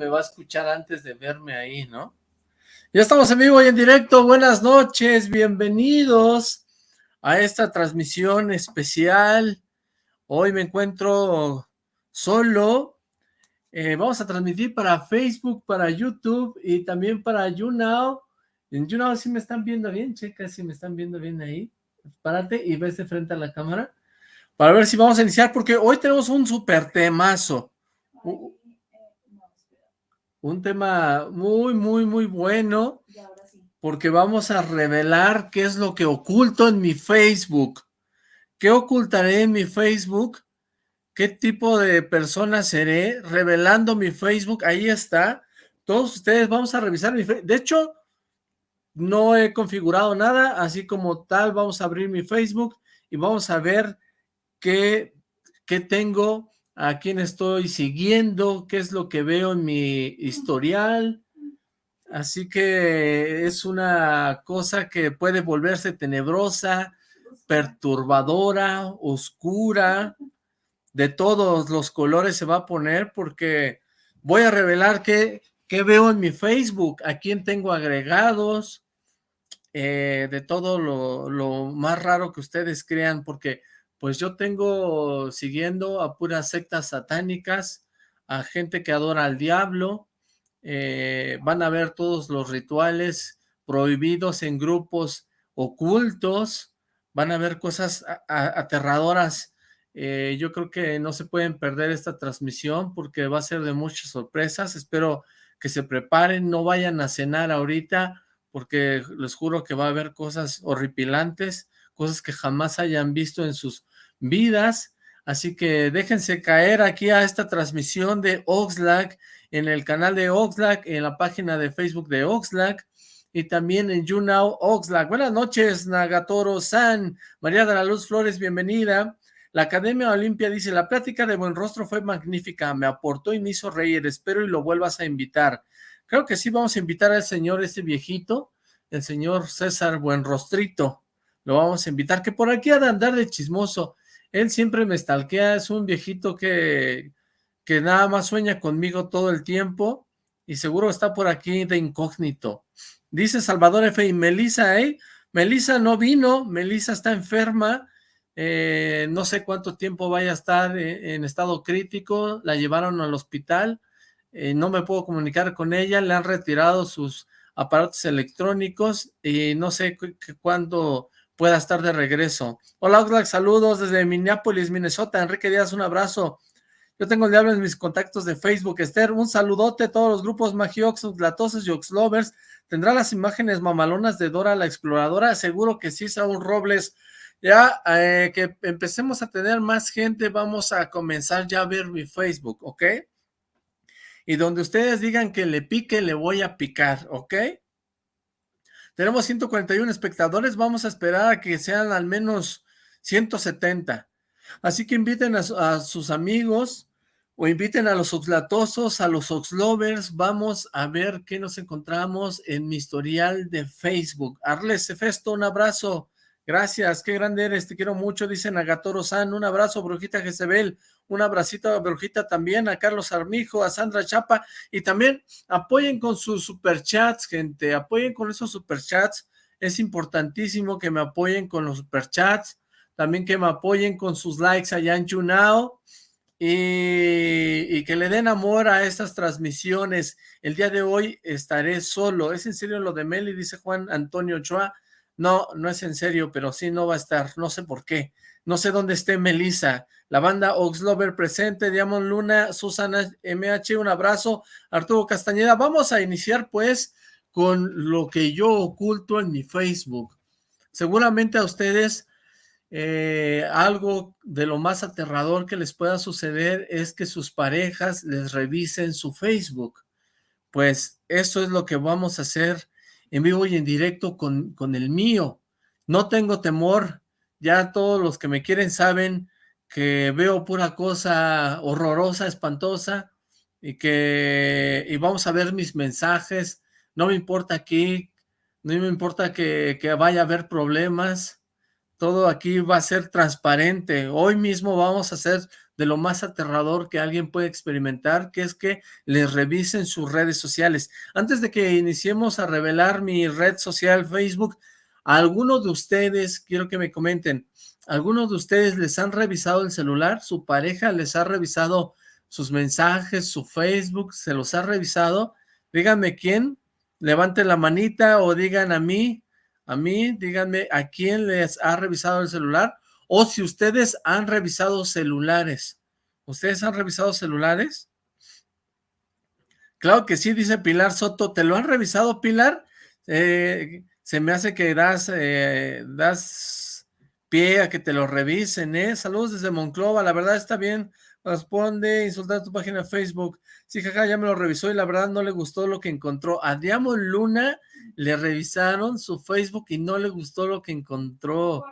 Me va a escuchar antes de verme ahí, ¿no? Ya estamos en vivo y en directo, buenas noches, bienvenidos a esta transmisión especial. Hoy me encuentro solo, eh, vamos a transmitir para Facebook, para YouTube y también para YouNow. En YouNow sí me están viendo bien, checa si me están viendo bien ahí. Párate y ves de frente a la cámara para ver si vamos a iniciar, porque hoy tenemos un super temazo. Un tema muy, muy, muy bueno, porque vamos a revelar qué es lo que oculto en mi Facebook. ¿Qué ocultaré en mi Facebook? ¿Qué tipo de persona seré? Revelando mi Facebook, ahí está. Todos ustedes vamos a revisar mi Facebook. De hecho, no he configurado nada, así como tal, vamos a abrir mi Facebook y vamos a ver qué, qué tengo, a quién estoy siguiendo, qué es lo que veo en mi historial. Así que es una cosa que puede volverse tenebrosa, perturbadora, oscura, de todos los colores se va a poner porque voy a revelar qué, qué veo en mi Facebook, a quién tengo agregados, eh, de todo lo, lo, más raro que ustedes crean, porque pues yo tengo siguiendo a puras sectas satánicas, a gente que adora al diablo, eh, van a ver todos los rituales prohibidos en grupos ocultos, van a ver cosas aterradoras, eh, yo creo que no se pueden perder esta transmisión porque va a ser de muchas sorpresas, espero que se preparen, no vayan a cenar ahorita porque les juro que va a haber cosas horripilantes, cosas que jamás hayan visto en sus vidas, así que déjense caer aquí a esta transmisión de Oxlack, en el canal de Oxlack, en la página de Facebook de Oxlack, y también en YouNow Oxlack. Buenas noches, Nagatoro-san, María de la Luz Flores, bienvenida. La Academia Olimpia dice, la plática de Buen Rostro fue magnífica, me aportó y me hizo reír, espero y lo vuelvas a invitar. Creo que sí vamos a invitar al señor, este viejito, el señor César Buenrostrito, lo vamos a invitar, que por aquí ha de andar de chismoso, él siempre me stalkea, es un viejito que, que nada más sueña conmigo todo el tiempo y seguro está por aquí de incógnito. Dice Salvador F. y Melissa, ¿eh? Melissa no vino, Melissa está enferma, eh, no sé cuánto tiempo vaya a estar eh, en estado crítico, la llevaron al hospital, eh, no me puedo comunicar con ella, le han retirado sus aparatos electrónicos y no sé cuándo pueda estar de regreso. Hola Oxlack, saludos desde Minneapolis, Minnesota. Enrique Díaz, un abrazo. Yo tengo el diablo en mis contactos de Facebook. Esther, un saludote a todos los grupos Magiox, Oxlatosos y Oxlovers. ¿Tendrá las imágenes mamalonas de Dora la Exploradora? Seguro que sí, Saúl Robles. Ya eh, que empecemos a tener más gente, vamos a comenzar ya a ver mi Facebook, ¿ok? Y donde ustedes digan que le pique, le voy a picar, ¿ok? Tenemos 141 espectadores, vamos a esperar a que sean al menos 170. Así que inviten a, sus amigos o inviten a los oxlatosos, a los oxlovers, vamos a ver qué nos encontramos en mi historial de Facebook. Arles Festo, un abrazo, gracias, qué grande eres, te quiero mucho, dice Nagatoro San, un abrazo, Brujita Jezebel, un abracito a Brujita también, a Carlos Armijo, a Sandra Chapa, y también apoyen con sus superchats, gente, apoyen con esos superchats, es importantísimo que me apoyen con los superchats, también que me apoyen con sus likes allá en YouNow, y, y, que le den amor a estas transmisiones. El día de hoy estaré solo. ¿Es en serio lo de Meli? Dice Juan Antonio Ochoa. No, no es en serio, pero sí no va a estar. No sé por qué. No sé dónde esté Melissa. La banda Oxlover presente, Diamond Luna, Susana MH, un abrazo. Arturo Castañeda, vamos a iniciar pues con lo que yo oculto en mi Facebook. Seguramente a ustedes eh, algo de lo más aterrador que les pueda suceder es que sus parejas les revisen su Facebook. Pues eso es lo que vamos a hacer en vivo y en directo con, con el mío. No tengo temor, ya todos los que me quieren saben que veo pura cosa horrorosa, espantosa, y que y vamos a ver mis mensajes, no me importa aquí, no me importa que, que vaya a haber problemas, todo aquí va a ser transparente, hoy mismo vamos a hacer de lo más aterrador que alguien puede experimentar, que es que les revisen sus redes sociales. Antes de que iniciemos a revelar mi red social Facebook, a algunos de ustedes, quiero que me comenten, ¿algunos de ustedes les han revisado el celular? ¿Su pareja les ha revisado sus mensajes, su Facebook, se los ha revisado? Díganme quién, levanten la manita o digan a mí, a mí, díganme a quién les ha revisado el celular o si ustedes han revisado celulares. ¿Ustedes han revisado celulares? Claro que sí, dice Pilar Soto. ¿Te lo han revisado, Pilar? Eh, se me hace que das, eh, das pie a que te lo revisen, ¿eh? Saludos desde Monclova, la verdad está bien. Responde, insultar tu página de Facebook. Sí, jaja, ya me lo revisó y la verdad no le gustó lo que encontró. A Luna le revisaron su Facebook y no le gustó lo que encontró.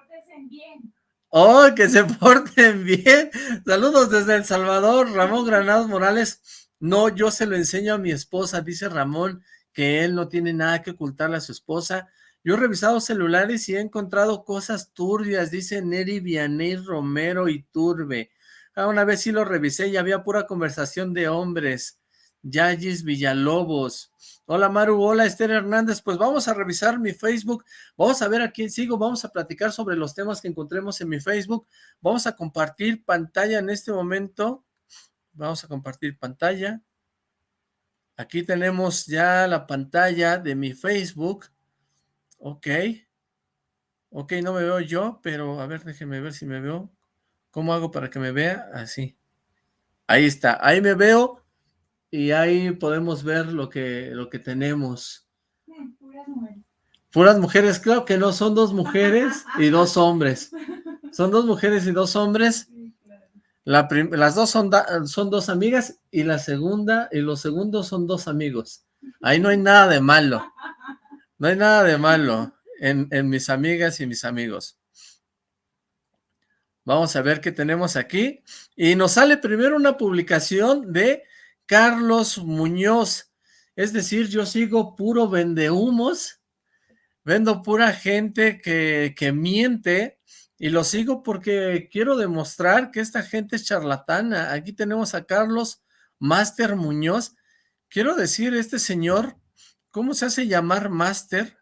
bien. ¡Oh, que se porten bien! Saludos desde El Salvador, Ramón Granados Morales. No, yo se lo enseño a mi esposa, dice Ramón, que él no tiene nada que ocultarle a su esposa. Yo he revisado celulares y he encontrado cosas turbias, dice Neri Vianney Romero y Turbe. Ah, una vez sí lo revisé y había pura conversación de hombres. Yayis Villalobos. Hola Maru, hola Esther Hernández. Pues vamos a revisar mi Facebook. Vamos a ver a quién sigo. Vamos a platicar sobre los temas que encontremos en mi Facebook. Vamos a compartir pantalla en este momento. Vamos a compartir pantalla. Aquí tenemos ya la pantalla de mi Facebook. Ok. Ok, no me veo yo, pero a ver, déjeme ver si me veo. ¿Cómo hago para que me vea? Así. Ahí está, ahí me veo y ahí podemos ver lo que, lo que tenemos. Puras mujeres. Puras mujeres, creo que no, son dos mujeres y dos hombres. Son dos mujeres y dos hombres. las dos son, son dos amigas y la segunda y los segundos son dos amigos. Ahí no hay nada de malo. No hay nada de malo en, mis amigas y mis amigos. Vamos a ver qué tenemos aquí. Y nos sale primero una publicación de Carlos Muñoz. Es decir, yo sigo puro vendehumos, vendo pura gente que, que miente y lo sigo porque quiero demostrar que esta gente es charlatana. Aquí tenemos a Carlos Master Muñoz. Quiero decir, este señor ¿Cómo se hace llamar Master?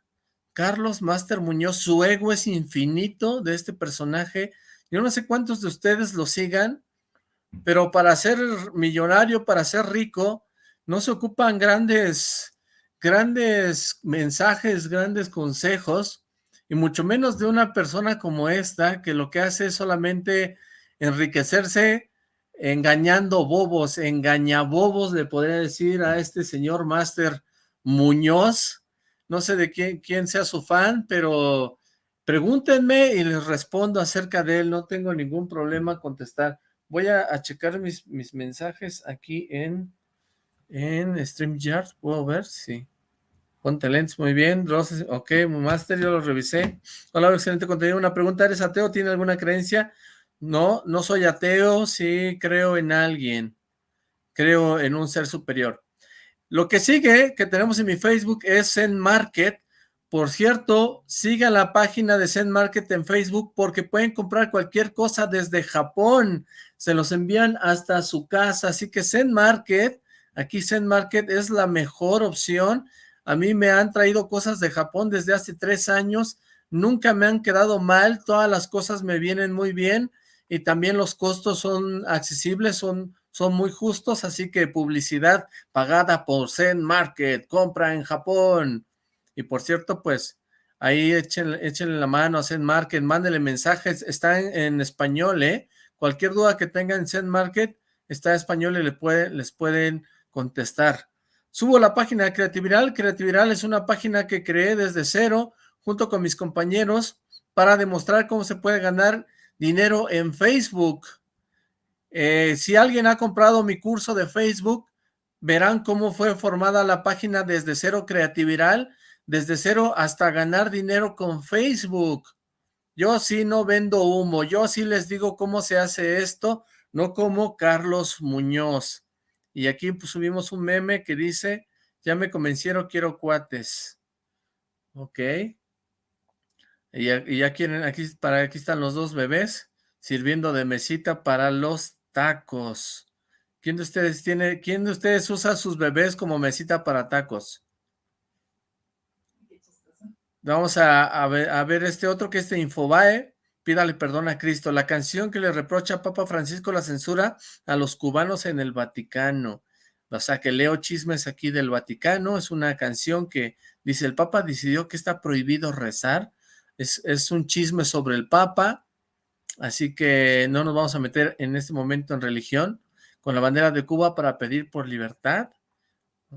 Carlos Master Muñoz, su ego es infinito de este personaje. Yo no sé cuántos de ustedes lo sigan, pero para ser millonario, para ser rico, no se ocupan grandes, grandes mensajes, grandes consejos, y mucho menos de una persona como esta, que lo que hace es solamente enriquecerse engañando bobos, engañabobos, le podría decir a este señor Master Muñoz, no sé de quién, quién sea su fan, pero pregúntenme y les respondo acerca de él, no tengo ningún problema contestar. Voy a, checar mis, mis, mensajes aquí en, en StreamYard, ¿puedo ver? Sí. Ponte lentes, muy bien. Roses, ok, Master, yo lo revisé. Hola, excelente contenido. Una pregunta, ¿eres ateo? ¿Tiene alguna creencia? No, no soy ateo, sí creo en alguien. Creo en un ser superior. Lo que sigue, que tenemos en mi Facebook, es Zen Market. Por cierto, siga la página de Zen Market en Facebook porque pueden comprar cualquier cosa desde Japón. Se los envían hasta su casa. Así que Zen Market, aquí Zen Market es la mejor opción. A mí me han traído cosas de Japón desde hace tres años. Nunca me han quedado mal. Todas las cosas me vienen muy bien y también los costos son accesibles, son son muy justos, así que publicidad pagada por Zen Market, compra en Japón. Y por cierto, pues ahí échenle, échenle la mano a Zen Market, mándenle mensajes, está en, español, ¿eh? Cualquier duda que tengan en Zen Market, está en español y les pueden contestar. Subo la página de Creativiral. Creativiral es una página que creé desde cero, junto con mis compañeros, para demostrar cómo se puede ganar dinero en Facebook. Eh, si alguien ha comprado mi curso de Facebook, verán cómo fue formada la página desde cero creativiral, desde cero hasta ganar dinero con Facebook. Yo sí no vendo humo, yo sí les digo cómo se hace esto, no como Carlos Muñoz. Y aquí pues, subimos un meme que dice, ya me convencieron, quiero cuates. Ok. Y ya, quieren, aquí, para, aquí están los dos bebés sirviendo de mesita para los tacos. ¿Quién de ustedes tiene, quién de ustedes usa sus bebés como mesita para tacos? Vamos a, ver, este otro que es de Infobae. Pídale perdón a Cristo. La canción que le reprocha a Papa Francisco la censura a los cubanos en el Vaticano. O sea, que leo chismes aquí del Vaticano. Es una canción que dice, el Papa decidió que está prohibido rezar. Es un chisme sobre el Papa. Así que no nos vamos a meter en este momento en religión. Con la bandera de Cuba para pedir por libertad.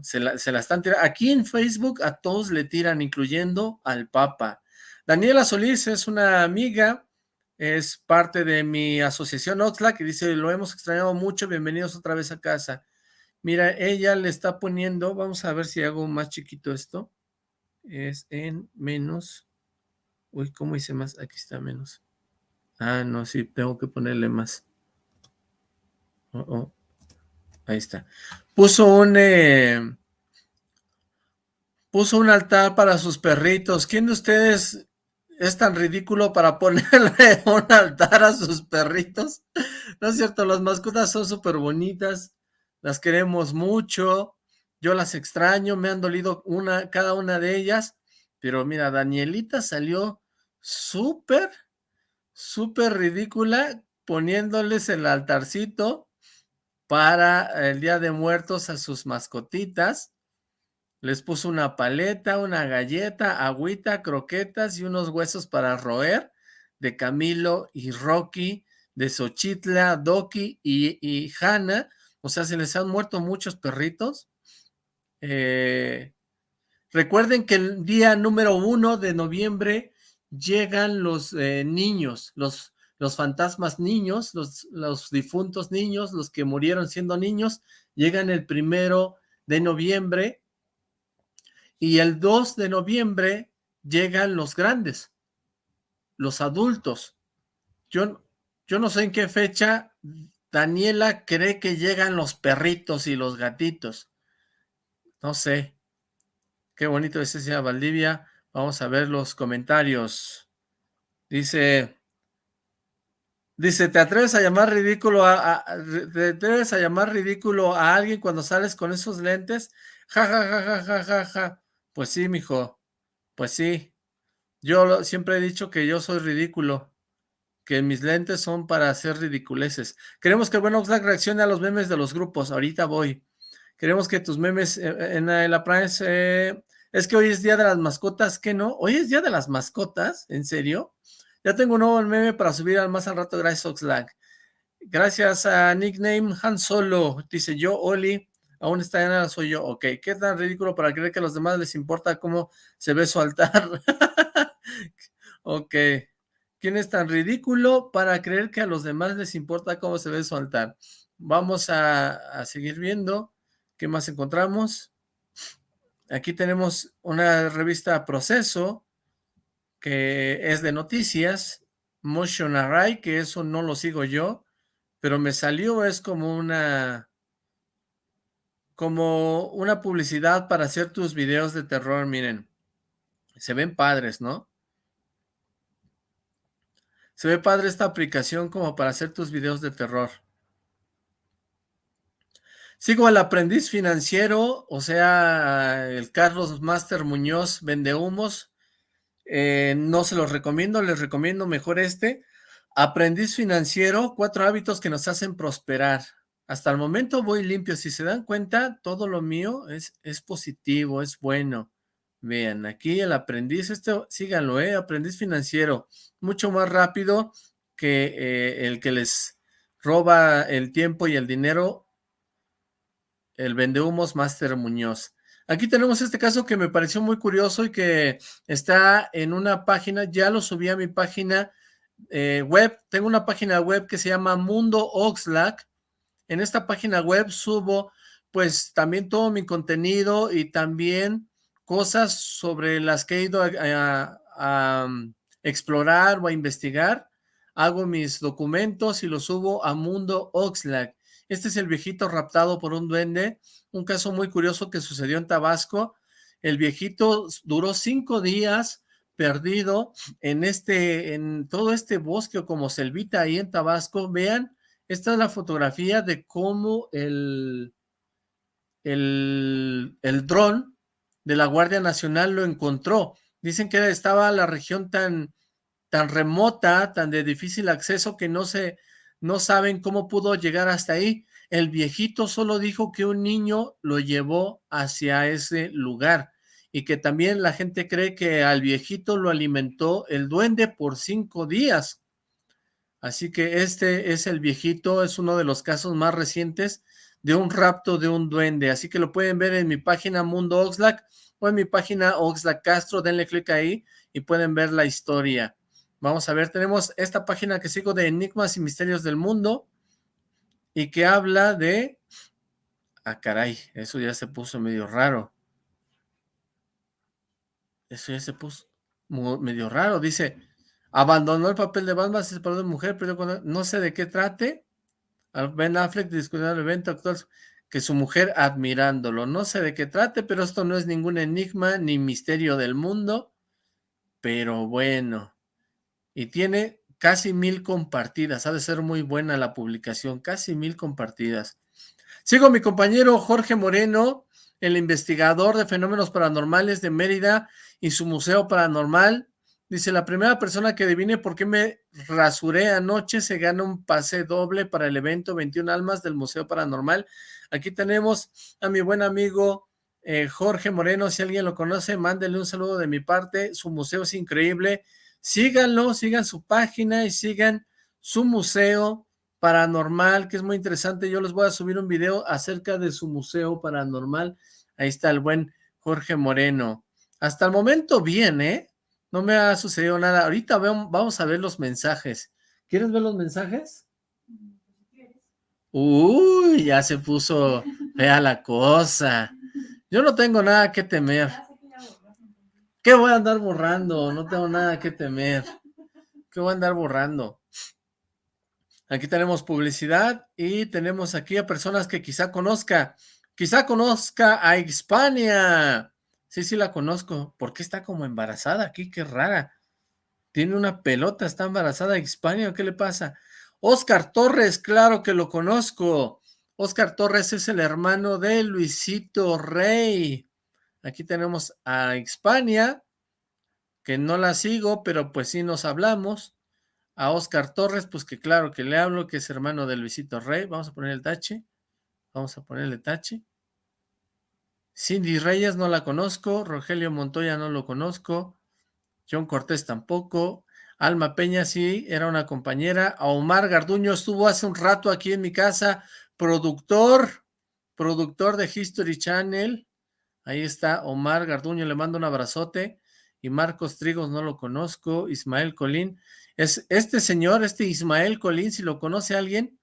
Se la, están tirando. Aquí en Facebook a todos le tiran, incluyendo al Papa. Daniela Solís es una amiga es parte de mi asociación Oxlack que dice, lo hemos extrañado mucho, bienvenidos otra vez a casa. Mira, ella le está poniendo, vamos a ver si hago más chiquito esto, es en menos, uy, ¿cómo hice más? Aquí está menos. Ah, no, sí, tengo que ponerle más. Oh, oh. Ahí está. Puso un, eh, puso un altar para sus perritos. ¿Quién de ustedes es tan ridículo para ponerle un altar a sus perritos. No es cierto, las mascotas son súper bonitas, las queremos mucho, yo las extraño, me han dolido una, cada una de ellas, pero mira, Danielita salió súper, súper ridícula poniéndoles el altarcito para el Día de Muertos a sus mascotitas, les puso una paleta, una galleta, agüita, croquetas y unos huesos para roer de Camilo y Rocky, de Xochitla, Doki y, y Hanna. O sea, se les han muerto muchos perritos. Eh, recuerden que el día número uno de noviembre llegan los eh, niños, los, los fantasmas niños, los, difuntos niños, los que murieron siendo niños, llegan el primero de noviembre y el 2 de noviembre llegan los grandes, los adultos. Yo, yo no sé en qué fecha Daniela cree que llegan los perritos y los gatitos. No sé. Qué bonito es ese Valdivia. Vamos a ver los comentarios. Dice, dice, ¿te atreves a llamar ridículo a, ¿te atreves a llamar ridículo a alguien cuando sales con esos lentes? Ja, ja, ja, ja, ja, ja, ja. Pues sí, mijo, pues sí. Yo siempre he dicho que yo soy ridículo, que mis lentes son para hacer ridiculeces. Queremos que el buen Oxlack reaccione a los memes de los grupos, ahorita voy. Queremos que tus memes eh, eh, en, la Prime, eh, es que hoy es día de las mascotas, ¿qué no? ¿Hoy es día de las mascotas? ¿En serio? Ya tengo un nuevo meme para subir al más al rato, gracias Oxlack. Gracias a nickname Han Solo, dice yo, Oli, aún está en soy yo, ok, ¿qué tan ridículo para creer que a los demás les importa cómo se ve su altar? ok, ¿quién es tan ridículo para creer que a los demás les importa cómo se ve su altar? Vamos a seguir viendo, ¿qué más encontramos? Aquí tenemos una revista Proceso, que es de noticias, Motion Array, que eso no lo sigo yo, pero me salió, es como una como una publicidad para hacer tus videos de terror, miren. Se ven padres, ¿no? Se ve padre esta aplicación como para hacer tus videos de terror. Sigo al aprendiz financiero, o sea, el Carlos Master Muñoz vende humos. Eh, no se los recomiendo, les recomiendo mejor este. Aprendiz financiero, cuatro hábitos que nos hacen prosperar. Hasta el momento voy limpio. Si se dan cuenta, todo lo mío es, es positivo, es bueno. Vean, aquí el aprendiz, este, síganlo, ¿eh? Aprendiz financiero, mucho más rápido que eh, el que les roba el tiempo y el dinero, el vendehumos Master Muñoz. Aquí tenemos este caso que me pareció muy curioso y que está en una página, ya lo subí a mi página eh, web, tengo una página web que se llama Mundo Oxlack, en esta página web subo pues también todo mi contenido y también cosas sobre las que he ido a, um, explorar o a investigar. Hago mis documentos y los subo a Mundo Oxlack. Este es el viejito raptado por un duende, un caso muy curioso que sucedió en Tabasco. El viejito duró cinco días perdido en este, en todo este bosque como selvita ahí en Tabasco. Vean esta es la fotografía de cómo el, el, el dron de la Guardia Nacional lo encontró. Dicen que estaba la región tan, tan remota, tan de difícil acceso que no se, no saben cómo pudo llegar hasta ahí. El viejito solo dijo que un niño lo llevó hacia ese lugar y que también la gente cree que al viejito lo alimentó el duende por cinco días. Así que este es el viejito, es uno de los casos más recientes de un rapto de un duende. Así que lo pueden ver en mi página Mundo Oxlack o en mi página Oxlack Castro. Denle clic ahí y pueden ver la historia. Vamos a ver, tenemos esta página que sigo de Enigmas y Misterios del Mundo y que habla de... Ah, caray, eso ya se puso medio raro. Eso ya se puso medio raro. Dice, abandonó el papel de Batman, se separó de mujer, pero no sé de qué trate. Ben Affleck discutiendo el evento actual que su mujer admirándolo. No sé de qué trate, pero esto no es ningún enigma ni misterio del mundo. Pero bueno, y tiene casi mil compartidas, ha de ser muy buena la publicación, casi mil compartidas. Sigo mi compañero Jorge Moreno, el investigador de fenómenos paranormales de Mérida y su museo paranormal. Dice, la primera persona que adivine por qué me rasuré anoche se gana un pase doble para el evento 21 Almas del Museo Paranormal. Aquí tenemos a mi buen amigo eh, Jorge Moreno, si alguien lo conoce, mándele un saludo de mi parte, su museo es increíble, síganlo, sigan su página y sigan su museo paranormal, que es muy interesante. Yo les voy a subir un video acerca de su museo paranormal. Ahí está el buen Jorge Moreno. Hasta el momento bien, ¿eh? No me ha sucedido nada. Ahorita vamos a ver los mensajes. ¿Quieres ver los mensajes? Uy, ya se puso fea la cosa. Yo no tengo nada que temer. ¿Qué voy a andar borrando? No tengo nada que temer. ¿Qué voy a andar borrando? Aquí tenemos publicidad y tenemos aquí a personas que quizá conozca. Quizá conozca a Hispania. Sí, sí la conozco. ¿Por qué está como embarazada aquí? Qué rara. Tiene una pelota, está embarazada Hispania. ¿Qué le pasa? Oscar Torres, claro que lo conozco. Oscar Torres es el hermano de Luisito Rey. Aquí tenemos a Hispania, que no la sigo, pero pues sí nos hablamos. A Oscar Torres, pues que claro que le hablo, que es hermano de Luisito Rey. Vamos a poner el tache. Vamos a ponerle tache. Cindy Reyes no la conozco. Rogelio Montoya no lo conozco. John Cortés tampoco. Alma Peña sí, era una compañera. A Omar Garduño estuvo hace un rato aquí en mi casa. Productor, productor de History Channel. Ahí está Omar Garduño, le mando un abrazote. Y Marcos Trigos no lo conozco. Ismael Colín. Es este señor, este Ismael Colín, si lo conoce alguien,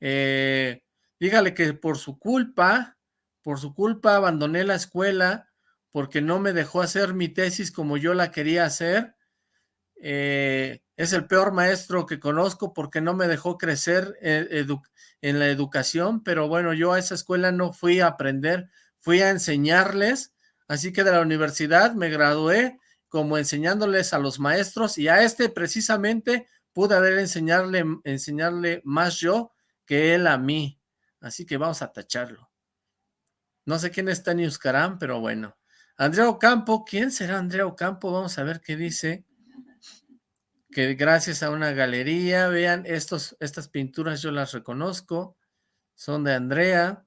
eh, dígale que por su culpa, por su culpa abandoné la escuela porque no me dejó hacer mi tesis como yo la quería hacer. Eh, es el peor maestro que conozco porque no me dejó crecer eh, en la educación, pero bueno, yo a esa escuela no fui a aprender, fui a enseñarles, así que de la universidad me gradué como enseñándoles a los maestros y a este precisamente pude haber enseñarle, enseñarle más yo que él a mí, así que vamos a tacharlo. No sé quién está en Euskarán, pero bueno. Andrea Ocampo, ¿quién será Andrea Ocampo? Vamos a ver qué dice. Que gracias a una galería, vean, estos, estas pinturas yo las reconozco, son de Andrea.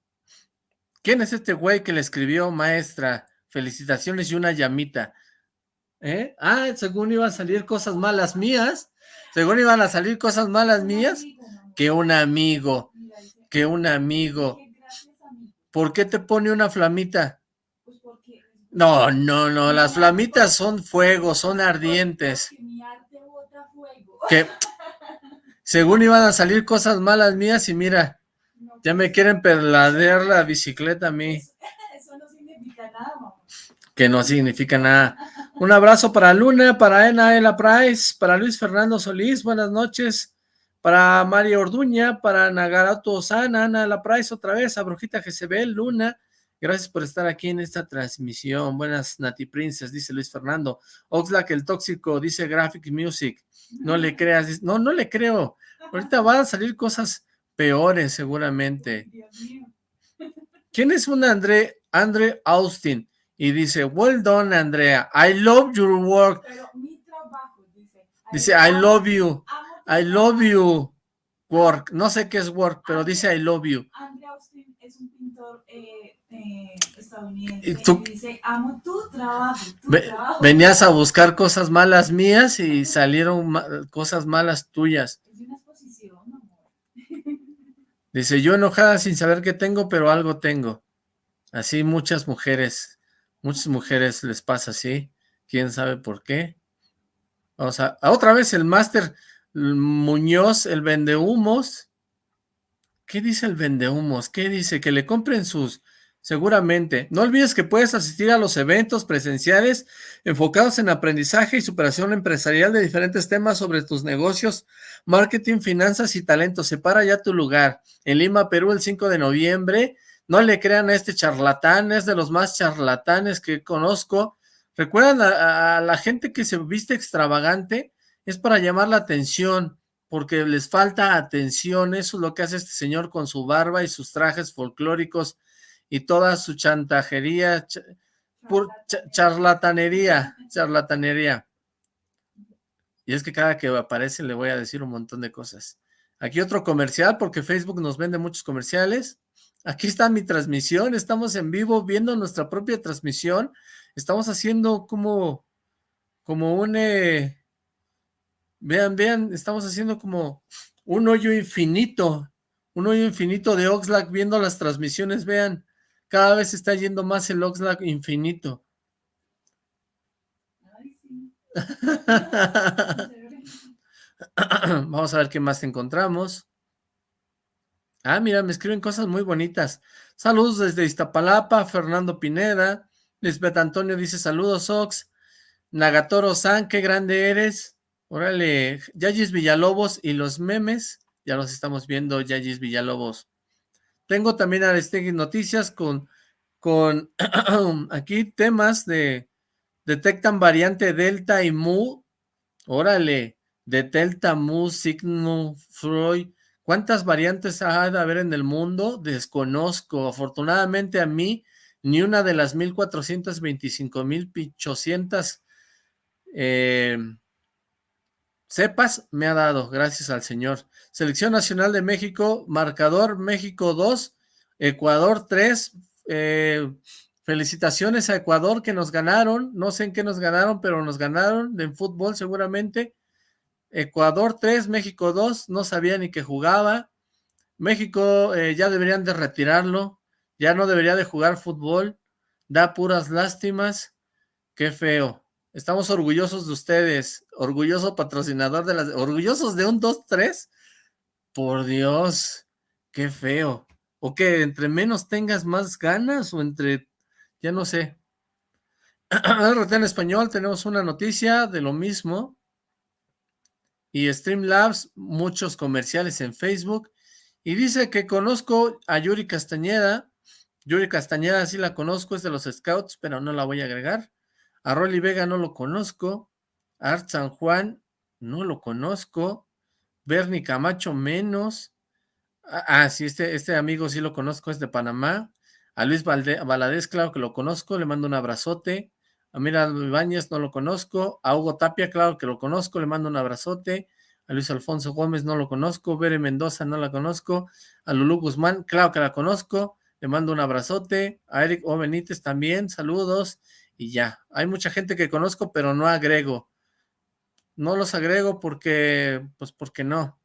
¿Quién es este güey que le escribió, maestra? Felicitaciones y una llamita. ¿Eh? Ah, según iban a salir cosas malas mías. Según iban a salir cosas malas mías. Que un amigo. Que un amigo. ¿Por qué te pone una flamita? No, no, no. Las flamitas son fuego, son ardientes. Que según iban a salir cosas malas mías y mira, ya me quieren perladear la bicicleta a mí. Eso no significa nada, Que no significa nada. Un abrazo para Luna, para Enaela Price, para Luis Fernando Solís, buenas noches. Para María Orduña, para Nagarato Osana, Ana La Price otra vez, a Brujita Jezebel, Luna, gracias por estar aquí en esta transmisión. Buenas Nati Princess, dice Luis Fernando. Oxlack el tóxico, dice Graphic Music. No le creas, no, no le creo. Ahorita van a salir cosas peores seguramente. ¿Quién es un André, André Austin? Y dice, well done, Andrea. I love your work. dice. I love you. I love you. Work. No sé qué es work, pero dice I love you. André Austin es un pintor eh, eh, estadounidense. ¿Y, tú? dice, amo tu trabajo, Venías a buscar cosas malas mías y salieron cosas malas tuyas. Es una exposición, amor. Dice, yo enojada sin saber qué tengo, pero algo tengo. Así muchas mujeres, muchas mujeres les pasa así. ¿Quién sabe por qué? Vamos a, otra vez el máster Muñoz, el vendehumos. ¿Qué dice el vendehumos? ¿Qué dice? Que le compren sus Seguramente. No olvides que puedes asistir a los eventos presenciales enfocados en aprendizaje y superación empresarial de diferentes temas sobre tus negocios, marketing, finanzas y talentos. Separa ya tu lugar. En Lima, Perú, el 5 de noviembre. No le crean a este charlatán, es de los más charlatanes que conozco. ¿Recuerdan a, a la gente que se viste extravagante? Es para llamar la atención, porque les falta atención. Eso es lo que hace este señor con su barba y sus trajes folclóricos y toda su chantajería, charlatanería, charlatanería. Y es que cada que aparece le voy a decir un montón de cosas. Aquí otro comercial, porque Facebook nos vende muchos comerciales. Aquí está mi transmisión, estamos en vivo viendo nuestra propia transmisión. Estamos haciendo como, como un... Eh, vean, vean, estamos haciendo como un hoyo infinito, un hoyo infinito de Oxlack viendo las transmisiones, vean. Cada vez está yendo más el Oxlack infinito. Vamos a ver qué más encontramos. Ah, mira, me escriben cosas muy bonitas. Saludos desde Iztapalapa, Fernando Pineda. Lisbeth Antonio dice saludos, Ox. Nagatoro San, qué grande eres. Órale, Yayis Villalobos y los memes. Ya los estamos viendo, Yayis Villalobos. Tengo también Aristegui Noticias con, con aquí temas de detectan variante Delta y Mu. Órale, de Delta, Mu, Signo, Freud. ¿Cuántas variantes ha de haber en el mundo? Desconozco. Afortunadamente a mí, ni una de las 1425 mil pichocientas eh, cepas me ha dado, gracias al Señor. Selección Nacional de México, marcador México 2, Ecuador 3. Eh, felicitaciones a Ecuador que nos ganaron. No sé en qué nos ganaron, pero nos ganaron en fútbol seguramente. Ecuador 3, México 2. No sabía ni que jugaba. México eh, ya deberían de retirarlo. Ya no debería de jugar fútbol. Da puras lástimas. Qué feo. Estamos orgullosos de ustedes. Orgulloso patrocinador de las... Orgullosos de un 2-3. Por Dios, qué feo. O que entre menos tengas más ganas o entre, ya no sé. en español tenemos una noticia de lo mismo. Y Streamlabs, muchos comerciales en Facebook. Y dice que conozco a Yuri Castañeda. Yuri Castañeda sí la conozco, es de los Scouts, pero no la voy a agregar. A Rolly Vega no lo conozco. Art San Juan no lo conozco. Bernie Camacho menos. Ah, ah, sí, este, este amigo sí lo conozco, es de Panamá. A Luis Valadez, claro que lo conozco, le mando un abrazote. A Mira Ibáñez no lo conozco. A Hugo Tapia, claro que lo conozco, le mando un abrazote. A Luis Alfonso Gómez no lo conozco. Bere Mendoza no la conozco. A Lulú Guzmán, claro que la conozco. Le mando un abrazote. A Eric O. Benítez también, saludos. Y ya, hay mucha gente que conozco, pero no agrego. No los agrego porque, pues porque no.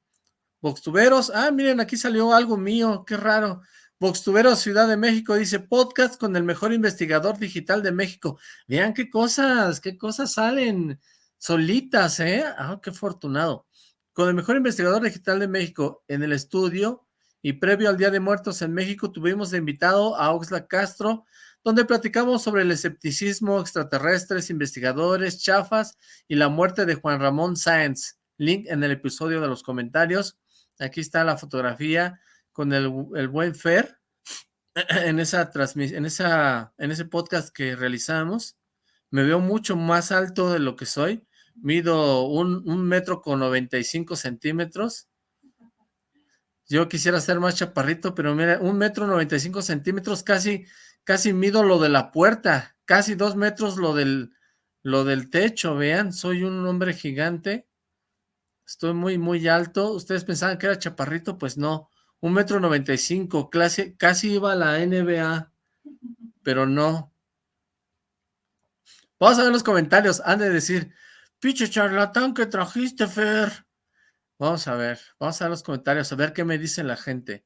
Voxtuberos, ah, miren, aquí salió algo mío, qué raro. Voxtuberos Ciudad de México dice, podcast con el mejor investigador digital de México. Vean qué cosas, qué cosas salen solitas, ¿eh? Ah, qué afortunado. Con el mejor investigador digital de México en el estudio y previo al Día de Muertos en México tuvimos de invitado a Oxla Castro, donde platicamos sobre el escepticismo, extraterrestres, investigadores, chafas y la muerte de Juan Ramón Sáenz. Link en el episodio de los comentarios. Aquí está la fotografía con el, buen Fer en esa en esa, en ese podcast que realizamos. Me veo mucho más alto de lo que soy. Mido un, un metro con 95 centímetros. Yo quisiera ser más chaparrito, pero mira, un metro noventa y cinco centímetros, casi, casi mido lo de la puerta, casi dos metros lo del, lo del techo, vean, soy un hombre gigante, estoy muy, muy alto, ustedes pensaban que era chaparrito, pues no, un metro noventa y cinco, casi iba a la NBA, pero no. Vamos a ver los comentarios, han de decir, piche charlatán que trajiste, Fer. Vamos a ver, vamos a ver los comentarios, a ver qué me dice la gente.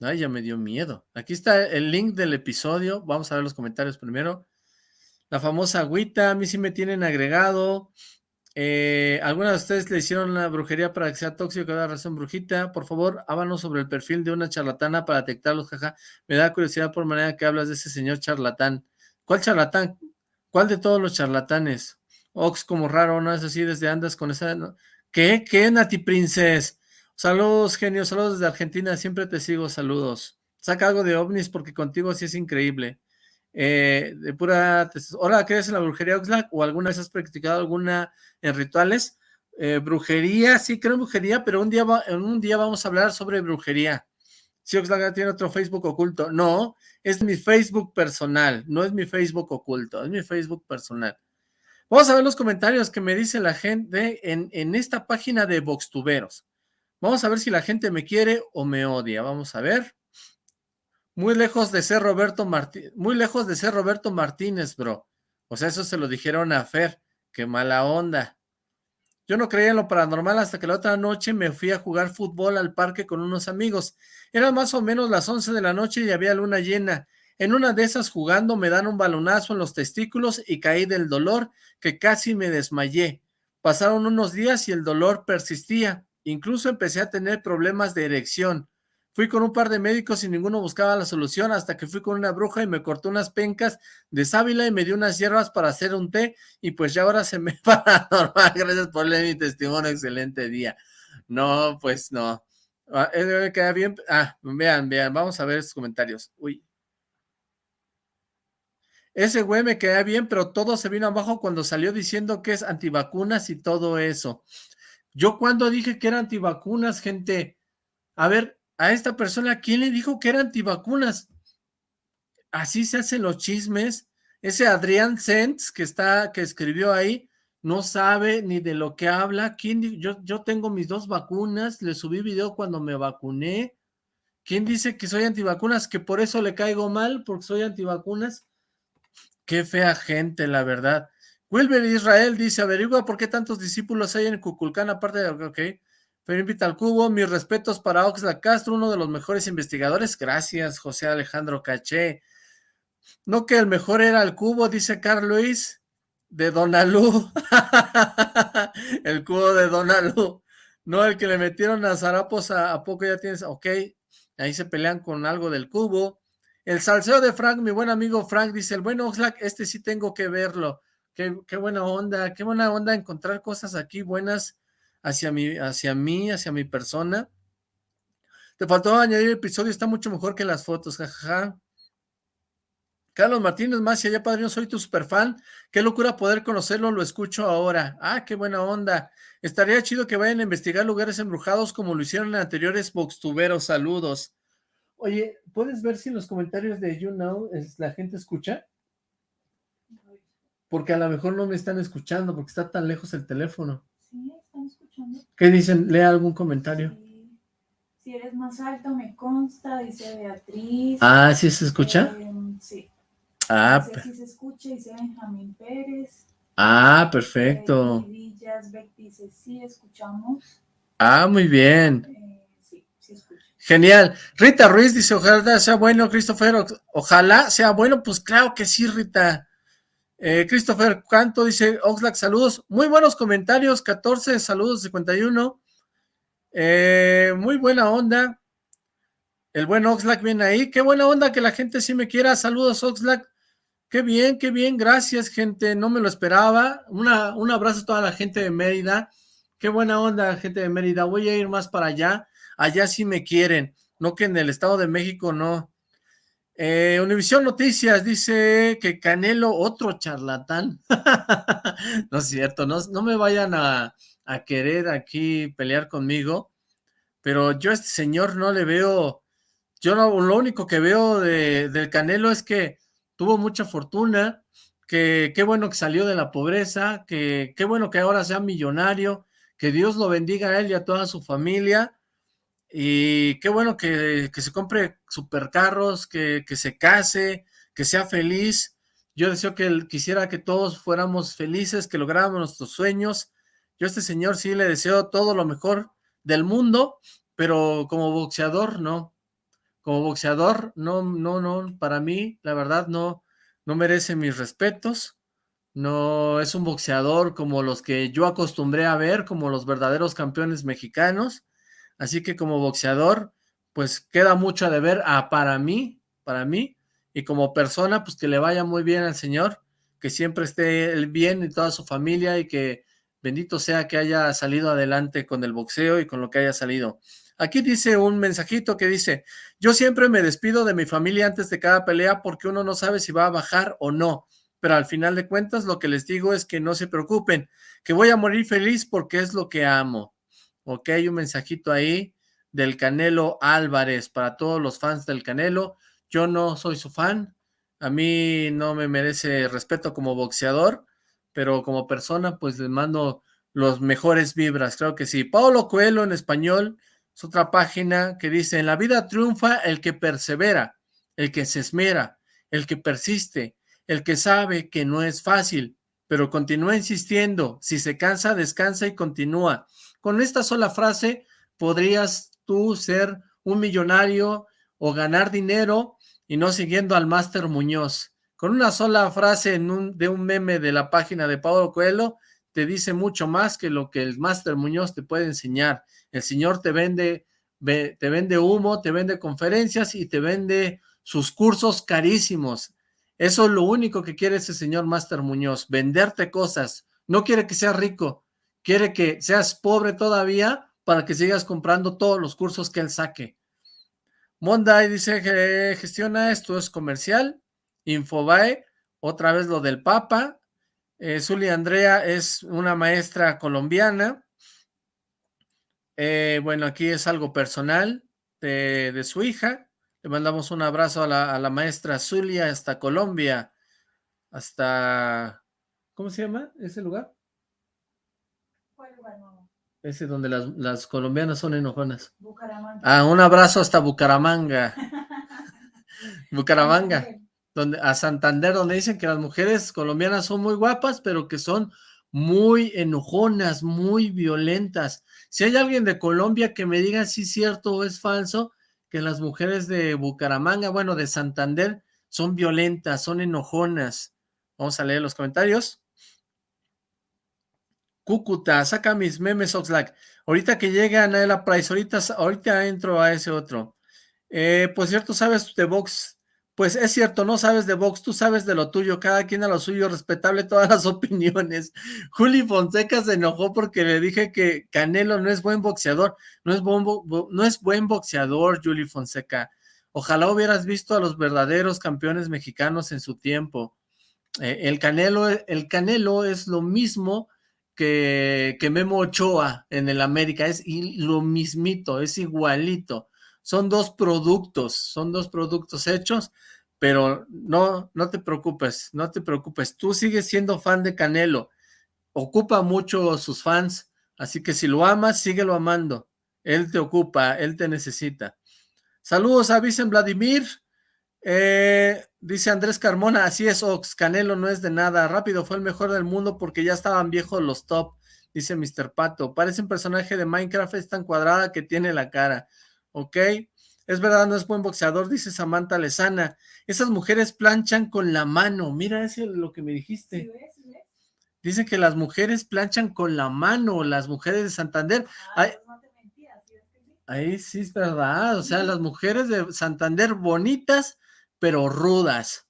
Ay, ya me dio miedo. Aquí está el link del episodio. Vamos a ver los comentarios primero. La famosa agüita, a mí sí me tienen agregado. Eh, ¿Alguna de ustedes le hicieron la brujería para que sea tóxico cada razón brujita? Por favor, hábanos sobre el perfil de una charlatana para detectarlos, jaja. Me da curiosidad por manera que hablas de ese señor charlatán. ¿Cuál charlatán? ¿Cuál de todos los charlatanes? Ox como raro, ¿no es así? Desde andas con esa... ¿Qué? ¿Qué, Nati Princess? Saludos, genio, saludos desde Argentina, siempre te sigo, saludos. Saca algo de ovnis porque contigo sí es increíble. Eh, de pura... Hola, ¿crees en la brujería Oxlack? ¿O alguna vez has practicado alguna en rituales? Eh, brujería, sí creo en brujería, pero un día, en un día vamos a hablar sobre brujería. Si Oxlack tiene otro Facebook oculto. No, es mi Facebook personal, no es mi Facebook oculto, es mi Facebook personal. Vamos a ver los comentarios que me dice la gente en, en esta página de Voxtuberos. Vamos a ver si la gente me quiere o me odia. Vamos a ver. Muy lejos de ser Roberto Martínez, muy lejos de ser Roberto Martínez, bro. O sea, eso se lo dijeron a Fer. Qué mala onda. Yo no creía en lo paranormal hasta que la otra noche me fui a jugar fútbol al parque con unos amigos. Eran más o menos las 11 de la noche y había luna llena. En una de esas jugando me dan un balonazo en los testículos y caí del dolor que casi me desmayé. Pasaron unos días y el dolor persistía. Incluso empecé a tener problemas de erección. Fui con un par de médicos y ninguno buscaba la solución hasta que fui con una bruja y me cortó unas pencas de sábila y me dio unas hierbas para hacer un té y pues ya ahora se me va normal. Gracias por leer mi testimonio. Excelente día. No, pues no. Ah, queda bien. Ah, vean, vean. Vamos a ver sus comentarios. Uy. Ese güey me queda bien, pero todo se vino abajo cuando salió diciendo que es antivacunas y todo eso. Yo cuando dije que era antivacunas, gente, a ver, a esta persona, ¿quién le dijo que era antivacunas? Así se hacen los chismes. Ese Adrián Sens que está, que escribió ahí, no sabe ni de lo que habla. ¿Quién, yo, yo tengo mis dos vacunas, le subí video cuando me vacuné. ¿Quién dice que soy antivacunas? Que por eso le caigo mal, porque soy antivacunas. Qué fea gente, la verdad. Wilber Israel dice, averigua por qué tantos discípulos hay en Cuculcán, aparte de... Ok, pero invita al cubo, mis respetos para Oxlack Castro, uno de los mejores investigadores. Gracias, José Alejandro Caché. No que el mejor era el cubo, dice Carl Luis, de Donalú. el cubo de Donalú. No, el que le metieron a Zarapos a, a poco ya tienes... Ok, ahí se pelean con algo del cubo. El salseo de Frank, mi buen amigo Frank, dice, el buen Oxlack, este sí tengo que verlo. Qué, buena onda, qué buena onda encontrar cosas aquí buenas hacia mí, hacia mí, hacia mi persona. Te faltó añadir el episodio, está mucho mejor que las fotos, jajaja. Carlos Martínez más, allá padrino, soy tu super fan. Qué locura poder conocerlo, lo escucho ahora. Ah, qué buena onda. Estaría chido que vayan a investigar lugares embrujados como lo hicieron en anteriores boxtuberos. Saludos. Oye, ¿puedes ver si en los comentarios de You Know la gente escucha? Porque a lo mejor no me están escuchando porque está tan lejos el teléfono. Sí, están escuchando. ¿Qué dicen? Lea algún comentario. Si eres más alto, me consta, dice Beatriz. Ah, ¿sí se escucha? Eh, sí. Ah, dice, sí se escucha, dice Benjamín Pérez. Ah, perfecto. Eh, Villas Beck dice, sí, escuchamos. Ah, muy bien. Eh, Genial. Rita Ruiz dice, ojalá sea bueno, Christopher, ojalá sea bueno, pues claro que sí, Rita. Eh, Christopher Canto dice, Oxlack, saludos, muy buenos comentarios, 14, saludos, 51. Eh, muy buena onda. El buen Oxlack viene ahí, qué buena onda que la gente sí me quiera, saludos Oxlack. Qué bien, qué bien, gracias gente, no me lo esperaba. Una, un abrazo a toda la gente de Mérida. Qué buena onda, gente de Mérida. Voy a ir más para allá allá sí me quieren, no que en el Estado de México no. Eh, Univisión Noticias dice que Canelo, otro charlatán. no es cierto, no, no me vayan a, querer aquí pelear conmigo, pero yo a este señor no le veo, yo lo único que veo de, del Canelo es que tuvo mucha fortuna, que qué bueno que salió de la pobreza, que qué bueno que ahora sea millonario, que Dios lo bendiga a él y a toda su familia, y qué bueno que, se compre supercarros, que, que se case, que sea feliz, yo deseo que quisiera que todos fuéramos felices, que lográramos nuestros sueños, yo a este señor sí le deseo todo lo mejor del mundo, pero como boxeador no, como boxeador no, no, no, para mí la verdad no, no merece mis respetos, no es un boxeador como los que yo acostumbré a ver, como los verdaderos campeones mexicanos, así que como boxeador, pues queda mucho a deber a, para mí, para mí, y como persona, pues que le vaya muy bien al señor, que siempre esté bien y toda su familia y que bendito sea que haya salido adelante con el boxeo y con lo que haya salido. Aquí dice un mensajito que dice, yo siempre me despido de mi familia antes de cada pelea porque uno no sabe si va a bajar o no, pero al final de cuentas lo que les digo es que no se preocupen, que voy a morir feliz porque es lo que amo. Ok, un mensajito ahí del Canelo Álvarez para todos los fans del Canelo. Yo no soy su fan, a mí no me merece respeto como boxeador, pero como persona pues les mando los mejores vibras, creo que sí. Paulo Coelho en español es otra página que dice, en la vida triunfa el que persevera, el que se esmera, el que persiste, el que sabe que no es fácil, pero continúa insistiendo, si se cansa, descansa y continúa. Con esta sola frase podrías tú ser un millonario o ganar dinero y no siguiendo al Máster Muñoz. Con una sola frase en un, de un meme de la página de Pablo Coelho, te dice mucho más que lo que el Máster Muñoz te puede enseñar. El señor te vende, te vende humo, te vende conferencias y te vende sus cursos carísimos. Eso es lo único que quiere ese señor Máster Muñoz, venderte cosas. No quiere que seas rico, quiere que seas pobre todavía para que sigas comprando todos los cursos que él saque. Monday dice que gestiona esto es comercial. Infobae, otra vez lo del Papa. Eh, Zuli Andrea es una maestra colombiana. Eh, bueno, aquí es algo personal de, su hija. Le mandamos un abrazo a la, maestra Zulia hasta Colombia, hasta... ¿Cómo se llama ese lugar? ¿Cuál lugar, Ese donde las, las colombianas son enojonas. Bucaramanga. Ah, un abrazo hasta Bucaramanga. Bucaramanga. Donde, a Santander, donde dicen que las mujeres colombianas son muy guapas, pero que son muy enojonas, muy violentas. Si hay alguien de Colombia que me diga si es cierto o es falso, que las mujeres de Bucaramanga, bueno, de Santander, son violentas, son enojonas. Vamos a leer los comentarios. Cúcuta, saca mis memes Oxlack. Ahorita que llega Anaela Price, ahorita, ahorita entro a ese otro. Eh, pues cierto, ¿sabes de box pues es cierto, no sabes de box, tú sabes de lo tuyo, cada quien a lo suyo, respetable todas las opiniones. Juli Fonseca se enojó porque le dije que Canelo no es buen boxeador, no es, no es buen boxeador, Juli Fonseca. Ojalá hubieras visto a los verdaderos campeones mexicanos en su tiempo. Eh, el, Canelo, el Canelo es lo mismo que, Memo Ochoa en el América, es lo mismito, es igualito. Son dos productos, son dos productos hechos, pero no, no te preocupes, no te preocupes, tú sigues siendo fan de Canelo, ocupa mucho sus fans, así que si lo amas, síguelo amando, él te ocupa, él te necesita. Saludos a Vicen Vladimir, eh, dice Andrés Carmona, así es Ox, Canelo no es de nada, rápido fue el mejor del mundo porque ya estaban viejos los top, dice Mr. Pato, parece un personaje de Minecraft, es tan cuadrada que tiene la cara, ¿ok? Es verdad, no es buen boxeador, dice Samantha Lezana. Esas mujeres planchan con la mano. Mira, eso es lo que me dijiste. Dice que las mujeres planchan con la mano, las mujeres de Santander. Ah, ahí, sí es verdad, o sea, las mujeres de Santander bonitas, pero rudas.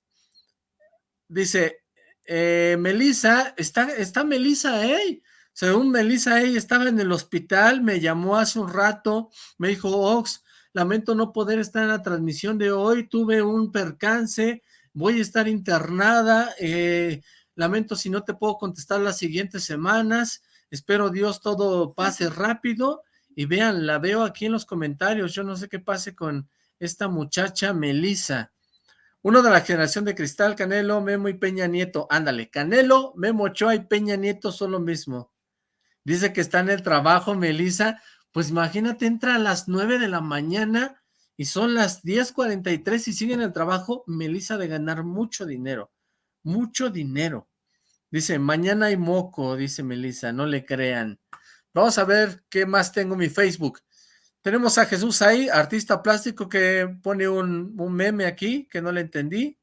Dice, eh, Melissa, está, está Melissa, ¿eh? Según Melissa, ella estaba en el hospital, me llamó hace un rato, me dijo, Ox, lamento no poder estar en la transmisión de hoy, tuve un percance, voy a estar internada, eh, lamento si no te puedo contestar las siguientes semanas, espero Dios todo pase rápido Y vean, la veo aquí en los comentarios, yo no sé qué pase con esta muchacha Melisa. Uno de la generación de Cristal, Canelo, Memo y Peña Nieto. Ándale, Canelo, Memo Ochoa y Peña Nieto son lo mismo. Dice que está en el trabajo, Melisa. Pues imagínate, entra a las 9 de la mañana y son las 10.43 y sigue en el trabajo. Melisa de ganar mucho dinero, mucho dinero. Dice, mañana hay moco, dice Melisa, no le crean. Vamos a ver qué más tengo en mi Facebook. Tenemos a Jesús ahí, artista plástico que pone un, meme aquí que no le entendí.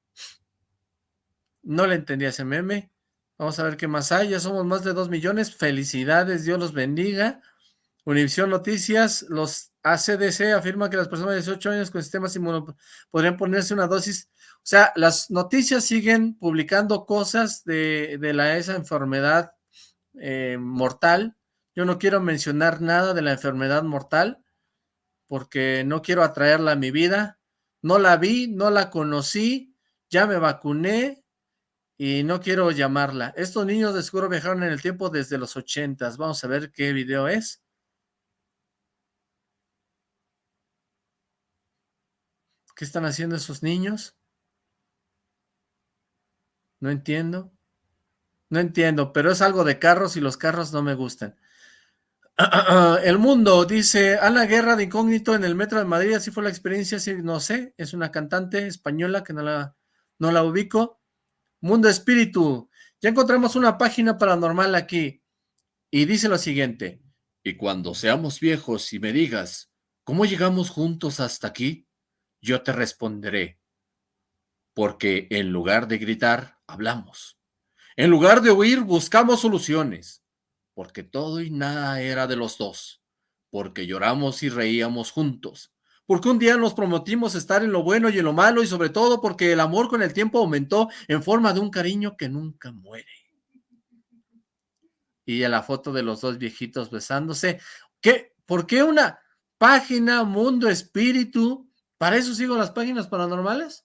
No le entendí ese meme. Vamos a ver qué más hay. Ya somos más de dos millones. Felicidades, Dios los bendiga. Univisión Noticias, los ACDC afirman que las personas de 18 años con sistemas inmuno podrían ponerse una dosis. O sea, las noticias siguen publicando cosas de, la, esa enfermedad eh, mortal. Yo no quiero mencionar nada de la enfermedad mortal, porque no quiero atraerla a mi vida. No la vi, no la conocí, ya me vacuné y no quiero llamarla. Estos niños de seguro viajaron en el tiempo desde los ochentas. Vamos a ver qué video es. ¿Qué están haciendo esos niños? No entiendo. No entiendo, pero es algo de carros y los carros no me gustan. El mundo, dice, Ana Guerra de Incógnito en el Metro de Madrid, así fue la experiencia, sí, no sé, es una cantante española que no la, no la ubico. Mundo Espíritu, ya encontramos una página paranormal aquí, y dice lo siguiente, y cuando seamos viejos y me digas, ¿cómo llegamos juntos hasta aquí? Yo te responderé, porque en lugar de gritar, hablamos. En lugar de huir, buscamos soluciones porque todo y nada era de los dos, porque lloramos y reíamos juntos, porque un día nos prometimos estar en lo bueno y en lo malo y sobre todo porque el amor con el tiempo aumentó en forma de un cariño que nunca muere. Y a la foto de los dos viejitos besándose. ¿Qué? ¿Por qué una página Mundo Espíritu? ¿Para eso sigo las páginas paranormales?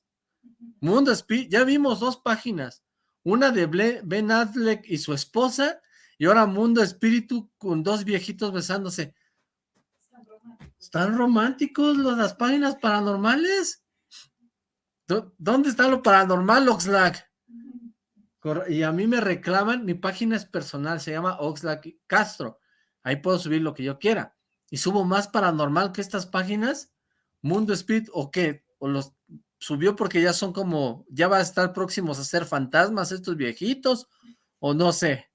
Mundo Espíritu, ya vimos dos páginas. Una de Ben Affleck y su esposa y ahora Mundo Espíritu con dos viejitos besándose. ¿Están románticos las páginas paranormales? ¿Dónde está lo paranormal, Oxlack? Y a mí me reclaman, mi página es personal, se llama Oxlack Castro. Ahí puedo subir lo que yo quiera. Y subo más paranormal que estas páginas. Mundo Espíritu, ¿o qué? ¿O los subió porque ya son como, ya va a estar próximos a ser fantasmas estos viejitos? O no sé.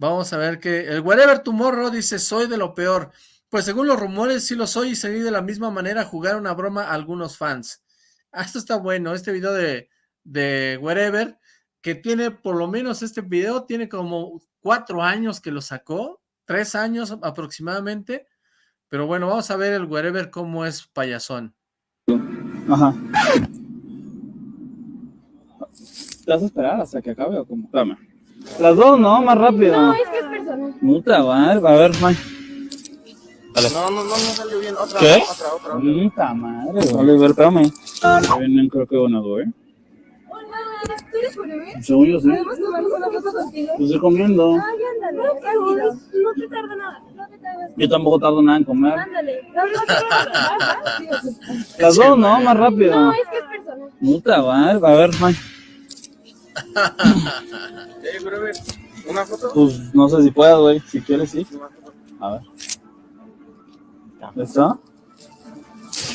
Vamos a ver que el Wherever Tomorrow dice, soy de lo peor. Pues según los rumores, sí lo soy y seguí de la misma manera a jugar una broma a algunos fans. Ah, esto está bueno, este video de, de Wherever, que tiene por lo menos este video, tiene como cuatro años que lo sacó, tres años aproximadamente. Pero bueno, vamos a ver el Wherever cómo es payasón. Ajá. ¿Te vas a esperar hasta que acabe o cómo? Dame. Las dos, no, más rápido. No, es que es personal. Puta, va, a ver, Mike. No, no, no, no salió bien. Otra, ¿Qué? otra, otra. otra. Puta madre, vale, a ver, espérame. Vienen, creo que ganador, ¿eh? Hola, ¿tú eres Jorge? Según yo sí. ¿Podemos tomar una foto contigo? Pues estoy comiendo. Ay, ándale, tranquilo. No te tarda nada, no te tardas. Yo tampoco tardo nada en comer. Ándale. No, no te tarda. Las dos, no, más rápido. No, es que es personal. Puta, va, a ver, Mike. ¿Una foto? Pues no sé si puedas, güey. Si quieres, sí. A ver. ¿Está?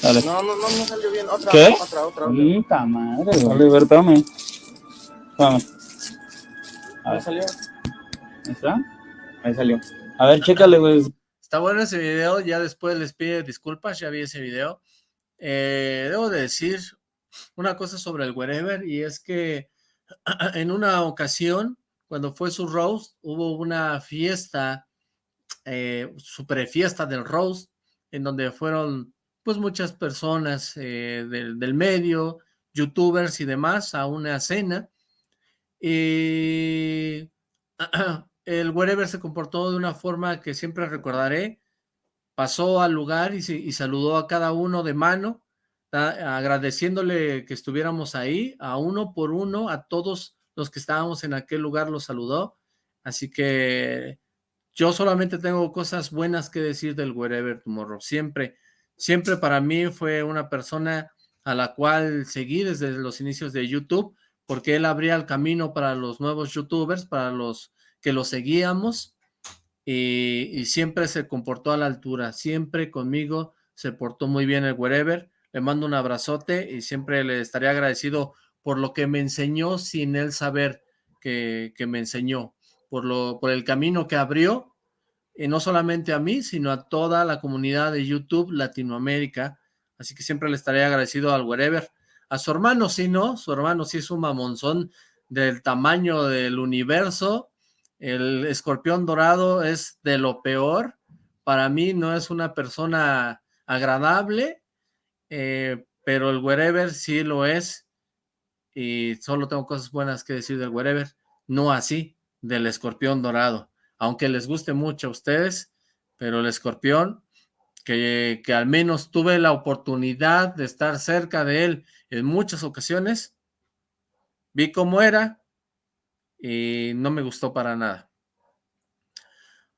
Dale. No, no, no, no salió bien. Otra, ¿Qué? otra, otra. Puta madre, vale, a ver, espérame. Espérame. A ver. salió? ¿Ahí está? Ahí salió. A ver, chécale, güey. Está bueno ese video, ya después les pide disculpas, ya vi ese video. Eh, debo de decir una cosa sobre el wherever y es que en una ocasión, cuando fue su roast, hubo una fiesta, eh, super fiesta del roast, en donde fueron pues muchas personas eh, del, del, medio, youtubers y demás, a una cena. Y el wherever se comportó de una forma que siempre recordaré. Pasó al lugar y, y saludó a cada uno de mano, agradeciéndole que estuviéramos ahí, a uno por uno, a todos los que estábamos en aquel lugar los saludó, así que yo solamente tengo cosas buenas que decir del Wherever Tomorrow. Siempre, siempre para mí fue una persona a la cual seguí desde los inicios de YouTube, porque él abría el camino para los nuevos youtubers, para los que lo seguíamos, y, siempre se comportó a la altura, siempre conmigo se portó muy bien el Wherever, le mando un abrazote y siempre le estaré agradecido por lo que me enseñó sin él saber que, que me enseñó, por, lo, por el camino que abrió, y no solamente a mí, sino a toda la comunidad de YouTube Latinoamérica, así que siempre le estaré agradecido al Wherever. A su hermano sí, ¿no? Su hermano sí es un mamonzón del tamaño del universo, el escorpión dorado es de lo peor, para mí no es una persona agradable, eh, pero el wherever sí lo es, y solo tengo cosas buenas que decir del wherever, no así, del escorpión dorado, aunque les guste mucho a ustedes, pero el escorpión, que, que al menos tuve la oportunidad de estar cerca de él en muchas ocasiones, vi cómo era, y no me gustó para nada.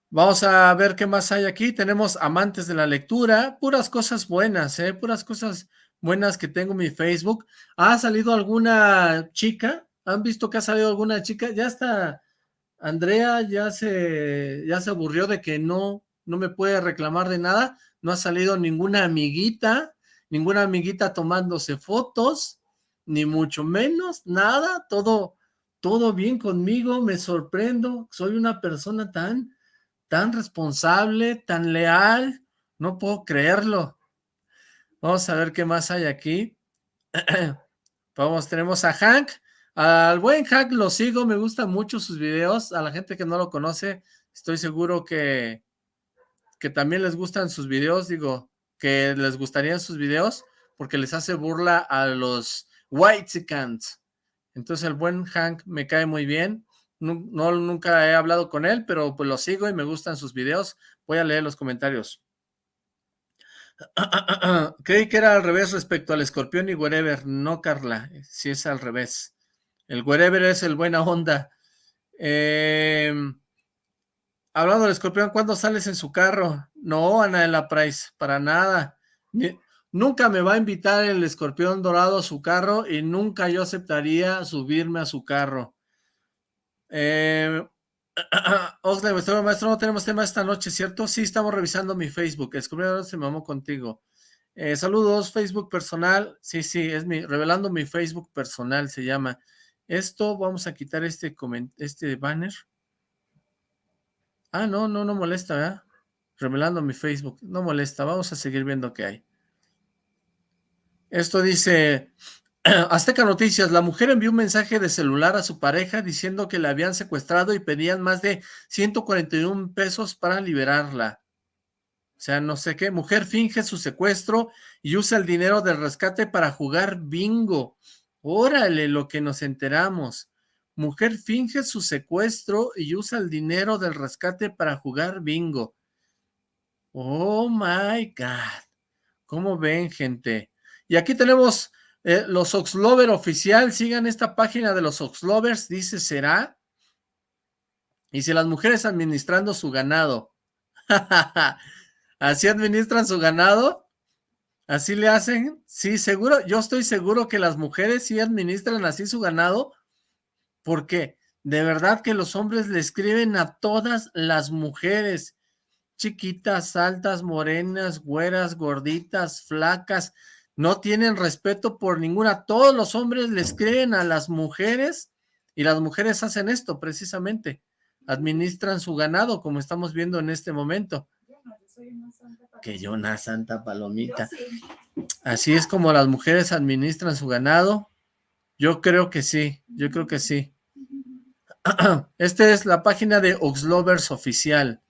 Vamos a ver qué más hay aquí. Tenemos amantes de la lectura, puras cosas buenas, ¿eh? Puras cosas buenas que tengo en mi Facebook. ¿Ha salido alguna chica? ¿Han visto que ha salido alguna chica? Ya está, Andrea ya se, ya se aburrió de que no, no me puede reclamar de nada. No ha salido ninguna amiguita, ninguna amiguita tomándose fotos, ni mucho menos, nada, todo todo bien conmigo, me sorprendo, soy una persona tan, tan responsable, tan leal, no puedo creerlo. Vamos a ver qué más hay aquí. Vamos, tenemos a Hank, al buen Hank lo sigo, me gustan mucho sus videos, a la gente que no lo conoce, estoy seguro que, que también les gustan sus videos, digo, que les gustarían sus videos, porque les hace burla a los Whitesicans. Entonces el buen Hank me cae muy bien. No, nunca he hablado con él, pero pues lo sigo y me gustan sus videos. Voy a leer los comentarios. Creí que era al revés respecto al escorpión y wherever. No, Carla, si es al revés. El wherever es el buena onda. Em, hablando del escorpión, ¿cuándo sales en su carro? No, Ana de la Price, para nada. Nunca me va a invitar el escorpión dorado a su carro y nunca yo aceptaría subirme a su carro. Eh, Oxley, maestro, no tenemos tema esta noche, ¿cierto? Sí, estamos revisando mi Facebook. Escorpión se mamó contigo. Eh, saludos, Facebook personal. Sí, sí, es mi, revelando mi Facebook personal se llama. Esto, vamos a quitar este, este banner. Ah, no, no, no molesta, ¿verdad? Revelando mi Facebook. No molesta, vamos a seguir viendo qué hay. Esto dice, Azteca Noticias, la mujer envió un mensaje de celular a su pareja diciendo que la habían secuestrado y pedían más de 141 pesos para liberarla. O sea, no sé qué, mujer finge su secuestro y usa el dinero del rescate para jugar bingo. Órale, lo que nos enteramos. Mujer finge su secuestro y usa el dinero del rescate para jugar bingo. Oh my God. ¿Cómo ven, gente? Y aquí tenemos eh, los Oxlover oficial, sigan esta página de los Oxlovers, dice será. Y si las mujeres administrando su ganado. ¿Así administran su ganado? ¿Así le hacen? Sí, seguro, yo estoy seguro que las mujeres sí administran así su ganado, porque de verdad que los hombres le escriben a todas las mujeres, chiquitas, altas, morenas, güeras, gorditas, flacas, no tienen respeto por ninguna, todos los hombres les creen a las mujeres y las mujeres hacen esto precisamente, administran su ganado como estamos viendo en este momento. Que yo una santa palomita. Así es como las mujeres administran su ganado. Yo creo que sí, yo creo que sí. Esta es la página de Oxlovers Oficial.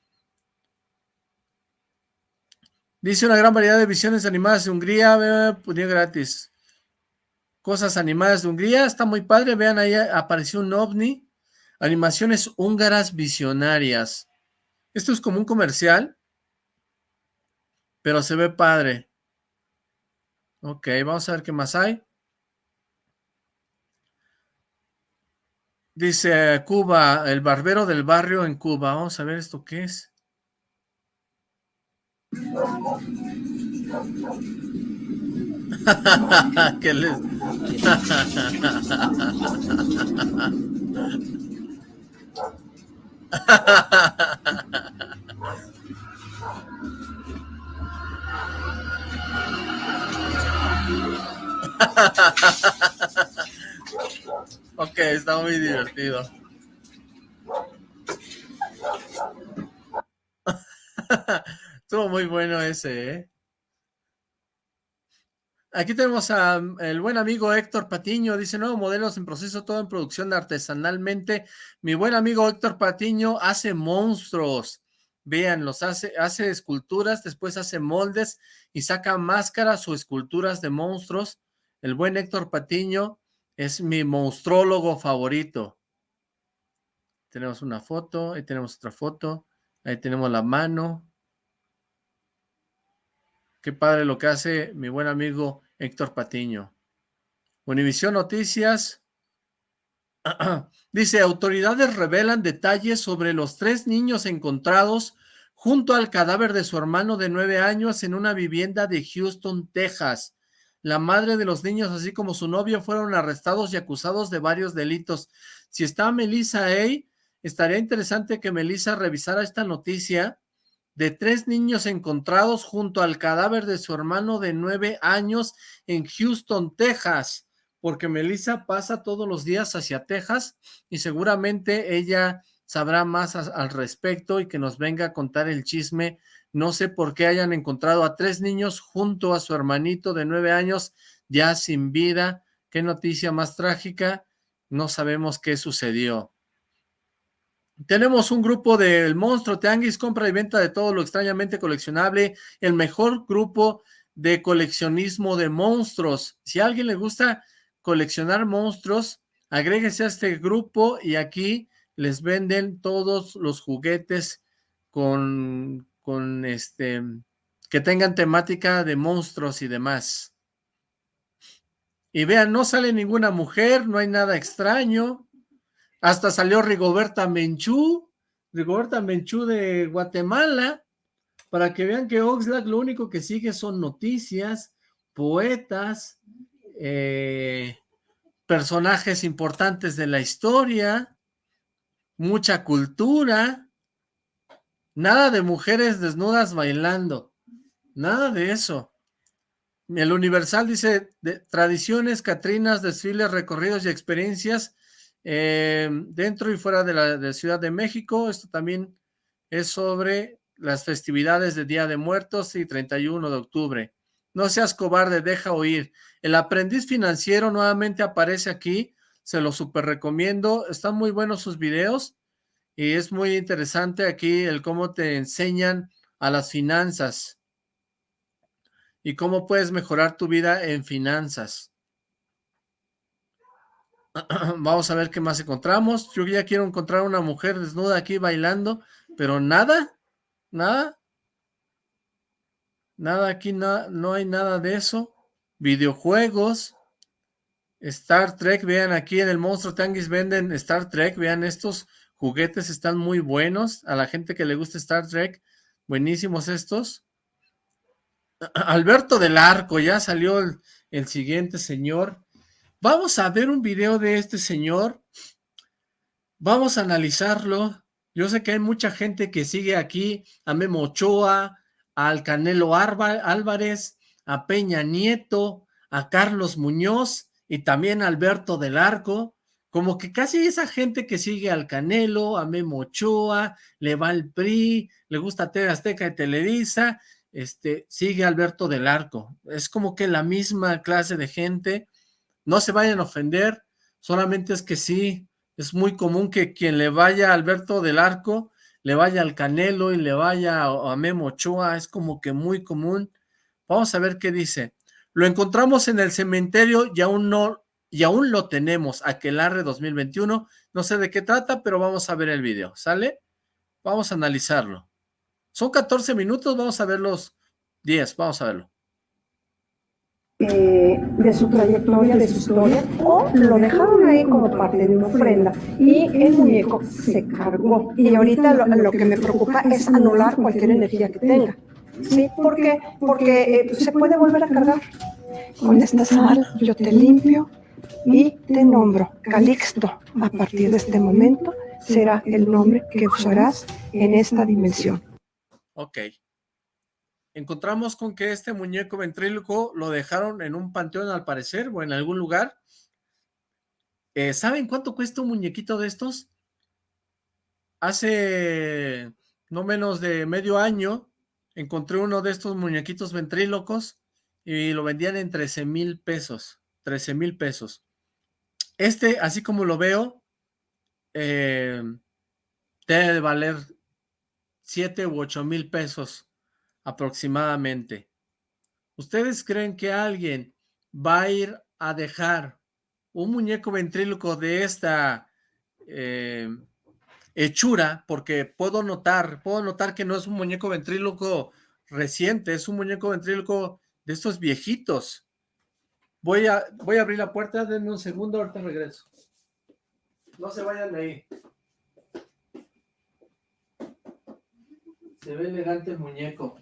Dice una gran variedad de visiones animadas de Hungría, pues gratis. Cosas animadas de Hungría, está muy padre, vean ahí apareció un ovni. Animaciones húngaras visionarias. Esto es como un comercial, pero se ve padre. Ok, vamos a ver qué más hay. Dice Cuba, el barbero del barrio en Cuba. Vamos a ver esto qué es. ¿Qué les... ok, está muy divertido. Estuvo muy bueno ese, ¿eh? Aquí tenemos al buen amigo Héctor Patiño, dice, nuevos modelos en proceso, todo en producción artesanalmente. Mi buen amigo Héctor Patiño hace monstruos. Vean, los hace, hace esculturas, después hace moldes y saca máscaras o esculturas de monstruos. El buen Héctor Patiño es mi monstrólogo favorito. Tenemos una foto, ahí tenemos otra foto, ahí tenemos la mano. Qué padre lo que hace mi buen amigo Héctor Patiño. Univisión Noticias. Dice, autoridades revelan detalles sobre los tres niños encontrados junto al cadáver de su hermano de nueve años en una vivienda de Houston, Texas. La madre de los niños, así como su novio, fueron arrestados y acusados de varios delitos. Si está Melissa A, estaría interesante que Melissa revisara esta noticia de tres niños encontrados junto al cadáver de su hermano de nueve años en Houston, Texas, porque Melissa pasa todos los días hacia Texas y seguramente ella sabrá más al respecto y que nos venga a contar el chisme. No sé por qué hayan encontrado a tres niños junto a su hermanito de nueve años ya sin vida. Qué noticia más trágica. No sabemos qué sucedió. Tenemos un grupo del Monstruo Tianguis, compra y venta de todo lo extrañamente coleccionable, el mejor grupo de coleccionismo de monstruos. Si a alguien le gusta coleccionar monstruos, agréguese a este grupo y aquí les venden todos los juguetes con, con este, que tengan temática de monstruos y demás. Y vean, no sale ninguna mujer, no hay nada extraño, hasta salió Rigoberta Menchú, Rigoberta Menchú de Guatemala, para que vean que Oxlack lo único que sigue son noticias, poetas, eh, personajes importantes de la historia, mucha cultura, nada de mujeres desnudas bailando, nada de eso. El Universal dice, tradiciones, catrinas, desfiles, recorridos y experiencias eh, dentro y fuera de la Ciudad de México. Esto también es sobre las festividades de Día de Muertos y 31 de octubre. No seas cobarde, deja oír. El aprendiz financiero nuevamente aparece aquí, se lo super recomiendo, están muy buenos sus videos y es muy interesante aquí el cómo te enseñan a las finanzas y cómo puedes mejorar tu vida en finanzas. Vamos a ver qué más encontramos. Yo ya quiero encontrar una mujer desnuda aquí bailando, pero nada, nada. Nada aquí, no hay nada de eso. Videojuegos. Star Trek, vean aquí en el Monstruo Tanguis venden Star Trek, vean estos juguetes están muy buenos, a la gente que le gusta Star Trek, buenísimos estos. Alberto del Arco, ya salió el siguiente señor, Vamos a ver un video de este señor. Vamos a analizarlo. Yo sé que hay mucha gente que sigue aquí a Memo Ochoa, al Canelo Álvarez, a Peña Nieto, a Carlos Muñoz y también a Alberto del Arco. Como que casi esa gente que sigue al Canelo, a Memo Ochoa, le va al PRI, le gusta TV Azteca y Televisa, este, sigue Alberto del Arco. Es como que la misma clase de gente no se vayan a ofender, solamente es que sí, es muy común que quien le vaya a Alberto del Arco, le vaya al Canelo y le vaya a, Memo Ochoa, es como que muy común. Vamos a ver qué dice. Lo encontramos en el cementerio y aún no, y aún lo tenemos, Aquelarre 2021. No sé de qué trata, pero vamos a ver el video, ¿sale? Vamos a analizarlo. Son 14 minutos, vamos a ver los 10, vamos a verlo. Eh, de su trayectoria, de su historia, o lo dejaron ahí como parte de una ofrenda y el muñeco se cargó. Y ahorita lo, lo que me preocupa es anular cualquier energía que tenga. ¿Sí? ¿Por qué? Porque eh, se puede volver a cargar. Con esta sal yo te limpio y te nombro Calixto. A partir de este momento será el nombre que usarás en esta dimensión. Ok. Encontramos con que este muñeco ventríloco lo dejaron en un panteón al parecer o en algún lugar. Eh, ¿Saben cuánto cuesta un muñequito de estos? Hace no menos de medio año encontré uno de estos muñequitos ventrílocos y lo vendían en 13 mil pesos. 13 mil pesos. Este, así como lo veo, eh, debe de valer 7 u 8 mil pesos aproximadamente. ¿Ustedes creen que alguien va a ir a dejar un muñeco ventríloco de esta eh, hechura? Porque puedo notar, puedo notar que no es un muñeco ventríloco reciente, es un muñeco ventríloco de estos viejitos. Voy a, voy a abrir la puerta, denme un segundo, ahorita regreso. No se vayan de ahí. Se ve elegante el muñeco.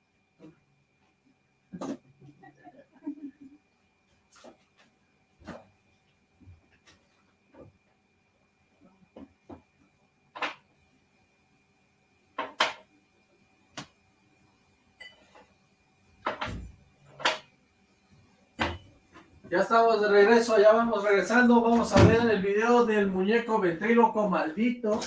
Estamos de regreso, ya vamos regresando, vamos a ver el video del muñeco ventríloco maldito.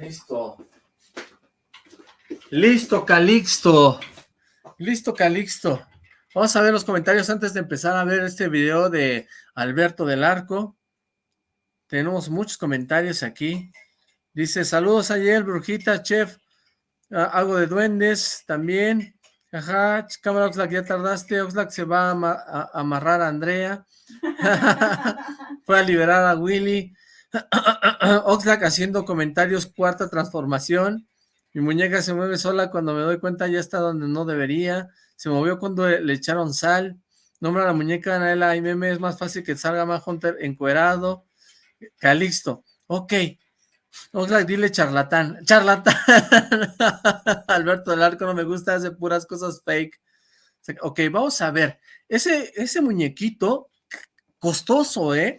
Listo. Listo, Calixto. Listo, Calixto. Vamos a ver los comentarios antes de empezar a ver este video de Alberto del Arco. Tenemos muchos comentarios aquí. Dice, saludos ayer, Brujita, Chef. Ah, algo de duendes también. Ajá, cámara Oxlack, ya tardaste. Oxlack se va a, amarrar a Andrea. Fue a liberar a Willy. Oxlack haciendo comentarios, cuarta transformación. Mi muñeca se mueve sola cuando me doy cuenta ya está donde no debería. Se movió cuando le echaron sal. Nombra a la muñeca Anaela y meme, es más fácil que salga más Hunter encuerado. Calixto. Ok. Oxlack, dile charlatán. Charlatán. Alberto del Arco no me gusta, hace puras cosas fake. Ok, vamos a ver. Ese, ese muñequito costoso, ¿eh?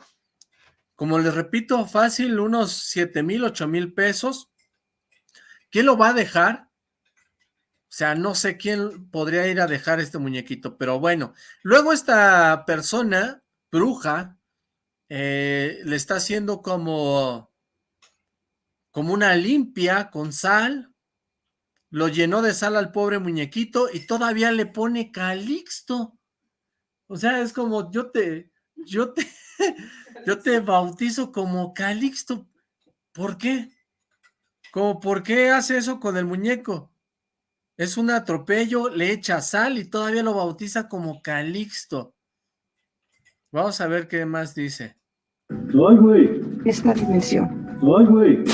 Como les repito, fácil, unos 7 mil, 8 mil pesos. ¿Quién lo va a dejar? O sea, no sé quién podría ir a dejar este muñequito, pero bueno. Luego esta persona, bruja, eh, le está haciendo como, como una limpia con sal. Lo llenó de sal al pobre muñequito y todavía le pone calixto. O sea, es como yo te, yo te, yo te bautizo como Calixto. ¿Por qué? Como, ¿por qué hace eso con el muñeco? Es un atropello, le echa sal y todavía lo bautiza como Calixto. Vamos a ver qué más dice. Ay, güey. Esta dimensión. Ay, güey.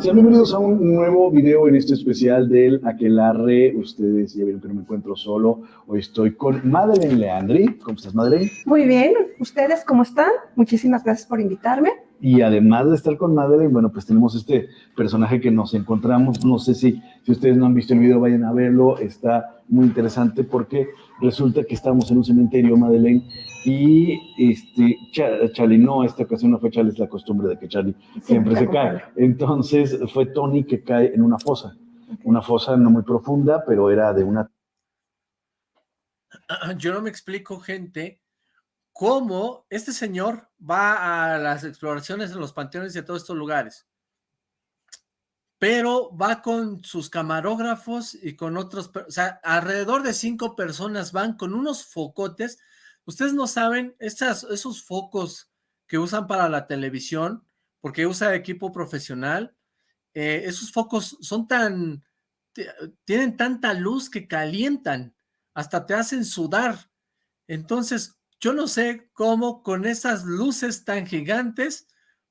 Sean bienvenidos a un nuevo video en este especial del Aquelarre. Ustedes ya vieron que no me encuentro solo. Hoy estoy con Madeleine Leandri. ¿Cómo estás, Madeleine? Muy bien. ¿Ustedes cómo están? Muchísimas gracias por invitarme. Y además de estar con Madeleine, bueno, pues tenemos este personaje que nos encontramos. No sé si, si ustedes no han visto el video, vayan a verlo. Está muy interesante porque resulta que estamos en un cementerio, Madeleine, y este, Charlie, no, esta ocasión no fue Charlie, es la costumbre de que Charlie siempre se cae. Entonces fue Tony que cae en una fosa, una fosa no muy profunda, pero era de una yo no me explico, gente, cómo este señor va a las exploraciones en los panteones de todos estos lugares, pero va con sus camarógrafos y con otros, o sea, alrededor de cinco personas van con unos focotes, ustedes no saben, esas, esos focos que usan para la televisión, porque usa equipo profesional, eh, esos focos son tan, tienen tanta luz que calientan, hasta te hacen sudar. Entonces, yo no sé cómo con esas luces tan gigantes,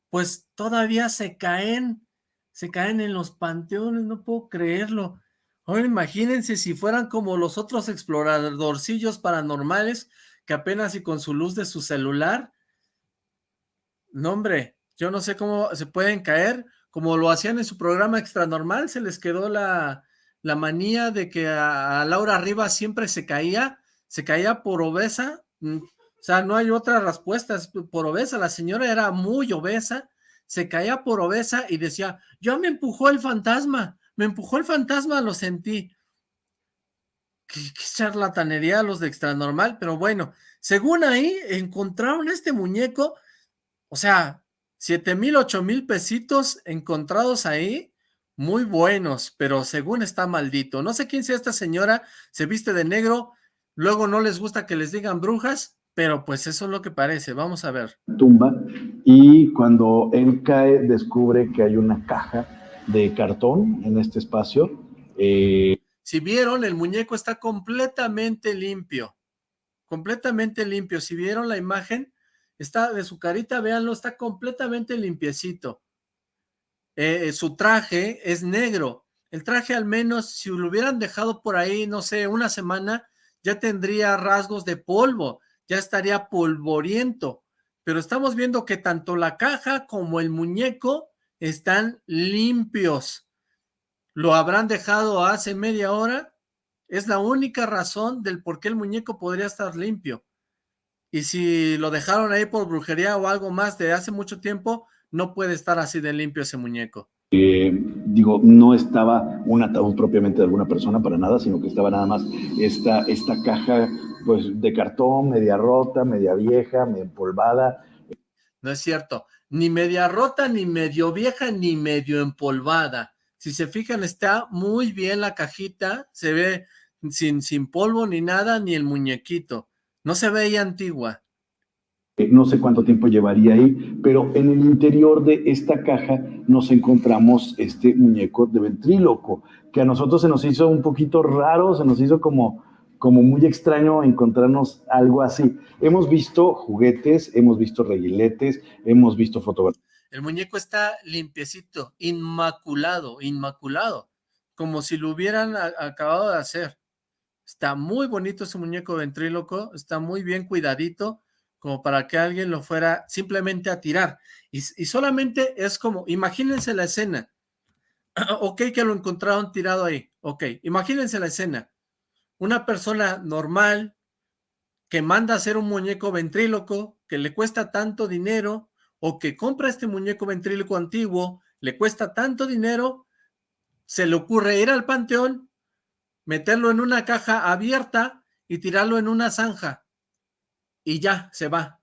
pues todavía se caen, se caen en los panteones, no puedo creerlo. Ahora imagínense si fueran como los otros exploradorcillos paranormales que apenas y con su luz de su celular, no hombre, yo no sé cómo se pueden caer, como lo hacían en su programa Extra Normal, se les quedó la, la manía de que a, Laura Rivas siempre se caía, se caía por obesa, mm, o sea, no hay otra respuesta, por obesa, la señora era muy obesa, se caía por obesa y decía, yo me empujó el fantasma, me empujó el fantasma, lo sentí. Qué, qué charlatanería los de extra normal, pero bueno, según ahí encontraron este muñeco, o sea, siete mil, ocho mil pesitos encontrados ahí, muy buenos, pero según está maldito. No sé quién sea esta señora, se viste de negro, luego no les gusta que les digan brujas, pero pues eso es lo que parece, vamos a ver. Tumba, y cuando él cae, descubre que hay una caja de cartón en este espacio. Eh, si vieron, el muñeco está completamente limpio, completamente limpio. Si vieron la imagen, está de su carita, véanlo, está completamente limpiecito. Eh, su traje es negro. El traje al menos, si lo hubieran dejado por ahí, no sé, una semana, ya tendría rasgos de polvo, ya estaría polvoriento. Pero estamos viendo que tanto la caja como el muñeco están limpios. ¿Lo habrán dejado hace media hora? Es la única razón del por qué el muñeco podría estar limpio. Y si lo dejaron ahí por brujería o algo más de hace mucho tiempo, no puede estar así de limpio ese muñeco. Eh, digo, no estaba un ataúd propiamente de alguna persona para nada, sino que estaba nada más esta, esta caja pues de cartón, media rota, media vieja, media empolvada. No es cierto, ni media rota, ni medio vieja, ni medio empolvada. Si se fijan, está muy bien la cajita, se ve sin, sin polvo ni nada, ni el muñequito. No se veía antigua. Eh, no sé cuánto tiempo llevaría ahí, pero en el interior de esta caja nos encontramos este muñeco de ventríloco, que a nosotros se nos hizo un poquito raro, se nos hizo como, como muy extraño encontrarnos algo así. Hemos visto juguetes, hemos visto reguiletes, hemos visto fotografías. El muñeco está limpiecito, inmaculado, inmaculado, como si lo hubieran acabado de hacer. Está muy bonito ese muñeco ventríloco, está muy bien cuidadito, como para que alguien lo fuera simplemente a tirar. Y, solamente es como, imagínense la escena. ok, que lo encontraron tirado ahí. Ok, imagínense la escena. Una persona normal que manda a hacer un muñeco ventríloco que le cuesta tanto dinero o que compra este muñeco ventríloco antiguo, le cuesta tanto dinero, se le ocurre ir al panteón, meterlo en una caja abierta y tirarlo en una zanja y ya, se va.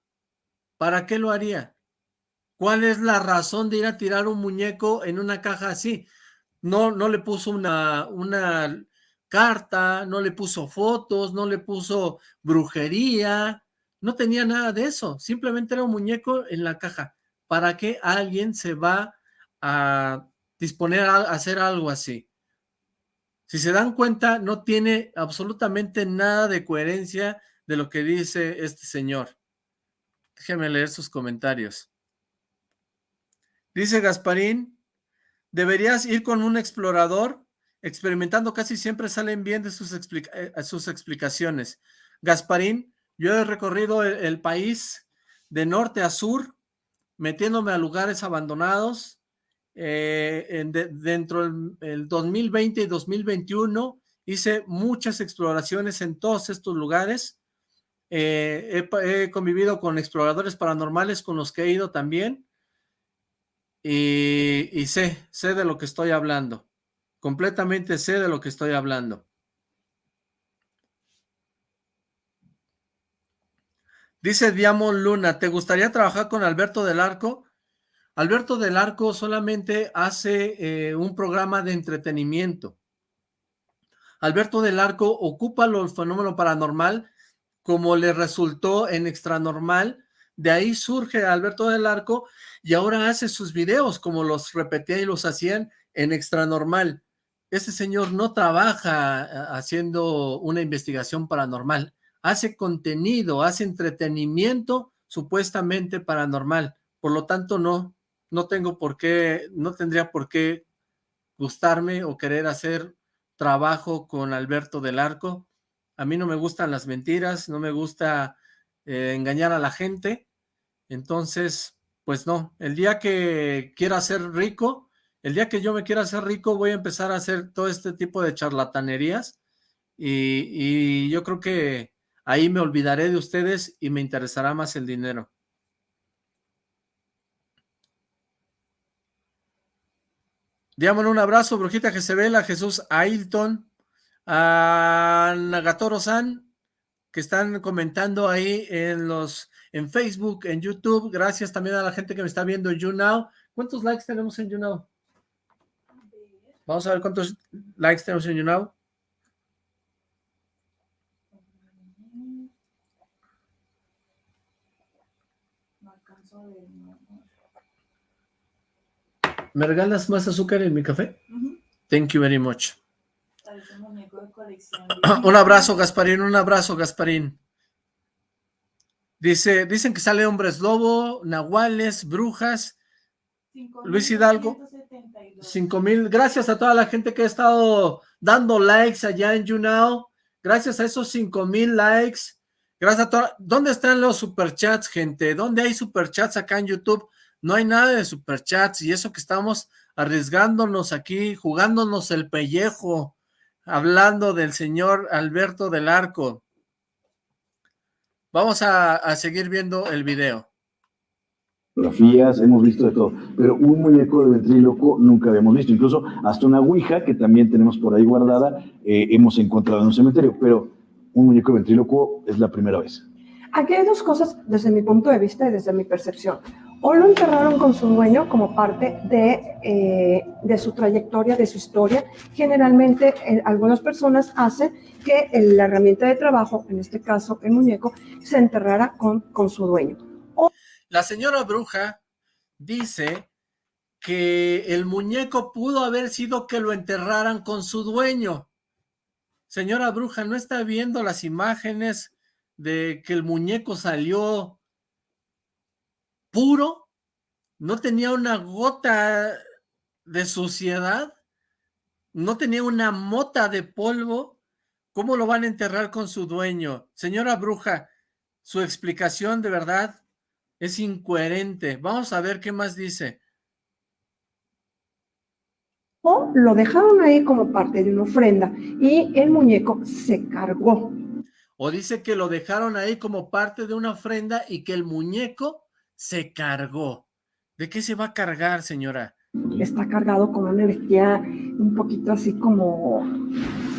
¿Para qué lo haría? ¿Cuál es la razón de ir a tirar un muñeco en una caja así? No, no le puso una, una carta, no le puso fotos, no le puso brujería, no tenía nada de eso, simplemente era un muñeco en la caja. ¿Para qué alguien se va a disponer a hacer algo así? Si se dan cuenta, no tiene absolutamente nada de coherencia de lo que dice este señor. Déjeme leer sus comentarios. Dice Gasparín, deberías ir con un explorador, experimentando casi siempre salen bien de sus, eh, sus explicaciones. Gasparín, yo he recorrido el, país de norte a sur, metiéndome a lugares abandonados, eh, dentro del 2020 y 2021 hice muchas exploraciones en todos estos lugares eh, he, convivido con exploradores paranormales con los que he ido también. Y, sé, sé de lo que estoy hablando. Completamente sé de lo que estoy hablando. Dice Diamond Luna, ¿te gustaría trabajar con Alberto del Arco? Alberto del Arco solamente hace eh, un programa de entretenimiento. Alberto del Arco ocupa el fenómeno paranormal como le resultó en Extranormal. De ahí surge Alberto del Arco y ahora hace sus videos como los repetía y los hacían en Extranormal. Ese señor no trabaja eh, haciendo una investigación paranormal hace contenido, hace entretenimiento supuestamente paranormal. Por lo tanto, no, no tengo por qué, no tendría por qué gustarme o querer hacer trabajo con Alberto del Arco. A mí no me gustan las mentiras, no me gusta eh, engañar a la gente. Entonces, pues no, el día que quiera ser rico, el día que yo me quiera hacer rico, voy a empezar a hacer todo este tipo de charlatanerías y, yo creo que Ahí me olvidaré de ustedes y me interesará más el dinero. Díganme un abrazo, Brujita Jezebel, a Jesús Ailton, a Nagatoro-san, que están comentando ahí en los en Facebook, en YouTube. Gracias también a la gente que me está viendo en YouNow. ¿Cuántos likes tenemos en YouNow? Vamos a ver cuántos likes tenemos en YouNow. ¿Me regalas más azúcar en mi café? Thank you very much. un abrazo, Gasparín, un abrazo, Gasparín. Dice, dicen que sale hombres lobo, nahuales, brujas, Luis Hidalgo. Cinco mil. Gracias a toda la gente que ha estado dando likes allá en YouNow. Gracias a esos cinco mil likes. Gracias a todos. ¿Dónde están los superchats, gente? ¿Dónde hay superchats acá en YouTube? No hay nada de superchats y eso que estamos arriesgándonos aquí, jugándonos el pellejo, hablando del señor Alberto del Arco. Vamos a seguir viendo el video. Fotografías, hemos visto de todo, pero un muñeco de ventríloco nunca habíamos visto, incluso hasta una ouija que también tenemos por ahí guardada, eh, hemos encontrado en un cementerio, pero un muñeco de ventríloco es la primera vez. Aquí hay dos cosas desde mi punto de vista y desde mi percepción. O lo enterraron con su dueño como parte de, eh, su trayectoria, de su historia. Generalmente eh, algunas personas hacen que la herramienta de trabajo, en este caso el muñeco, se enterrara con su dueño. La señora bruja dice que el muñeco pudo haber sido que lo enterraran con su dueño. Señora bruja, ¿no está viendo las imágenes de que el muñeco salió puro? ¿No tenía una gota de suciedad? ¿No tenía una mota de polvo? ¿Cómo lo van a enterrar con su dueño? Señora bruja, su explicación de verdad es incoherente. Vamos a ver qué más dice o lo dejaron ahí como parte de una ofrenda y el muñeco se cargó. O dice que lo dejaron ahí como parte de una ofrenda y que el muñeco se cargó. ¿De qué se va a cargar, señora? Está cargado con una energía un poquito así como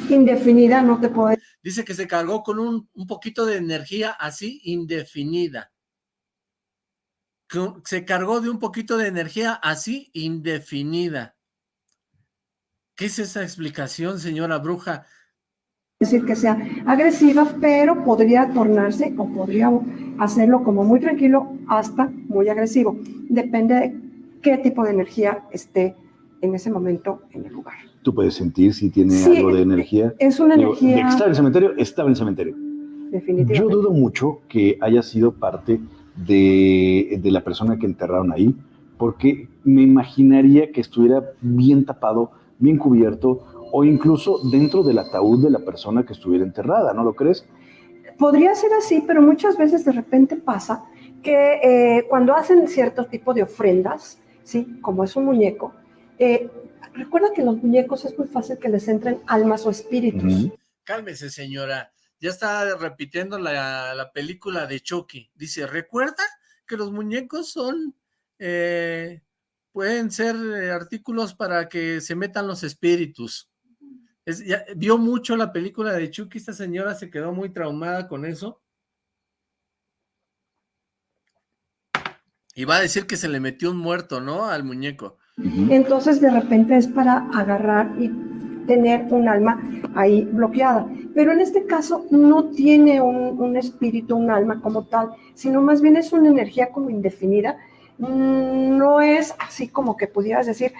indefinida, no te puedo Dice que se cargó con un, un poquito de energía así indefinida. Se cargó de un poquito de energía así indefinida. ¿Qué es esa explicación, señora bruja? decir que sea agresiva, pero podría tornarse o podría hacerlo como muy tranquilo hasta muy agresivo. Depende de qué tipo de energía esté en ese momento en el lugar. Tú puedes sentir si tiene algo de energía. Es una energía... Está en el cementerio, estaba en el cementerio. Definitivamente. Yo dudo mucho que haya sido parte de, de la persona que enterraron ahí, porque me imaginaría que estuviera bien tapado bien cubierto o incluso dentro del ataúd de la persona que estuviera enterrada, ¿no lo crees? Podría ser así, pero muchas veces de repente pasa que eh, cuando hacen cierto tipo de ofrendas, ¿sí? como es un muñeco, eh, recuerda que los muñecos es muy fácil que les entren almas o espíritus. Cálmese, señora. Ya está repitiendo la, la, película de Chucky. Dice, ¿recuerda que los muñecos son eh, pueden ser eh, artículos para que se metan los espíritus. vio mucho la película de Chucky, esta señora se quedó muy traumada con eso. Y va a decir que se le metió un muerto, ¿no? Al muñeco. Entonces de repente es para agarrar y tener un alma ahí bloqueada. Pero en este caso no tiene un, espíritu, un alma como tal, sino más bien es una energía como indefinida. Mm, No es así como que pudieras decir,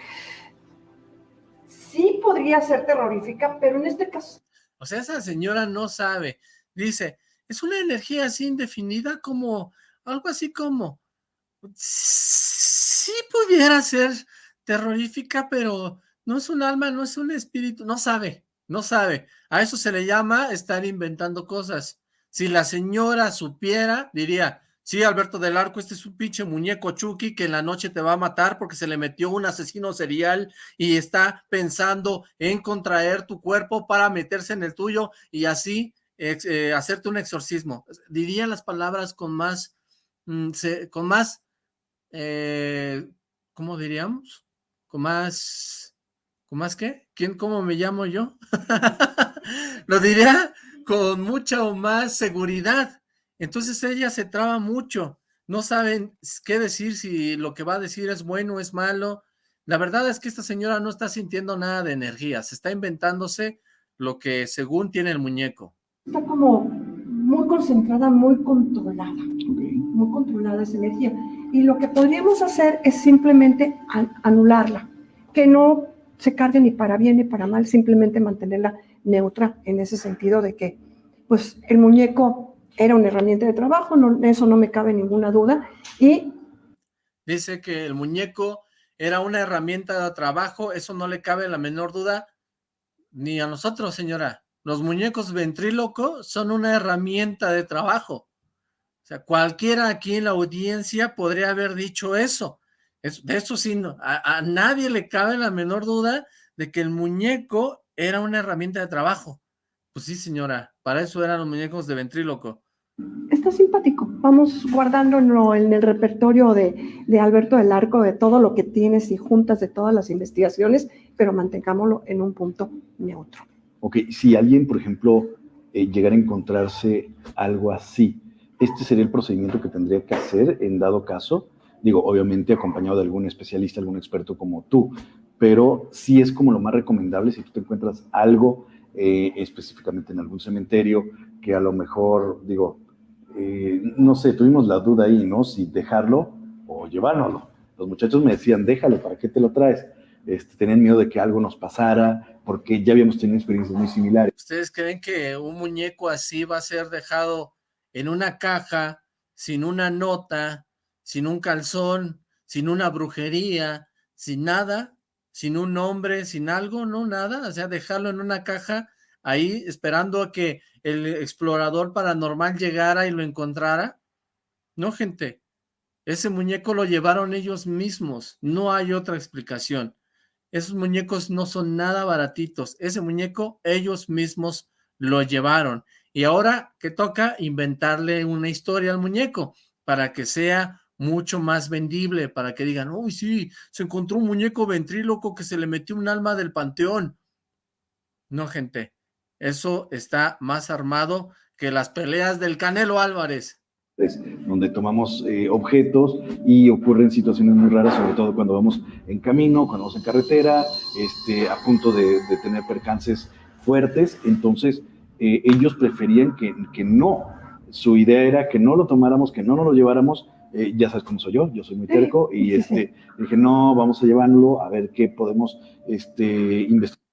sí podría ser terrorífica, pero en este caso O sea, esa señora no sabe. Dice, es una energía así indefinida como, algo así como, sí pudiera ser terrorífica, pero no es un alma, no es un espíritu, no sabe, no sabe. A eso se le llama estar inventando cosas. Si la señora supiera, diría, sí, Alberto del Arco, este es un pinche muñeco Chucky que en la noche te va a matar porque se le metió un asesino serial y está pensando en contraer tu cuerpo para meterse en el tuyo y así eh, hacerte un exorcismo. Diría las palabras con más, mm, con más, eh, ¿cómo diríamos? Con más, ¿con más qué? ¿Quién, cómo me llamo yo? Lo diría con mucha o más seguridad. Entonces ella se traba mucho. No saben qué decir, si lo que va a decir es bueno o es malo. La verdad es que esta señora no está sintiendo nada de energía. Se está inventándose lo que según tiene el muñeco. está como muy concentrada, muy controlada, muy controlada esa energía. Y lo que podríamos hacer es simplemente an- anularla, que no se cargue ni para bien ni para mal, simplemente mantenerla neutra en ese sentido de que, pues, el muñeco era una herramienta de trabajo, no, eso no me cabe ninguna duda, y Dice que el muñeco era una herramienta de trabajo, eso no le cabe la menor duda ni a nosotros, señora. Los muñecos ventríloco son una herramienta de trabajo. O sea, cualquiera aquí en la audiencia podría haber dicho eso. Es- de eso sí, no, a, a nadie le cabe la menor duda de que el muñeco era una herramienta de trabajo. Pues sí, señora, para eso eran los muñecos de ventríloco. está simpático. Vamos guardándolo en el repertorio de, de Alberto del Arco, de todo lo que tienes y juntas de todas las investigaciones, pero mantengámoslo en un punto neutro. Ok, si alguien, por ejemplo, eh, llegara a encontrarse algo así, ¿este sería el procedimiento que tendría que hacer en dado caso? Digo, obviamente acompañado de algún especialista, algún experto como tú, pero sí es como lo más recomendable si tú te encuentras algo eh, específicamente en algún cementerio que a lo mejor, digo, eh, no sé, tuvimos la duda ahí, ¿no? Si dejarlo o llevárnoslo. Los muchachos me decían, déjalo, ¿para qué te lo traes? Este, tenían miedo de que algo nos pasara, porque ya habíamos tenido experiencias muy similares. ¿Ustedes creen que un muñeco así va a ser dejado en una caja, sin una nota, sin un calzón, sin una brujería, sin nada, sin un nombre, sin algo, no nada? O sea, dejarlo en una caja ahí esperando a que el explorador paranormal llegara y lo encontrara. No, gente, ese muñeco lo llevaron ellos mismos, no hay otra explicación. Esos muñecos no son nada baratitos. Ese muñeco ellos mismos lo llevaron. Y ahora que toca inventarle una historia al muñeco para que sea mucho más vendible, para que digan, uy, sí, se encontró un muñeco ventríloco que se le metió un alma del panteón. No, gente, eso está más armado que las peleas del Canelo Álvarez. donde tomamos eh, objetos y ocurren situaciones muy raras, sobre todo cuando vamos en camino, cuando vamos en carretera, este, a punto de, tener percances fuertes. Entonces, eh, ellos preferían que, que no. Su idea era que no lo tomáramos, que no nos lo lleváramos. Eh, ya sabes cómo soy yo, yo soy muy terco y este, dije, no, vamos a llevarlo a ver qué podemos este, investigar.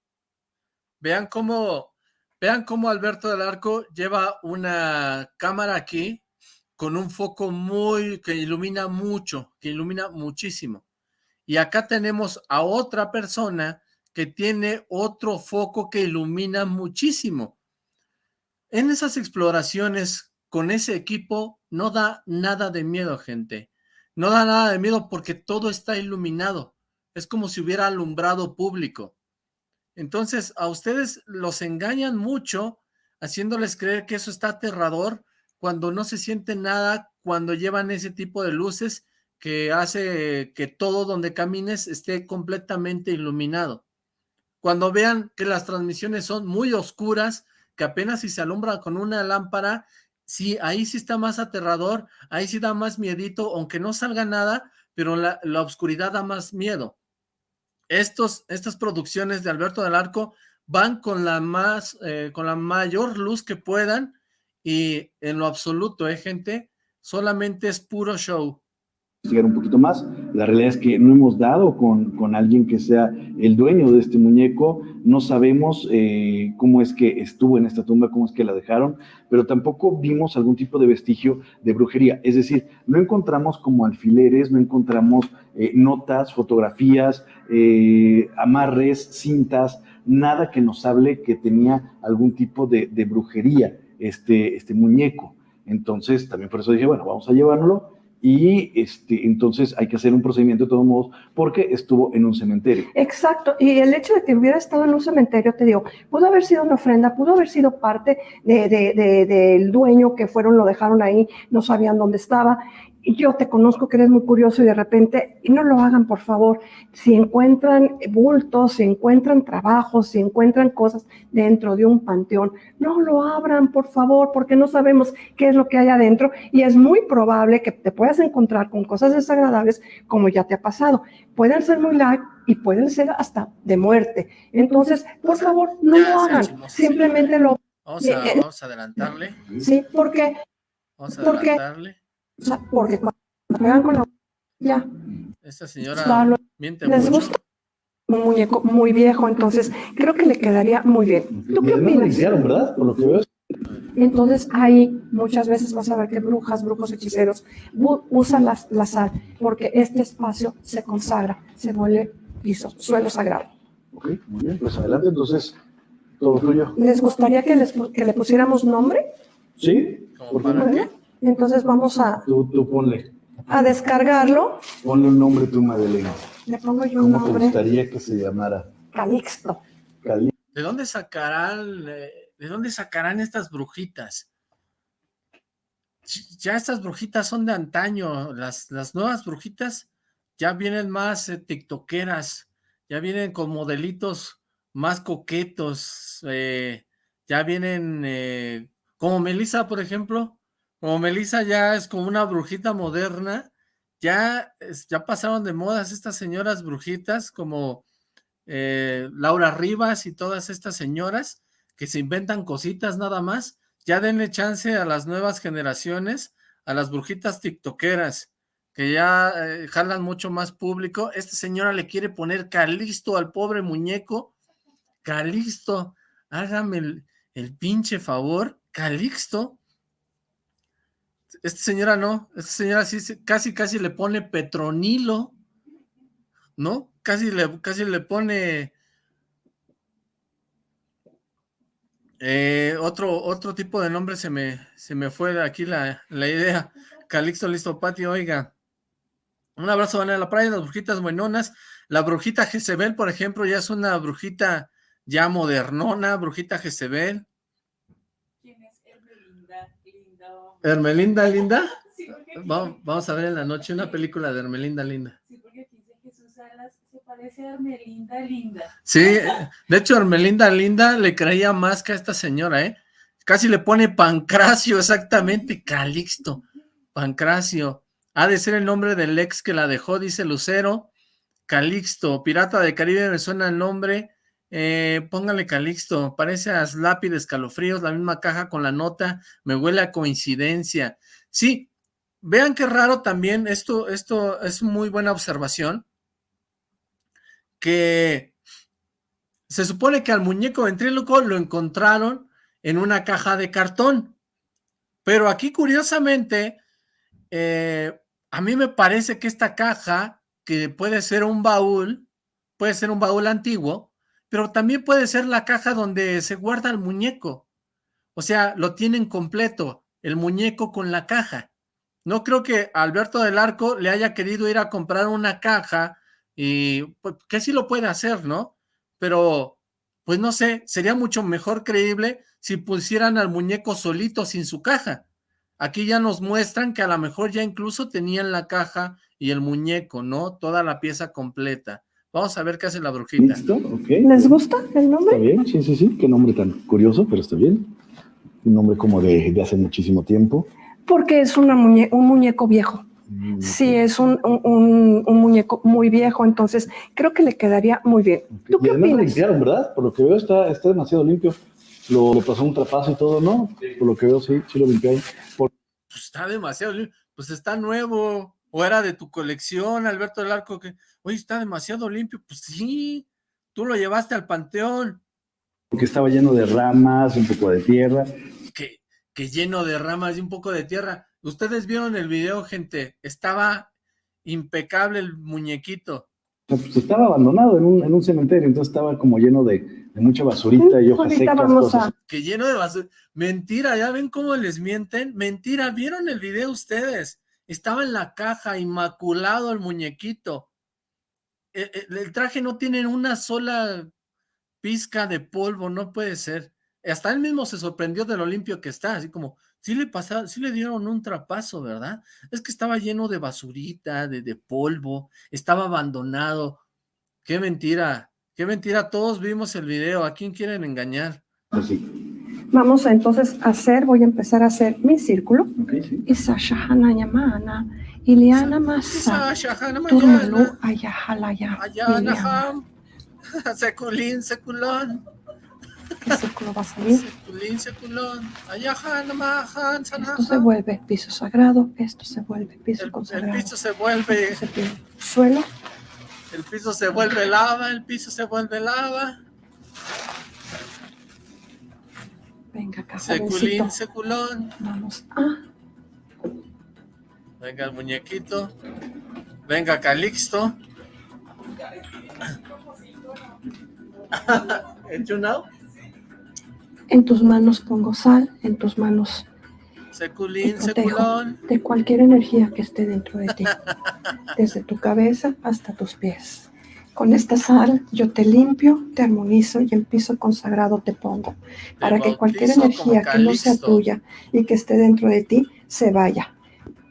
Vean cómo, vean cómo Alberto del Arco lleva una cámara aquí con un foco muy, que ilumina mucho, que ilumina muchísimo. Y acá tenemos a otra persona que tiene otro foco que ilumina muchísimo. En esas exploraciones con ese equipo no da nada de miedo, gente. No da nada de miedo porque todo está iluminado. Es como si hubiera alumbrado público. Entonces, a ustedes los engañan mucho haciéndoles creer que eso está aterrador cuando no se siente nada, cuando llevan ese tipo de luces que hace que todo donde camines esté completamente iluminado. Cuando vean que las transmisiones son muy oscuras, que apenas si se alumbra con una lámpara sí, ahí sí está más aterrador, ahí sí da más miedito, aunque no salga nada, pero la, la oscuridad da más miedo. Estos, estas producciones de Alberto del Arco van con la más, eh, con la mayor luz que puedan y en lo absoluto, ¿eh, gente? Solamente es puro show investigar un poquito más. La realidad es que no hemos dado con, con alguien que sea el dueño de este muñeco, no sabemos eh, cómo es que estuvo en esta tumba, cómo es que la dejaron, pero tampoco vimos algún tipo de vestigio de brujería. Es decir, no encontramos como alfileres, no encontramos eh, notas, fotografías, eh, amarres, cintas, nada que nos hable que tenía algún tipo de, brujería este, este muñeco. Entonces, también por eso dije, bueno, vamos a llevárnoslo y este, entonces hay que hacer un procedimiento de todos modos porque estuvo en un cementerio. Exacto, y el hecho de que hubiera estado en un cementerio, te digo, pudo haber sido una ofrenda, pudo haber sido parte del de, de, dueño que fueron, lo dejaron ahí, no sabían dónde estaba, yo te conozco que eres muy curioso y de repente, y no lo hagan por favor, si encuentran bultos, si encuentran trabajos, si encuentran cosas dentro de un panteón, no lo abran por favor, porque no sabemos qué es lo que hay adentro y es muy probable que te puedas encontrar con cosas desagradables como ya te ha pasado. Pueden ser muy light y pueden ser hasta de muerte. Entonces, por favor, no lo hagan, simplemente lo... Vamos a, vamos a adelantarle. Sí, porque... Vamos a adelantarle. Porque cuando juegan con la ya. Esta señora miente les mucho. gusta un muñeco muy viejo, entonces creo que le quedaría muy bien. ¿Tú qué opinas? ¿verdad? Por lo que veo. Entonces ahí muchas veces vas a ver que brujas, brujos, hechiceros usan la, la sal porque este espacio se consagra, se vuelve piso, suelo sagrado. Ok, muy bien, pues adelante, entonces, todo tuyo. ¿Les gustaría que, les, que le pusiéramos nombre? ¿Sí? ¿Como ¿Por qué? Entonces vamos a, Tú, tú ponle, a descargarlo. ponle un nombre tú, Madeleine. Le pongo yo un ¿Cómo te nombre, gustaría que se llamara? Calixto. Cali. ¿De dónde sacarán, eh, de dónde sacarán estas brujitas? Ya estas brujitas son de antaño, las, las nuevas brujitas ya vienen más eh, tiktokeras, ya vienen con modelitos más coquetos, eh, ya vienen eh, como Melissa, por ejemplo, como Melissa ya es como una brujita moderna, ya, ya pasaron de modas estas señoras brujitas como eh, Laura Rivas y todas estas señoras que se inventan cositas nada más, ya denle chance a las nuevas generaciones, a las brujitas tiktokeras, que ya eh, jalan mucho más público. Esta señora le quiere poner Calixto al pobre muñeco. Calixto, hágame el, el pinche favor, Calixto. Esta señora no, esta señora sí casi casi le pone Petronilo, ¿no? Casi le, casi le pone eh, otro, otro tipo de nombre se me, se me fue de aquí la, la idea. Calixto Listo Patio, oiga. Un abrazo van a la playa, las brujitas buenonas. La brujita Jezebel, por ejemplo, ya es una brujita ya modernona, brujita Jezebel. ¿Quién es Hermelinda? Linda. Hermelinda Linda. Sí, porque Vamos a ver en la noche una película de Hermelinda Linda. Sí, porque aquí dice Jesús Salas se parece a Hermelinda Linda. Sí, de hecho Hermelinda Linda le creía más que a esta señora, ¿eh? Casi le pone Pancracio, exactamente, Calixto, Pancracio. Ha de ser el nombre del ex que la dejó, dice Lucero. Calixto, Pirata de Caribe, me suena el nombre. Eh, póngale Calixto, parece a Slappy escalofríos, la misma caja con la nota, me huele a coincidencia. Sí, vean qué raro también, esto, esto es muy buena observación, que se supone que al muñeco ventríloco lo encontraron en una caja de cartón, pero aquí curiosamente, eh, a mí me parece que esta caja, que puede ser un baúl, puede ser un baúl antiguo, pero también puede ser la caja donde se guarda el muñeco. O sea, lo tienen completo, el muñeco con la caja. No creo que Alberto del Arco le haya querido ir a comprar una caja y pues, que sí lo puede hacer, ¿no? Pero, pues no sé, sería mucho mejor creíble si pusieran al muñeco solito sin su caja. Aquí ya nos muestran que a lo mejor ya incluso tenían la caja y el muñeco, ¿no? Toda la pieza completa. Vamos a ver qué hace la brujita. ¿Listo? Ok. ¿Les gusta el Está nombre? bien, sí, sí, sí. Qué nombre tan curioso, pero está bien. un nombre como de, de hace muchísimo tiempo. Porque es una muñe un muñeco viejo. Mm, Sí, es un, un- un muñeco muy viejo, entonces creo que le quedaría muy bien. ¿Tú Y qué además lo limpiaron, ¿verdad? Por lo que veo está, está demasiado limpio. Lo, le pasó un trapazo y todo, ¿no? Por lo que veo, sí, sí lo limpiaron. Por- Pues está demasiado, limpio. pues está nuevo, o era de tu colección, Alberto del Arco, que, oye, está demasiado limpio, pues sí, tú lo llevaste al panteón, porque estaba lleno de ramas, un poco de tierra. que, que lleno de ramas y un poco de tierra. Ustedes vieron el video, gente, estaba impecable el muñequito. Pues estaba abandonado en un, en un cementerio, entonces estaba como lleno de, de mucha basurita y hojas secas. cosas. que lleno de basura. Mentira, ¿ya ven cómo les mienten? Mentira, ¿vieron el video ustedes? Estaba en la caja, inmaculado el muñequito. El, el- el traje no tiene una sola pizca de polvo, no puede ser. Hasta él mismo se sorprendió de lo limpio que está, así como, sí le pasaron, sí le dieron un trapazo, ¿verdad? Es que estaba lleno de basurita, de, polvo, estaba abandonado. Qué mentira, qué mentira, todos vimos el video, ¿a quién quieren engañar? Pues sí. Vamos a entonces hacer, voy a empezar a hacer mi círculo. Isa shahana yamana, Iliana masa, Turmalu ayahalaya, Iliana. Seculín, Seculón, ¿Qué círculo va a salir? Seculín, Seculón, Esto se vuelve piso sagrado, esto se vuelve piso El, el consagrado. piso se vuelve, Esto se vuelve suelo, el piso se vuelve lava, el piso se vuelve lava. Venga Seculín. Seculón. Vamos a Venga el muñequito. Venga Calixto. ¿El you know? En tus manos pongo sal, en tus manos Seculín. Seculón. de cualquier energía que esté dentro de ti, desde tu cabeza hasta tus pies. Con esta sal yo te limpio, te armonizo y en piso consagrado te pongo, para que cualquier energía que no sea tuya y que esté dentro de ti se vaya.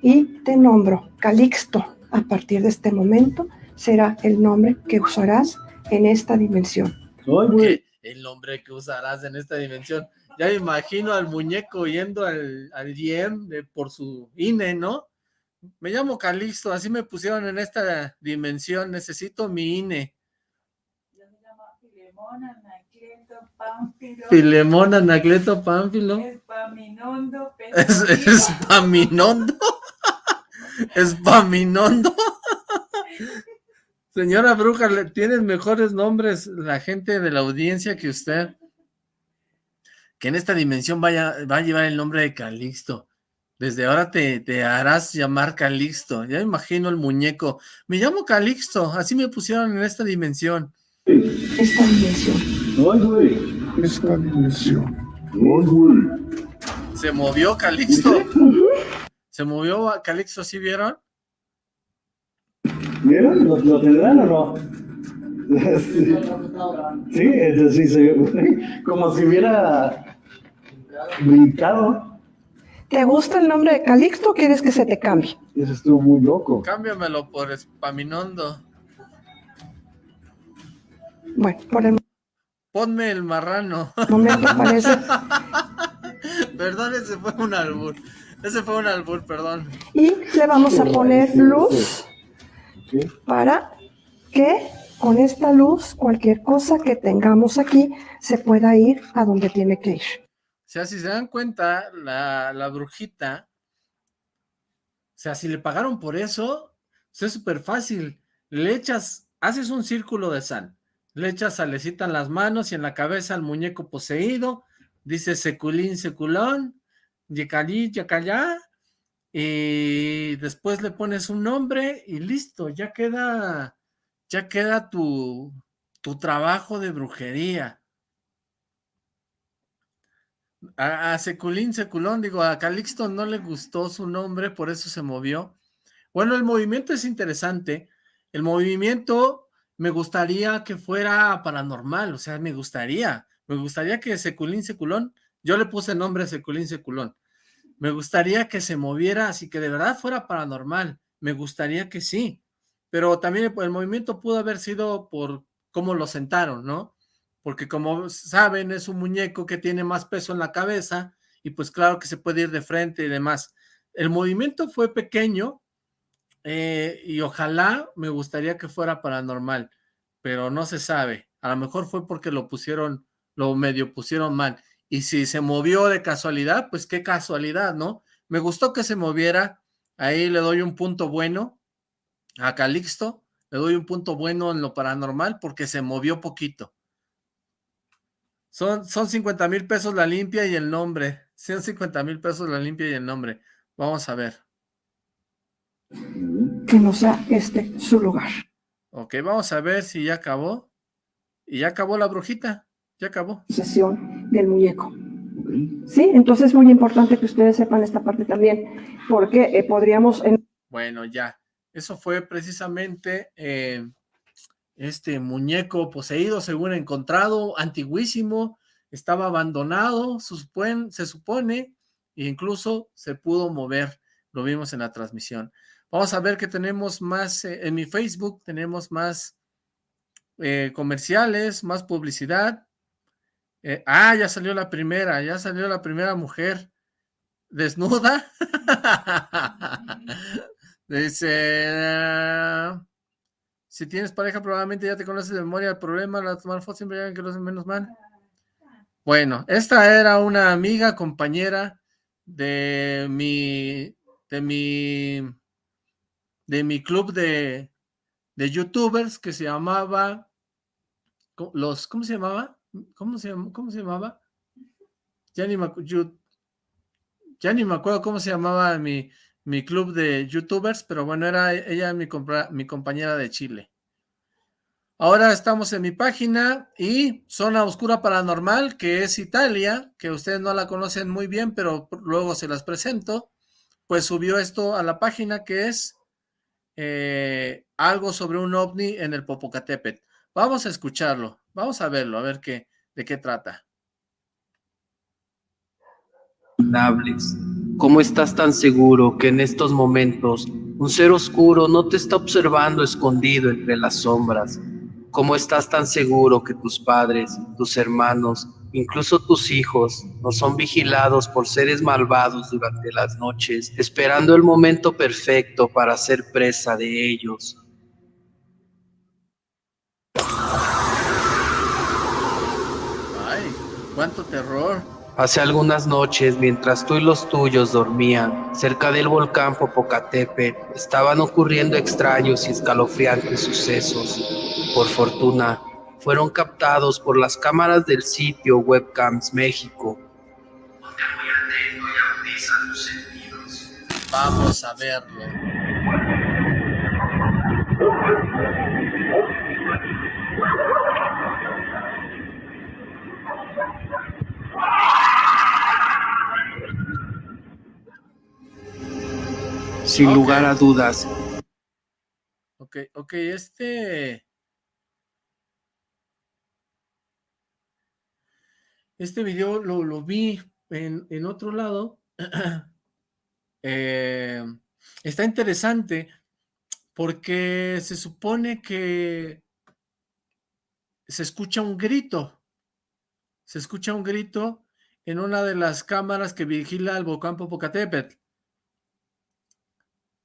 Y te nombro Calixto. A partir de este momento será el nombre que usarás en esta dimensión. El nombre que usarás en esta dimensión. Ya me imagino al muñeco yendo al, al IEM de- por su INE, ¿no? Me llamo Calixto, así me pusieron en esta dimensión, necesito mi INE. Yo me llamo Filemón, Anacleto, Pánfilo, Filemón, Anacleto, Pánfilo. Espaminondo, Es, Pedro es Paminondo. Es Paminondo. Señora Bruja, le tienes mejores nombres la gente de la audiencia que usted. Que en esta dimensión vaya, va a llevar el nombre de Calixto. Desde ahora te, te harás llamar Calixto. Ya me imagino el muñeco. Me llamo Calixto, así me pusieron en esta dimensión. Esta dimensión. Ay, güey. esta dimensión. Ay, güey. Se movió Calixto. Se movió a Calixto, ¿sí vieron? ¿Vieron? ¿Lo, lo tendrán o no? Sí, sí, eso sí se. Como si hubiera brincado. ¿Te gusta el nombre de Calixto o quieres que se te cambie? Eso estuvo muy loco. Cámbiamelo por Espaminondo. Bueno, por el Ponme el marrano. momento parece. Perdón, ese fue un albur. Ese fue un albur, perdón. Y le vamos a poner luz para que con esta luz cualquier cosa que tengamos aquí se pueda ir a donde tiene que ir. Sea, si se dan cuenta, la, la brujita, o sea, si le pagaron por eso, pues es súper fácil. Le echas, haces un círculo de sal, le echas salecita en las manos y en la cabeza al muñeco poseído, dice seculín, seculón, yecalí, yacallá, y después le pones un nombre y listo, ya queda, ya queda tu, tu trabajo de brujería. A, Seculín, Seculón, digo, a Calixto no le gustó su nombre, por eso se movió. Bueno, el movimiento es interesante. El movimiento me gustaría que fuera paranormal, o sea, me gustaría, me gustaría que Seculín, Seculón, yo le puse nombre a Seculín, Seculón. Me gustaría que se moviera así que de verdad fuera paranormal. Me gustaría que sí. Pero también el movimiento pudo haber sido por cómo lo sentaron, ¿no? Porque como saben es un muñeco que tiene más peso en la cabeza y pues claro que se puede ir de frente y demás. El movimiento fue pequeño eh, y ojalá me gustaría que fuera paranormal, pero no se sabe. A lo mejor fue porque lo pusieron, lo medio pusieron mal. Y si se movió de casualidad, pues qué casualidad, ¿no? Me gustó que se moviera, ahí le doy un punto bueno a Calixto, le doy un punto bueno en lo paranormal porque se movió poquito. Son, son 50 mil pesos la limpia y el nombre. 150 mil pesos la limpia y el nombre. Vamos a ver. Que no sea este su lugar. Ok, vamos a ver si ya acabó. Y ya acabó la brujita. Ya acabó. Sesión del muñeco. Sí, entonces es muy importante que ustedes sepan esta parte también, porque eh, podríamos... Bueno, ya. Eso fue precisamente eh, este muñeco poseído, según encontrado, antiguísimo, estaba abandonado, se supone, e incluso se pudo mover, lo vimos en la transmisión. Vamos a ver que tenemos más, eh, en mi Facebook tenemos más eh, comerciales, más publicidad. ah, ya salió la primera, ya salió la primera mujer desnuda. Dice, si tienes pareja probablemente ya te conoces de memoria el problema, la tomar fotos siempre llegan que lo hacen menos mal. Bueno, esta era una amiga, compañera de mi, de mi, de mi club de, de youtubers que se llamaba, los, ¿cómo se llamaba? ¿Cómo se, cómo se llamaba? Ya ni me, ya ni me acuerdo cómo se llamaba mi, mi club de youtubers, pero bueno, era ella mi, mi compañera de Chile. Ahora estamos en mi página y Zona Oscura Paranormal, que es Italia, que ustedes no la conocen muy bien, pero luego se las presento, pues subió esto a la página que es eh, algo sobre un ovni en el Popocatépetl. Vamos a escucharlo, vamos a verlo, a ver qué, de qué trata. ¿Cómo estás tan seguro que en estos momentos un ser oscuro no te está observando escondido entre las sombras? ¿Cómo estás tan seguro que tus padres, tus hermanos, incluso tus hijos, no son vigilados por seres malvados durante las noches, esperando el momento perfecto para ser presa de ellos? Ay, cuánto terror. Hace algunas noches, mientras tú y los tuyos dormían, cerca del volcán Popocatépetl, estaban ocurriendo extraños y escalofriantes sucesos. Por fortuna, fueron captados por las cámaras del sitio Webcams México. Vamos a verlo. Sin lugar a dudas. Ok, ok, este... Este video lo, vi en, otro lado. Eh, está interesante porque se supone que se escucha un grito. Se escucha un grito en una de las cámaras que vigila el volcán Popocatépetl.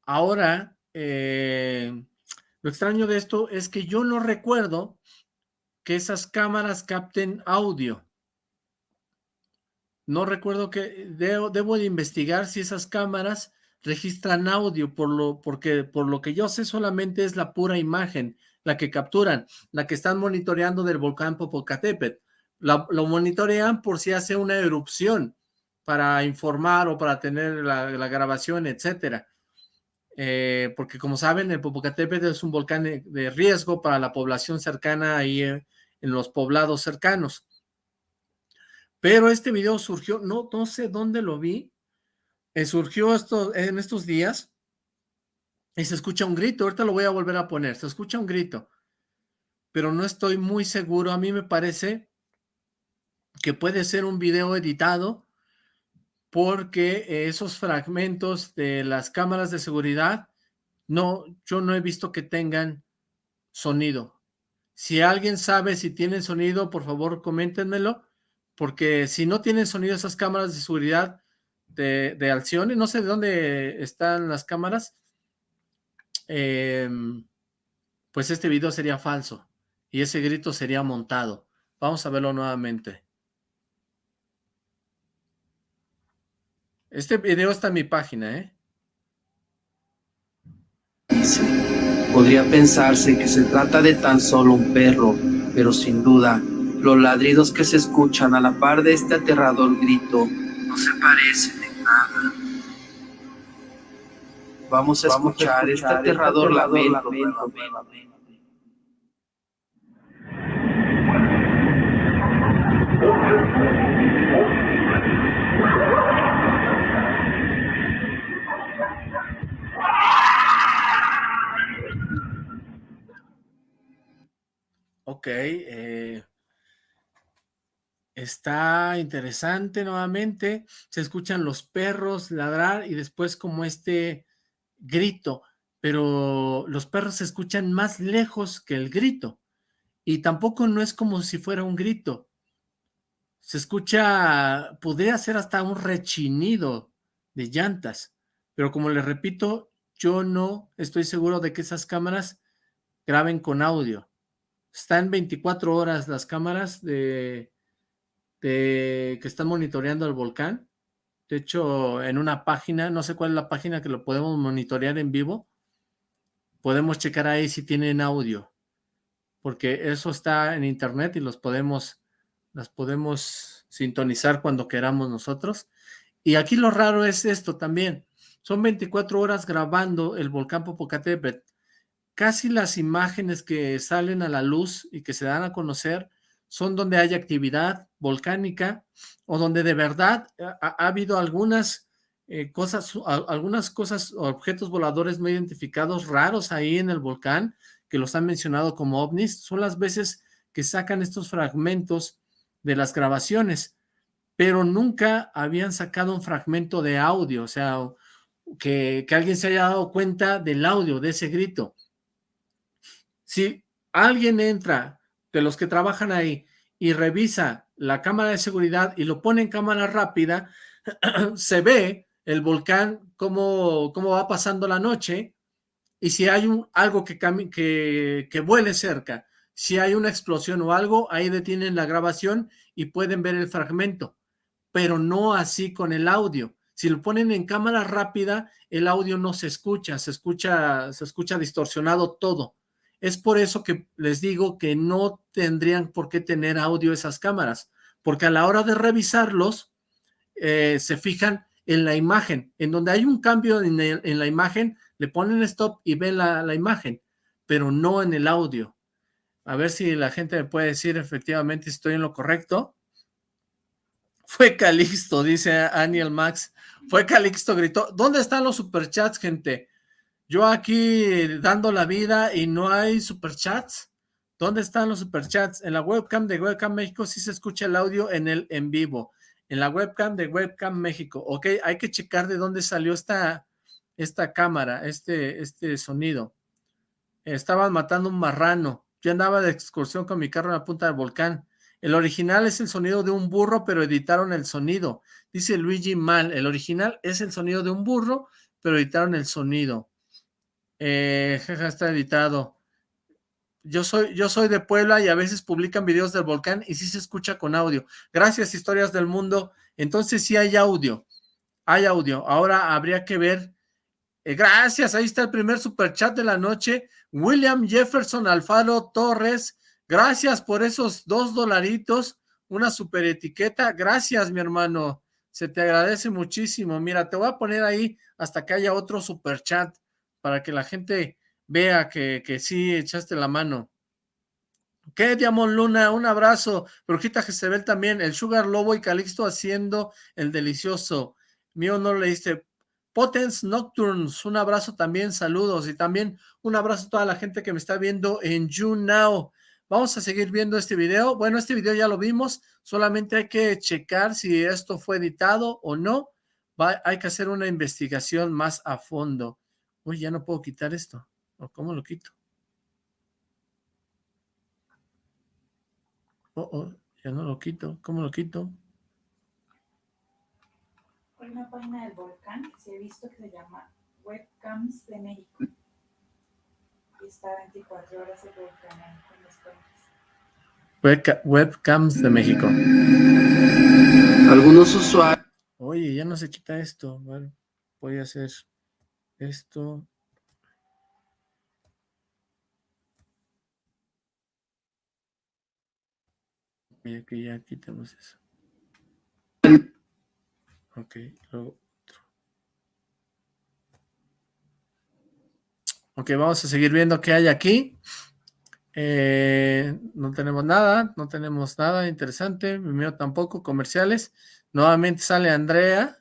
Ahora, eh, lo extraño de esto es que yo no recuerdo que esas cámaras capten audio. No recuerdo que, debo, de investigar si esas cámaras registran audio, por lo, porque por lo que yo sé solamente es la pura imagen, la que capturan, la que están monitoreando del volcán Popocatépetl. lo monitorean por si hace una erupción para informar o para tener la, la grabación, etcétera. Eh, porque como saben, el Popocatépetl es un volcán de riesgo para la población cercana ahí eh, en los poblados cercanos. Pero este video surgió, no, no sé dónde lo vi, eh, surgió esto, en estos días y se escucha un grito, ahorita lo voy a volver a poner, se escucha un grito, pero no estoy muy seguro, a mí me parece que puede ser un video editado porque esos fragmentos de las cámaras de seguridad, no, yo no he visto que tengan sonido. Si alguien sabe si tienen sonido, por favor, coméntenmelo, porque si no tienen sonido esas cámaras de seguridad de, de Alcione, no sé de dónde están las cámaras, em, pues este video sería falso y ese grito sería montado. Vamos a verlo nuevamente. Este video está en mi página, ¿eh? Podría pensarse que se trata de tan solo un perro, pero sin duda, los ladridos que se escuchan a la par de este aterrador grito no se parecen en nada. Vamos a escuchar, este aterrador lamento. Ok, eh, está interesante nuevamente, se escuchan los perros ladrar y después como este grito, pero los perros se escuchan más lejos que el grito. Y tampoco no es como si fuera un grito, se escucha, podría ser hasta un rechinido de llantas, pero como les repito, yo no estoy seguro de que esas cámaras graben con audio. Están 24 horas las cámaras de, que están monitoreando el volcán. De hecho, en una página, no sé cuál es la página que lo podemos monitorear en vivo, podemos checar ahí si tienen audio, porque eso está en internet y los podemos, las podemos sintonizar cuando queramos nosotros. Y aquí lo raro es esto también, son 24 horas grabando el volcán Popocatépetl, casi las imágenes que salen a la luz y que se dan a conocer son donde hay actividad volcánica o donde de verdad ha, habido algunas eh, cosas, algunas cosas, objetos voladores no identificados raros ahí en el volcán, que los han mencionado como ovnis, son las veces que sacan estos fragmentos de las grabaciones, pero nunca habían sacado un fragmento de audio, o sea, que, que alguien se haya dado cuenta del audio, de ese grito. Si alguien entra de los que trabajan ahí y revisa la cámara de seguridad y lo pone en cámara rápida, se ve el volcán cómo, cómo va pasando la noche y si hay un, algo que, que, que vuele cerca, si hay una explosión o algo, ahí detienen la grabación y pueden ver el fragmento, pero no así con el audio. Si lo ponen en cámara rápida, el audio no se escucha, se escucha, se escucha distorsionado todo. Es por eso que les digo que no tendrían por qué tener audio esas cámaras, porque a la hora de revisarlos, eh, se fijan en la imagen. En donde hay un cambio en, la imagen, le ponen stop y ven la, la, imagen, pero no en el audio. A ver si la gente me puede decir efectivamente si estoy en lo correcto. Fue Calixto, dice Aniel Max. Fue Calixto, gritó. ¿Dónde están los superchats, gente? Yo aquí dando la vida y no hay superchats. ¿Dónde están los superchats? En la webcam de Webcam México sí se escucha el audio en el en vivo. En la webcam de Webcam México. Ok, hay que checar de dónde salió esta, esta cámara, este, este sonido. Estaban matando un marrano. Yo andaba de excursión con mi carro en la punta del volcán. El original es el sonido de un burro, pero editaron el sonido. Dice Luigi Mal, el original es el sonido de un burro, pero editaron el sonido. Eh, está editado. Yo soy, yo soy de Puebla y a veces publican videos del volcán y sí se escucha con audio. Gracias, Historias del Mundo. Entonces sí hay audio. Hay audio. Ahora habría que ver. Eh, gracias, ahí está el primer super chat de la noche. William Jefferson Alfaro Torres. Gracias por esos dos dolaritos. Una super etiqueta. Gracias, mi hermano. Se te agradece muchísimo. Mira, te voy a poner ahí hasta que haya otro super chat para que la gente vea que, sí echaste la mano. ¿Qué, Diamond Luna? Un abrazo. Brujita Jezebel también. El Sugar Lobo y Calixto haciendo el delicioso. Mío no le leíste. Potence Nocturnes, un abrazo también, saludos. Y también un abrazo a toda la gente que me está viendo en YouNow. Vamos a seguir viendo este video. Bueno, este video ya lo vimos. Solamente hay que checar si esto fue editado o no. hay que hacer una investigación más a fondo. Uy, ya no puedo quitar esto. ¿O cómo lo quito? Oh, oh, Ya no lo quito. ¿Cómo lo quito? Hay una página del volcán que se ha visto que se llama Webcams de México. Y está 24 horas el volcán ahí con los cuentos. webcams de México. Algunos usuarios. Oye, ya no se quita esto. Bueno, voy a hacer esto. Mira que ya quitamos eso. Ok, otro. Ok, vamos a seguir viendo qué hay aquí. Eh, no tenemos nada, no tenemos nada interesante, mío tampoco, comerciales. Nuevamente sale Andrea.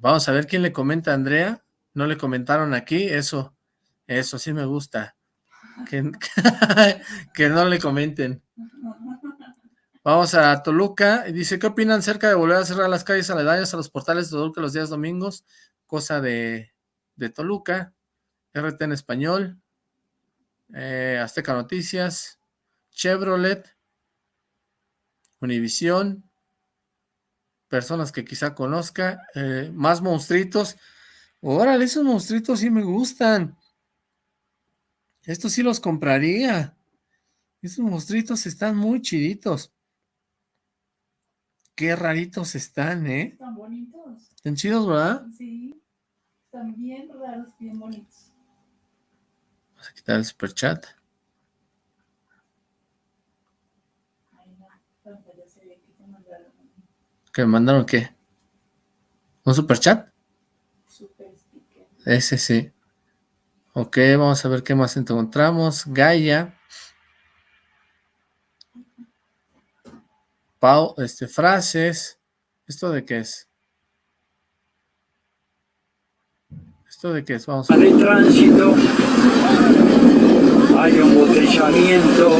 Vamos a ver quién le comenta a Andrea. No le comentaron aquí, eso, eso sí me gusta. Que, no le comenten. Vamos a Toluca. y Dice, ¿qué opinan acerca de volver a cerrar las calles aledañas a los portales de Toluca los días domingos? Cosa de, de Toluca. RT en español. Eh, Azteca Noticias. Chevrolet. Univisión. Personas que quizá conozca. Eh, más monstruitos. Órale, esos monstruitos sí me gustan. Estos sí los compraría. Esos monstruitos están muy chiditos. Qué raritos están, ¿eh? Están bonitos. Están chidos, ¿verdad? Sí. Están bien raros, bien bonitos. Vamos a quitar el superchat. ¿Que me mandaron qué? ¿Un superchat? Super sticker. Ese sí. Ok, vamos a ver qué más encontramos. Gaia. Pau, este, frases. ¿Esto de qué es? ¿Esto de qué es? Vamos a ver. de tránsito hay embotellamiento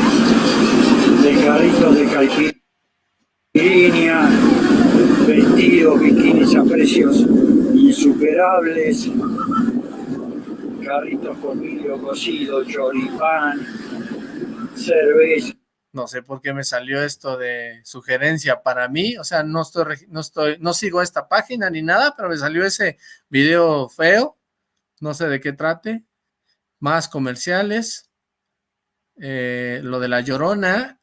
de carritos de caipirinha, vestidos, bikinis a precios insuperables, carritos con vidrio cocido, choripán, cerveza. No sé por qué me salió esto de sugerencia para mí, o sea, no estoy, no estoy, no sigo esta página ni nada, pero me salió ese video feo, no sé de qué trate, más comerciales, eh, lo de La Llorona,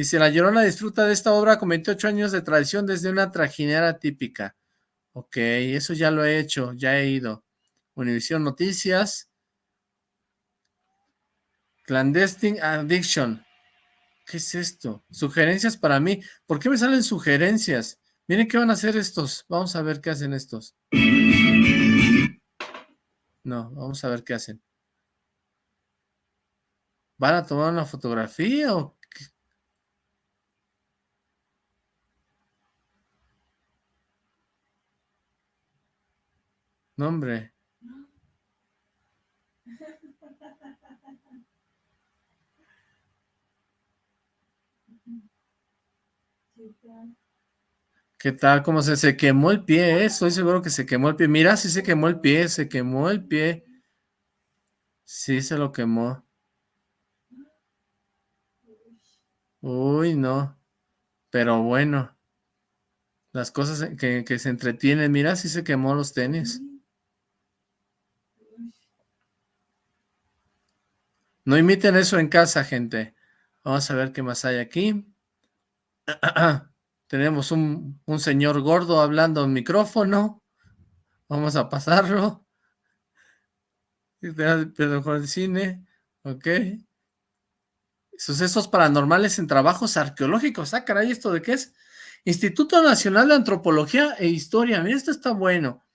dice, La Llorona disfruta de esta obra con 28 años de tradición desde una trajinera típica, ok, eso ya lo he hecho, ya he ido, Univisión Noticias, Clandestine Addiction, ¿Qué es esto? Sugerencias para mí. ¿Por qué me salen sugerencias? Miren qué van a hacer estos. Vamos a ver qué hacen estos. No, vamos a ver qué hacen. ¿Van a tomar una fotografía o No. ¿Qué tal? ¿Cómo se, se quemó el pie? eh? Estoy seguro que se quemó el pie. Mira, sí se quemó el pie, se quemó el pie. Sí se lo quemó. Uy, no. Pero bueno. Las cosas que, que se entretienen. Mira, sí se quemó los tenis. No imiten eso en casa, gente. Vamos a ver qué más hay aquí. Tenemos un, un, señor gordo hablando en micrófono. Vamos a pasarlo. Pedro Juan Cine. Ok. Sucesos paranormales en trabajos arqueológicos. Ah, caray, ¿esto de qué es? Instituto Nacional de Antropología e Historia. Mira, esto está bueno.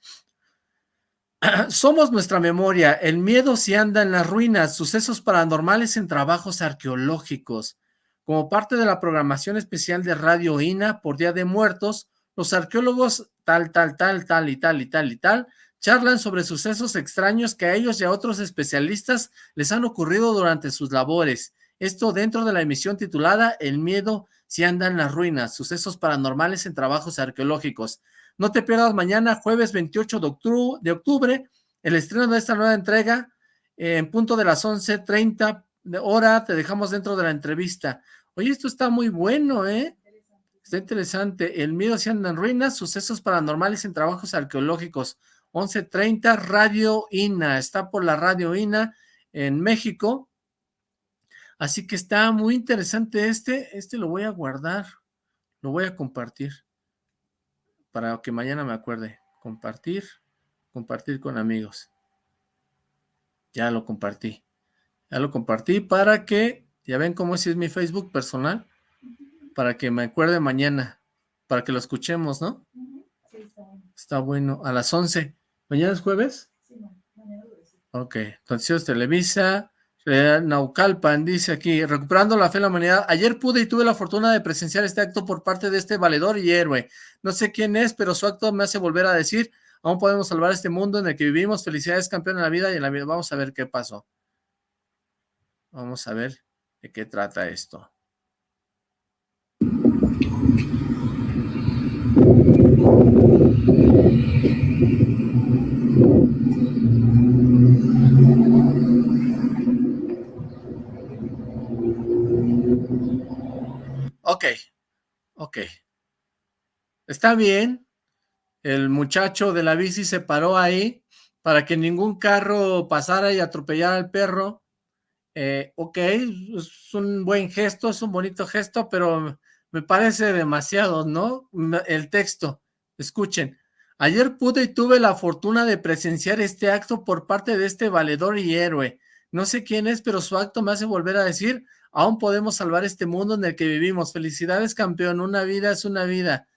Somos nuestra memoria. El miedo se anda en las ruinas. Sucesos paranormales en trabajos arqueológicos. Como parte de la programación especial de Radio INA por Día de Muertos, los arqueólogos tal, tal, tal, tal y tal y tal y tal charlan sobre sucesos extraños que a ellos y a otros especialistas les han ocurrido durante sus labores. Esto dentro de la emisión titulada El miedo si anda en las ruinas, sucesos paranormales en trabajos arqueológicos. No te pierdas mañana, jueves 28 de octubre, el estreno de esta nueva entrega en punto de las 11.30 de hora, te dejamos dentro de la entrevista. Oye, esto está muy bueno, ¿eh? Está interesante. El miedo se anda en ruinas, sucesos paranormales en trabajos arqueológicos. 11.30, Radio INA. Está por la Radio INA en México. Así que está muy interesante este. Este lo voy a guardar. Lo voy a compartir. Para que mañana me acuerde. Compartir. Compartir con amigos. Ya lo compartí. Ya lo compartí para que, ya ven cómo es, es mi Facebook personal, para que me acuerde mañana, para que lo escuchemos, ¿no? Sí, está bueno. Está bueno, a las 11. ¿Mañana es jueves? Sí, mañana es Ok, entonces Televisa, Naucalpan dice aquí, recuperando la fe en la humanidad, ayer pude y tuve la fortuna de presenciar este acto por parte de este valedor y héroe. No sé quién es, pero su acto me hace volver a decir, aún podemos salvar este mundo en el que vivimos, felicidades campeón en la vida y en la vida. Vamos a ver qué pasó. Vamos a ver de qué trata esto. Ok, ok. Está bien. El muchacho de la bici se paró ahí para que ningún carro pasara y atropellara al perro eh, ok, es un buen gesto, es un bonito gesto, pero me parece demasiado, ¿no? El texto, escuchen. Ayer pude y tuve la fortuna de presenciar este acto por parte de este valedor y héroe. No sé quién es, pero su acto me hace volver a decir, aún podemos salvar este mundo en el que vivimos. Felicidades, campeón, una vida es una vida.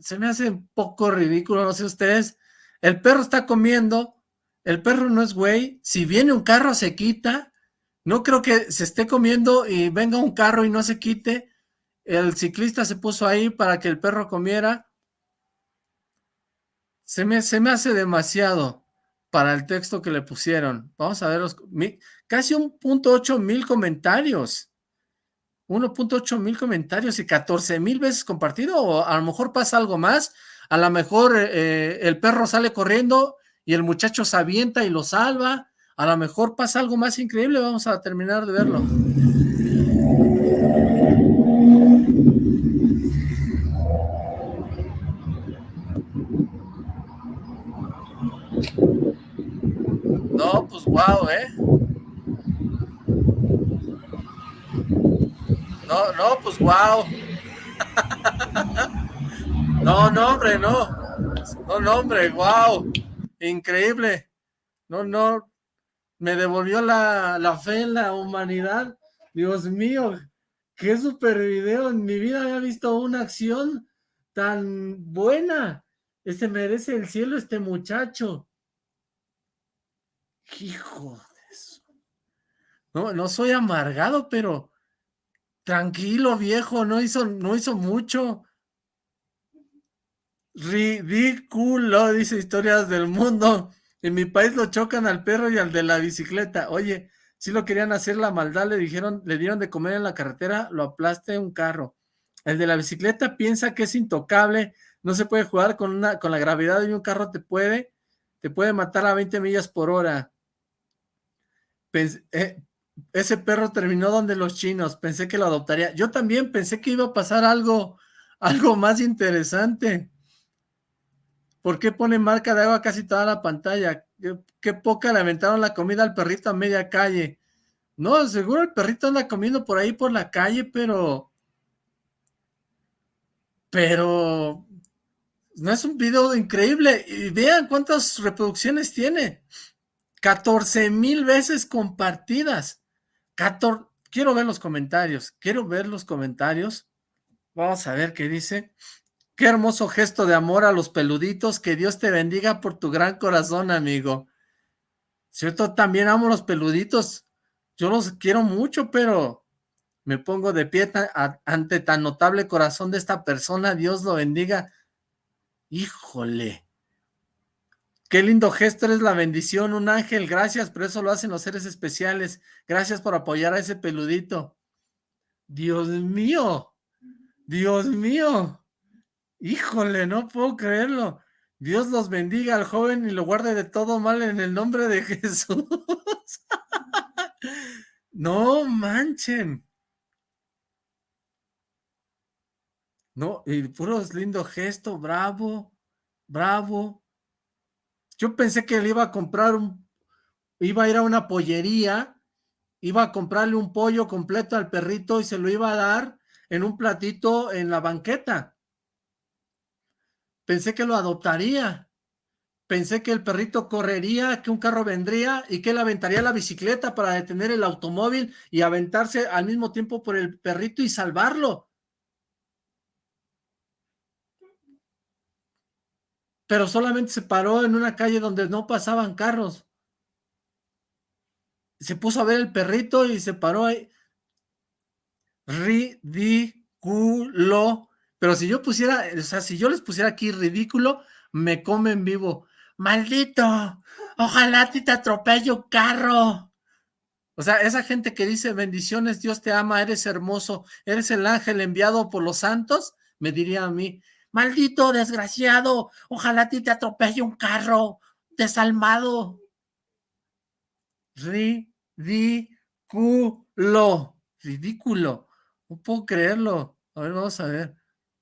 Se me hace un poco ridículo, no sé ustedes. El perro está comiendo, el perro no es güey, si viene un carro se quita, no creo que se esté comiendo y venga un carro y no se quite, el ciclista se puso ahí para que el perro comiera, se me, se me hace demasiado para el texto que le pusieron, vamos a ver los, casi un punto ocho mil comentarios, 1.8 mil comentarios y 14 mil veces compartido, o a lo mejor pasa algo más, a lo mejor eh, el perro sale corriendo y el muchacho se avienta y lo salva. A lo mejor pasa algo más increíble, vamos a terminar de verlo. No, pues wow, ¿eh? No, no, pues wow. No, no, hombre, no. No, no, hombre, wow. Increíble. No, no. Me devolvió la, la fe en la humanidad. Dios mío, qué super video. En mi vida había visto una acción tan buena. Este merece el cielo, este muchacho. Hijo de eso. No, no soy amargado, pero tranquilo, viejo, no hizo, no hizo mucho. Ridículo, dice Historias del Mundo. En mi país lo chocan al perro y al de la bicicleta. Oye, si lo querían hacer la maldad, le dijeron, le dieron de comer en la carretera, lo aplaste un carro. El de la bicicleta piensa que es intocable, no se puede jugar con, una, con la gravedad de un carro, te puede, te puede matar a 20 millas por hora. Eh, ese perro terminó donde los chinos, pensé que lo adoptaría. Yo también pensé que iba a pasar algo, algo más interesante. ¿Por qué pone marca de agua casi toda la pantalla? ¿Qué, poca le aventaron la comida al perrito a media calle. No, seguro el perrito anda comiendo por ahí por la calle, pero... Pero... No es un video increíble. Y vean cuántas reproducciones tiene. 14 mil veces compartidas. Quiero ver los comentarios. Quiero ver los comentarios. Vamos a ver qué dice. Qué hermoso gesto de amor a los peluditos. Que Dios te bendiga por tu gran corazón, amigo. Cierto, también amo los peluditos. Yo los quiero mucho, pero me pongo de pie ante tan notable corazón de esta persona. Dios lo bendiga. Híjole. Qué lindo gesto eres la bendición, un ángel, gracias, pero eso lo hacen los seres especiales. Gracias por apoyar a ese peludito. Dios mío, Dios mío. Híjole, no puedo creerlo. Dios los bendiga al joven y lo guarde de todo mal en el nombre de Jesús. no manchen. No, y puros lindo gesto, bravo, bravo. Yo pensé que le iba a comprar un, iba a ir a una pollería, iba a comprarle un pollo completo al perrito y se lo iba a dar en un platito en la banqueta. Pensé que lo adoptaría. Pensé que el perrito correría, que un carro vendría y que él aventaría la bicicleta para detener el automóvil y aventarse al mismo tiempo por el perrito y salvarlo. Pero solamente se paró en una calle donde no pasaban carros. Se puso a ver el perrito y se paró ahí. Ridículo. Pero si yo pusiera, o sea, si yo les pusiera aquí ridículo, me comen vivo. ¡Maldito! Ojalá a ti te atropelle un carro. O sea, esa gente que dice bendiciones, Dios te ama, eres hermoso, eres el ángel enviado por los santos, me diría a mí, maldito desgraciado, ojalá a ti te atropelle un carro, desalmado. Ridículo, ridículo, no puedo creerlo. A ver, vamos a ver.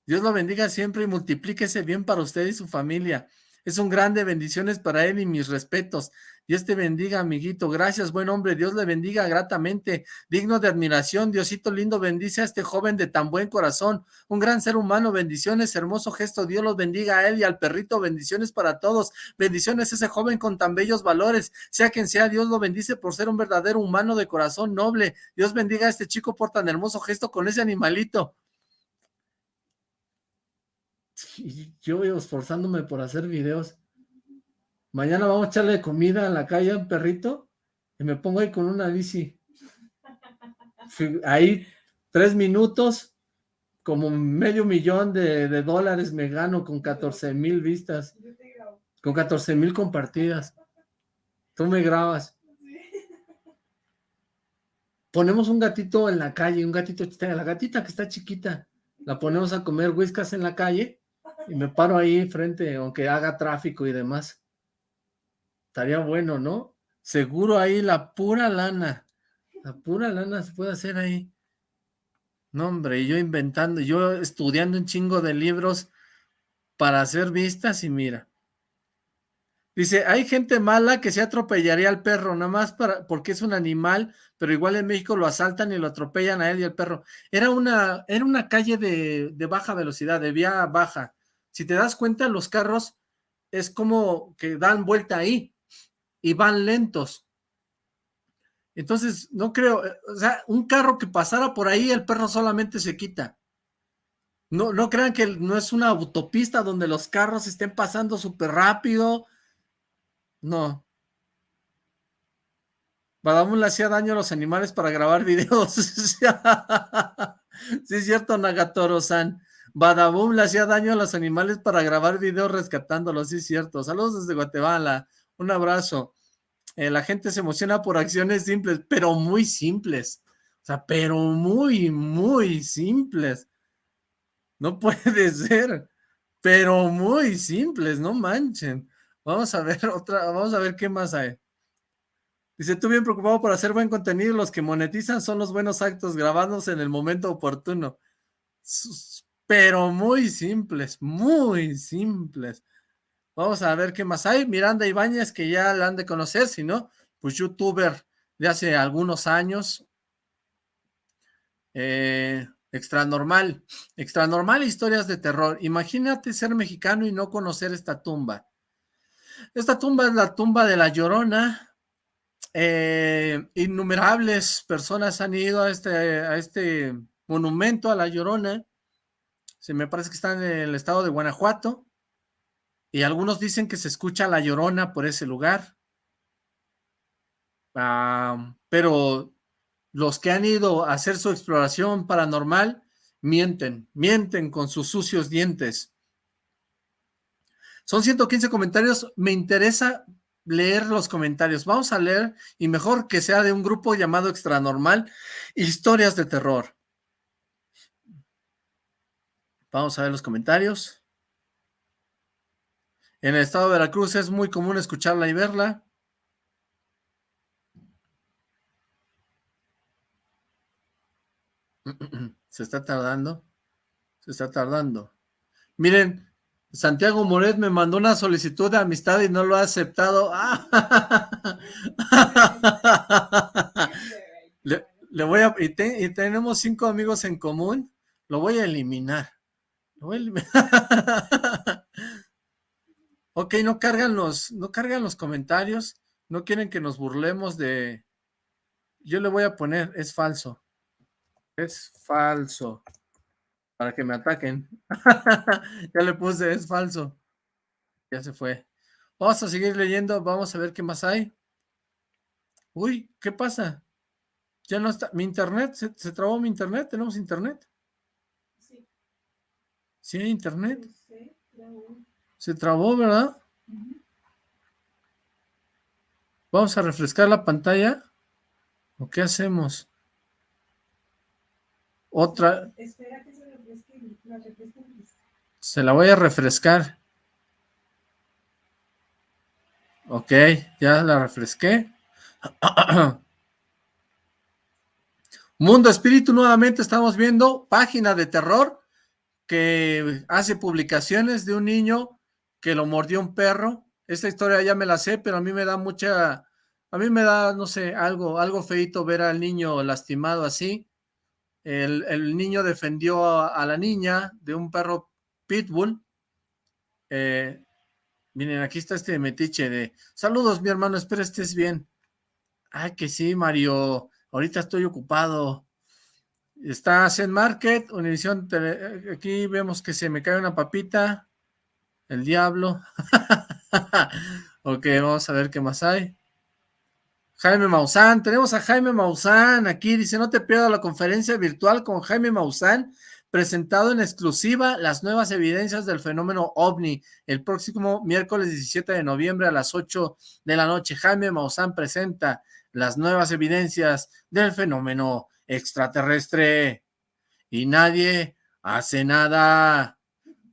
Dios lo bendiga siempre y multiplíquese bien para usted y su familia. Es un grande, bendiciones para él y mis respetos. Dios te bendiga, amiguito. Gracias, buen hombre. Dios le bendiga gratamente. Digno de admiración. Diosito lindo, bendice a este joven de tan buen corazón. Un gran ser humano. Bendiciones, hermoso gesto. Dios los bendiga a él y al perrito. Bendiciones para todos. Bendiciones a ese joven con tan bellos valores. Sea quien sea, Dios lo bendice por ser un verdadero humano de corazón noble. Dios bendiga a este chico por tan hermoso gesto con ese animalito. Yo esforzándome por hacer videos. Mañana vamos a echarle comida a la calle a un perrito y me pongo ahí con una bici. Ahí tres minutos, como medio millón de, de dólares me gano con 14 mil vistas. Con 14 mil compartidas. Tú me grabas. Ponemos un gatito en la calle, un gatito, la gatita que está chiquita, la ponemos a comer whiskas en la calle y me paro ahí frente, aunque haga tráfico y demás. Estaría bueno, ¿no? Seguro ahí la pura lana. La pura lana se puede hacer ahí. No, hombre, y yo inventando, yo estudiando un chingo de libros para hacer vistas y mira. Dice, hay gente mala que se atropellaría al perro, nada más para, porque es un animal, pero igual en México lo asaltan y lo atropellan a él y al perro. Era una, era una calle de, de baja velocidad, de vía baja. Si te das cuenta, los carros es como que dan vuelta ahí y van lentos. Entonces, no creo, eh, o sea, un carro que pasara por ahí, el perro solamente se quita. No, no crean que no es una autopista donde los carros estén pasando súper rápido. No. Badamul le hacía daño a los animales para grabar videos. sí, es cierto, Nagatoro-san. Badaboom le hacía daño a los animales para grabar videos rescatándolos, sí es cierto. Saludos desde Guatemala, un abrazo. Eh, la gente se emociona por acciones simples, pero muy simples. O sea, pero muy, muy simples. No puede ser, pero muy simples, no manchen. Vamos a ver otra, vamos a ver qué más hay. Dice, tú bien preocupado por hacer buen contenido, los que monetizan son los buenos actos grabados en el momento oportuno pero muy simples, muy simples. Vamos a ver qué más hay. Miranda Ibáñez, que ya la han de conocer, si no, pues youtuber de hace algunos años. Eh, extra normal, extra normal historias de terror. Imagínate ser mexicano y no conocer esta tumba. Esta tumba es la tumba de la Llorona. Eh, innumerables personas han ido a este, a este monumento a la Llorona se me parece que está en el estado de Guanajuato, y algunos dicen que se escucha la llorona por ese lugar. Ah, pero los que han ido a hacer su exploración paranormal mienten, mienten con sus sucios dientes. Son 115 comentarios, me interesa leer los comentarios. Vamos a leer, y mejor que sea de un grupo llamado Extranormal, Historias de Terror. Vamos a ver los comentarios. En el estado de Veracruz es muy común escucharla y verla. Se está tardando. Se está tardando. Miren, Santiago Moret me mandó una solicitud de amistad y no lo ha aceptado. le, voy a... Y, y, tenemos cinco amigos en común. Lo voy a eliminar. Lo voy a eliminar. ok, no cargan los, no cargan los comentarios. No quieren que nos burlemos de... Yo le voy a poner, es falso. Es falso para que me ataquen. ya le puse, es falso. Ya se fue. Vamos a seguir leyendo, vamos a ver qué más hay. Uy, ¿qué pasa? Ya no está, mi internet, ¿se, trabó mi internet? ¿Tenemos internet? Sí. ¿Sí hay internet? Se trabó, ¿verdad? Vamos a refrescar la pantalla. ¿O qué hacemos? Otra. Espera que se la voy a refrescar. Ok, ya la refresqué. Mundo Espíritu, nuevamente estamos viendo página de terror que hace publicaciones de un niño que lo mordió un perro. Esta historia ya me la sé, pero a mí me da mucha, a mí me da, no sé, algo, algo feito ver al niño lastimado así. El, niño defendió a, la niña de un perro pitbull. Eh, miren, aquí está este metiche de... Saludos, mi hermano, espero estés bien. Ay, que sí, Mario. Ahorita estoy ocupado. Está Zen Market, Univision Aquí vemos que se me cae una papita. El diablo. ok, vamos a ver qué más hay. Jaime Maussan, tenemos a Jaime Maussan aquí, dice, no te pierdas la conferencia virtual con Jaime Maussan, presentado en exclusiva las nuevas evidencias del fenómeno OVNI, el próximo miércoles 17 de noviembre a las 8 de la noche. Jaime Maussan presenta las nuevas evidencias del fenómeno extraterrestre y nadie hace nada.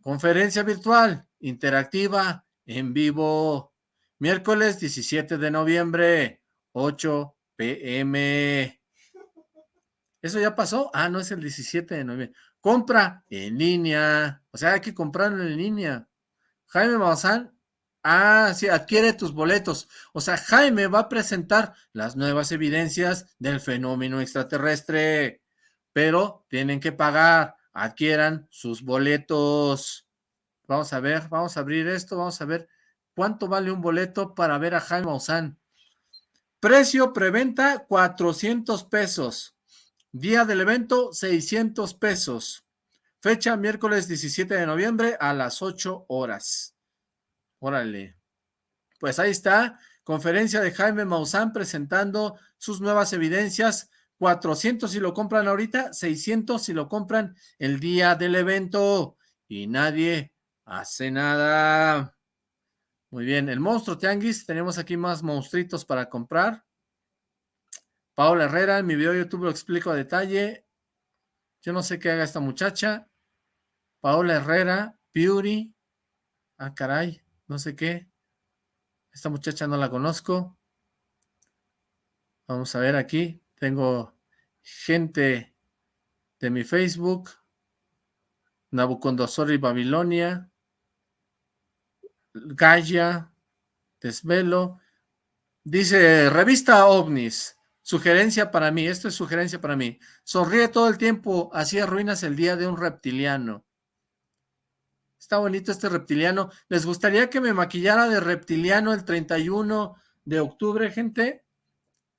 Conferencia virtual, interactiva, en vivo, miércoles 17 de noviembre 8 pm. ¿Eso ya pasó? Ah, no, es el 17 de noviembre. Compra en línea. O sea, hay que comprarlo en línea. Jaime Maussan. Ah, sí, adquiere tus boletos. O sea, Jaime va a presentar las nuevas evidencias del fenómeno extraterrestre. Pero tienen que pagar. Adquieran sus boletos. Vamos a ver, vamos a abrir esto. Vamos a ver cuánto vale un boleto para ver a Jaime Maussan. Precio preventa 400 pesos. Día del evento 600 pesos. Fecha miércoles 17 de noviembre a las 8 horas. Órale. Pues ahí está. Conferencia de Jaime Maussan presentando sus nuevas evidencias. 400 si lo compran ahorita, 600 si lo compran el día del evento. Y nadie hace nada. Muy bien, el monstruo tianguis, tenemos aquí más monstruitos para comprar. Paola Herrera, en mi video de YouTube lo explico a detalle. Yo no sé qué haga esta muchacha. Paola Herrera, Beauty. Ah, caray, no sé qué. Esta muchacha no la conozco. Vamos a ver aquí. Tengo gente de mi Facebook. Nabucodonosor y Babilonia. Gaia, Desvelo. Dice, revista OVNIS, sugerencia para mí, esto es sugerencia para mí. Sonríe todo el tiempo, así arruinas el día de un reptiliano. Está bonito este reptiliano. ¿Les gustaría que me maquillara de reptiliano el 31 de octubre, gente?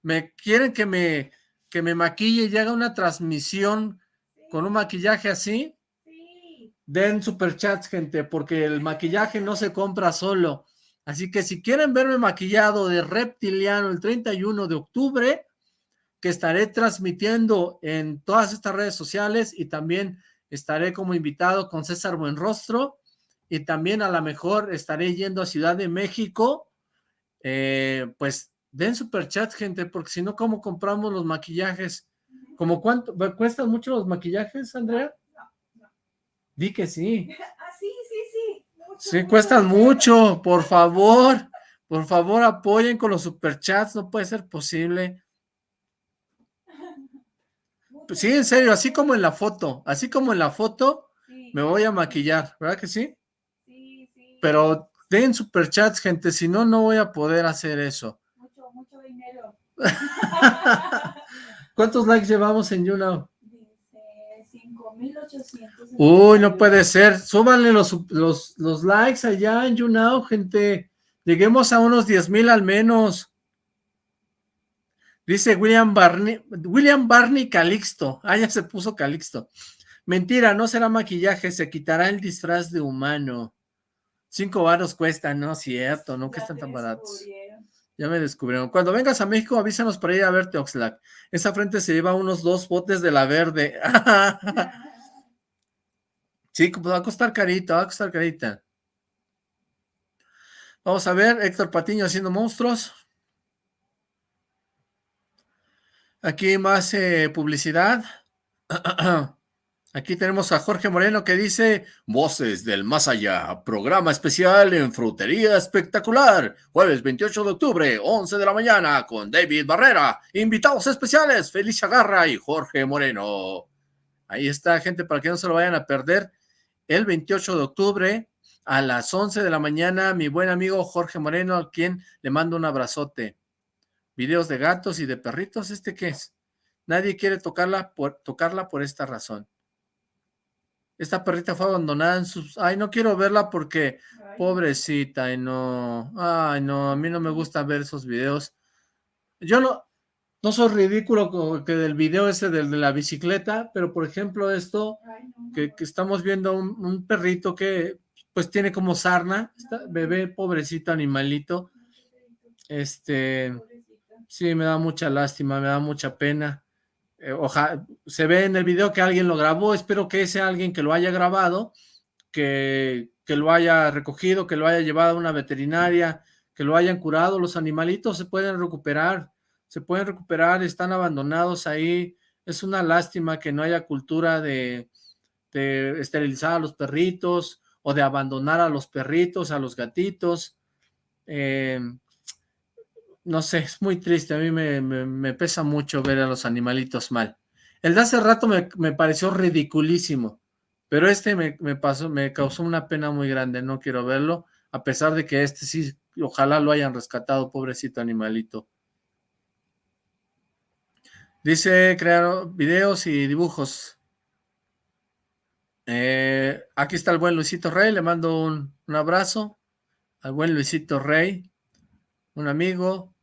¿Me quieren que me, que me maquille y haga una transmisión con un maquillaje así? Den superchats, gente, porque el maquillaje no se compra solo. Así que si quieren verme maquillado de reptiliano el 31 de octubre, que estaré transmitiendo en todas estas redes sociales y también estaré como invitado con César Buenrostro y también a lo mejor estaré yendo a Ciudad de México, eh, pues den superchats, gente, porque si no, ¿cómo compramos los maquillajes? ¿Cómo cuánto? ¿Cuestan mucho los maquillajes, Andrea? Di que sí. Ah, sí, sí, sí. sí, cuestan mucho, por favor. Por favor, apoyen con los superchats, no puede ser posible. Sí, en serio, así como en la foto, así como en la foto, Me voy a maquillar, ¿verdad que sí? Sí, sí. Pero den superchats, gente, si no, no voy a poder hacer eso. Mucho, mucho dinero. ¿Cuántos likes llevamos en YouNow? Dice 5.800. Uy, no puede ser. Súbanle los, los, los likes allá en YouNow, gente. Lleguemos a unos 10,000 al menos. Dice William Barney, William Barney Calixto. Ah, ya se puso Calixto. Mentira, no será maquillaje, se quitará el disfraz de humano. Cinco varos cuesta, no cierto, no que están tan baratos. Ya me descubrieron. Cuando vengas a México, avísanos para ir a verte, Oxlack. Esa frente se lleva unos dos botes de la verde. sí, pues va a costar carita, va a costar carita. Vamos a ver, Héctor Patiño haciendo monstruos. Aquí más eh, publicidad. Aquí tenemos a Jorge Moreno que dice, Voces del Más Allá, programa especial en Frutería Espectacular, jueves 28 de octubre, 11 de la mañana, con David Barrera, invitados especiales, Felicia Garra y Jorge Moreno. Ahí está, gente, para que no se lo vayan a perder, el 28 de octubre, a las 11 de la mañana, mi buen amigo Jorge Moreno, a quien le mando un abrazote. Videos de gatos y de perritos, ¿este qué es? Nadie quiere tocarla por, tocarla por esta razón. Esta perrita fue abandonada en sus... Ay, no quiero verla porque... Pobrecita, ay no... Ay no, a mí no me gusta ver esos videos. Yo no... No soy ridículo que del video ese del de la bicicleta, pero por ejemplo esto, que, que estamos viendo un, un, perrito que pues tiene como sarna, está, bebé, pobrecito animalito, este, sí, me da mucha lástima, me da mucha pena, eh, se ve en el video que alguien lo grabó, espero que ese alguien que lo haya grabado, que, que lo haya recogido, que lo haya llevado a una veterinaria, que lo hayan curado, los animalitos se pueden recuperar, se pueden recuperar, están abandonados ahí, es una lástima que no haya cultura de, esterilizar a los perritos, o de abandonar a los perritos, a los gatitos, eh, no sé, es muy triste, a mí me, me, me, pesa mucho ver a los animalitos mal. El de hace rato me, me pareció ridiculísimo, pero este me, pasó, me causó una pena muy grande, no quiero verlo, a pesar de que este sí, ojalá lo hayan rescatado, pobrecito animalito. Dice, crear videos y dibujos. Eh, aquí está el buen Luisito Rey, le mando un, abrazo al buen Luisito Rey, un amigo,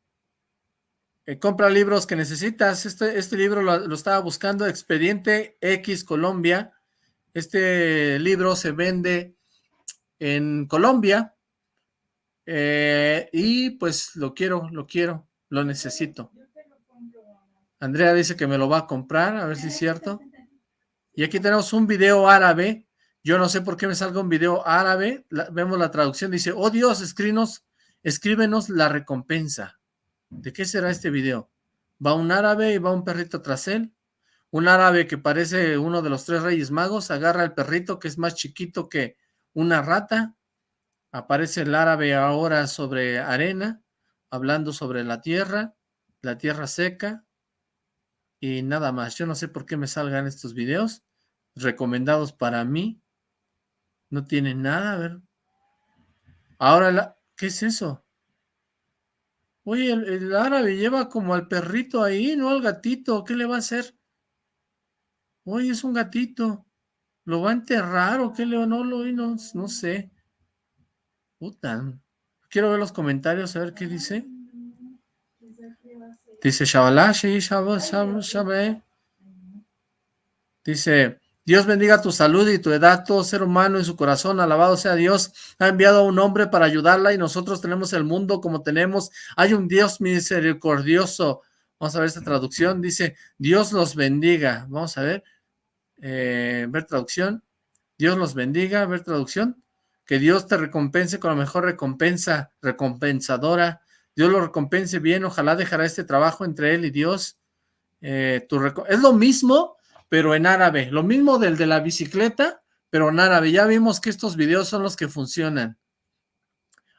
eh, compra libros que necesitas. Este, este libro lo, lo, estaba buscando, Expediente X Colombia. Este libro se vende en Colombia eh, y pues lo quiero, lo quiero, lo necesito. Andrea dice que me lo va a comprar, a ver si es cierto. Y aquí tenemos un video árabe. Yo no sé por qué me salga un video árabe. La, vemos la traducción. Dice, oh Dios, escríbenos, escríbenos la recompensa. ¿De qué será este video? Va un árabe y va un perrito tras él. Un árabe que parece uno de los tres reyes magos. Agarra al perrito que es más chiquito que una rata. Aparece el árabe ahora sobre arena, hablando sobre la tierra, la tierra seca. Y nada más. Yo no sé por qué me salgan estos videos recomendados para mí. No tiene nada, a ver. Ahora, la, ¿qué es eso? Oye, el, el, árabe lleva como al perrito ahí, no al gatito. ¿Qué le va a hacer? Oye, es un gatito. ¿Lo va a enterrar o qué le no lo no, no sé? Puta. Quiero ver los comentarios, a ver qué dice. Dice Shabbat, Dice, Dios bendiga tu salud y tu edad, todo ser humano en su corazón, alabado sea Dios, ha enviado a un hombre para ayudarla y nosotros tenemos el mundo como tenemos, hay un Dios misericordioso, vamos a ver esta traducción, dice, Dios los bendiga, vamos a ver, eh, ver traducción, Dios los bendiga, ver traducción, que Dios te recompense con la mejor recompensa, recompensadora, Dios lo recompense bien, ojalá dejará este trabajo entre él y Dios, eh, tu es lo mismo pero en árabe. Lo mismo del de la bicicleta, pero en árabe. Ya vimos que estos videos son los que funcionan.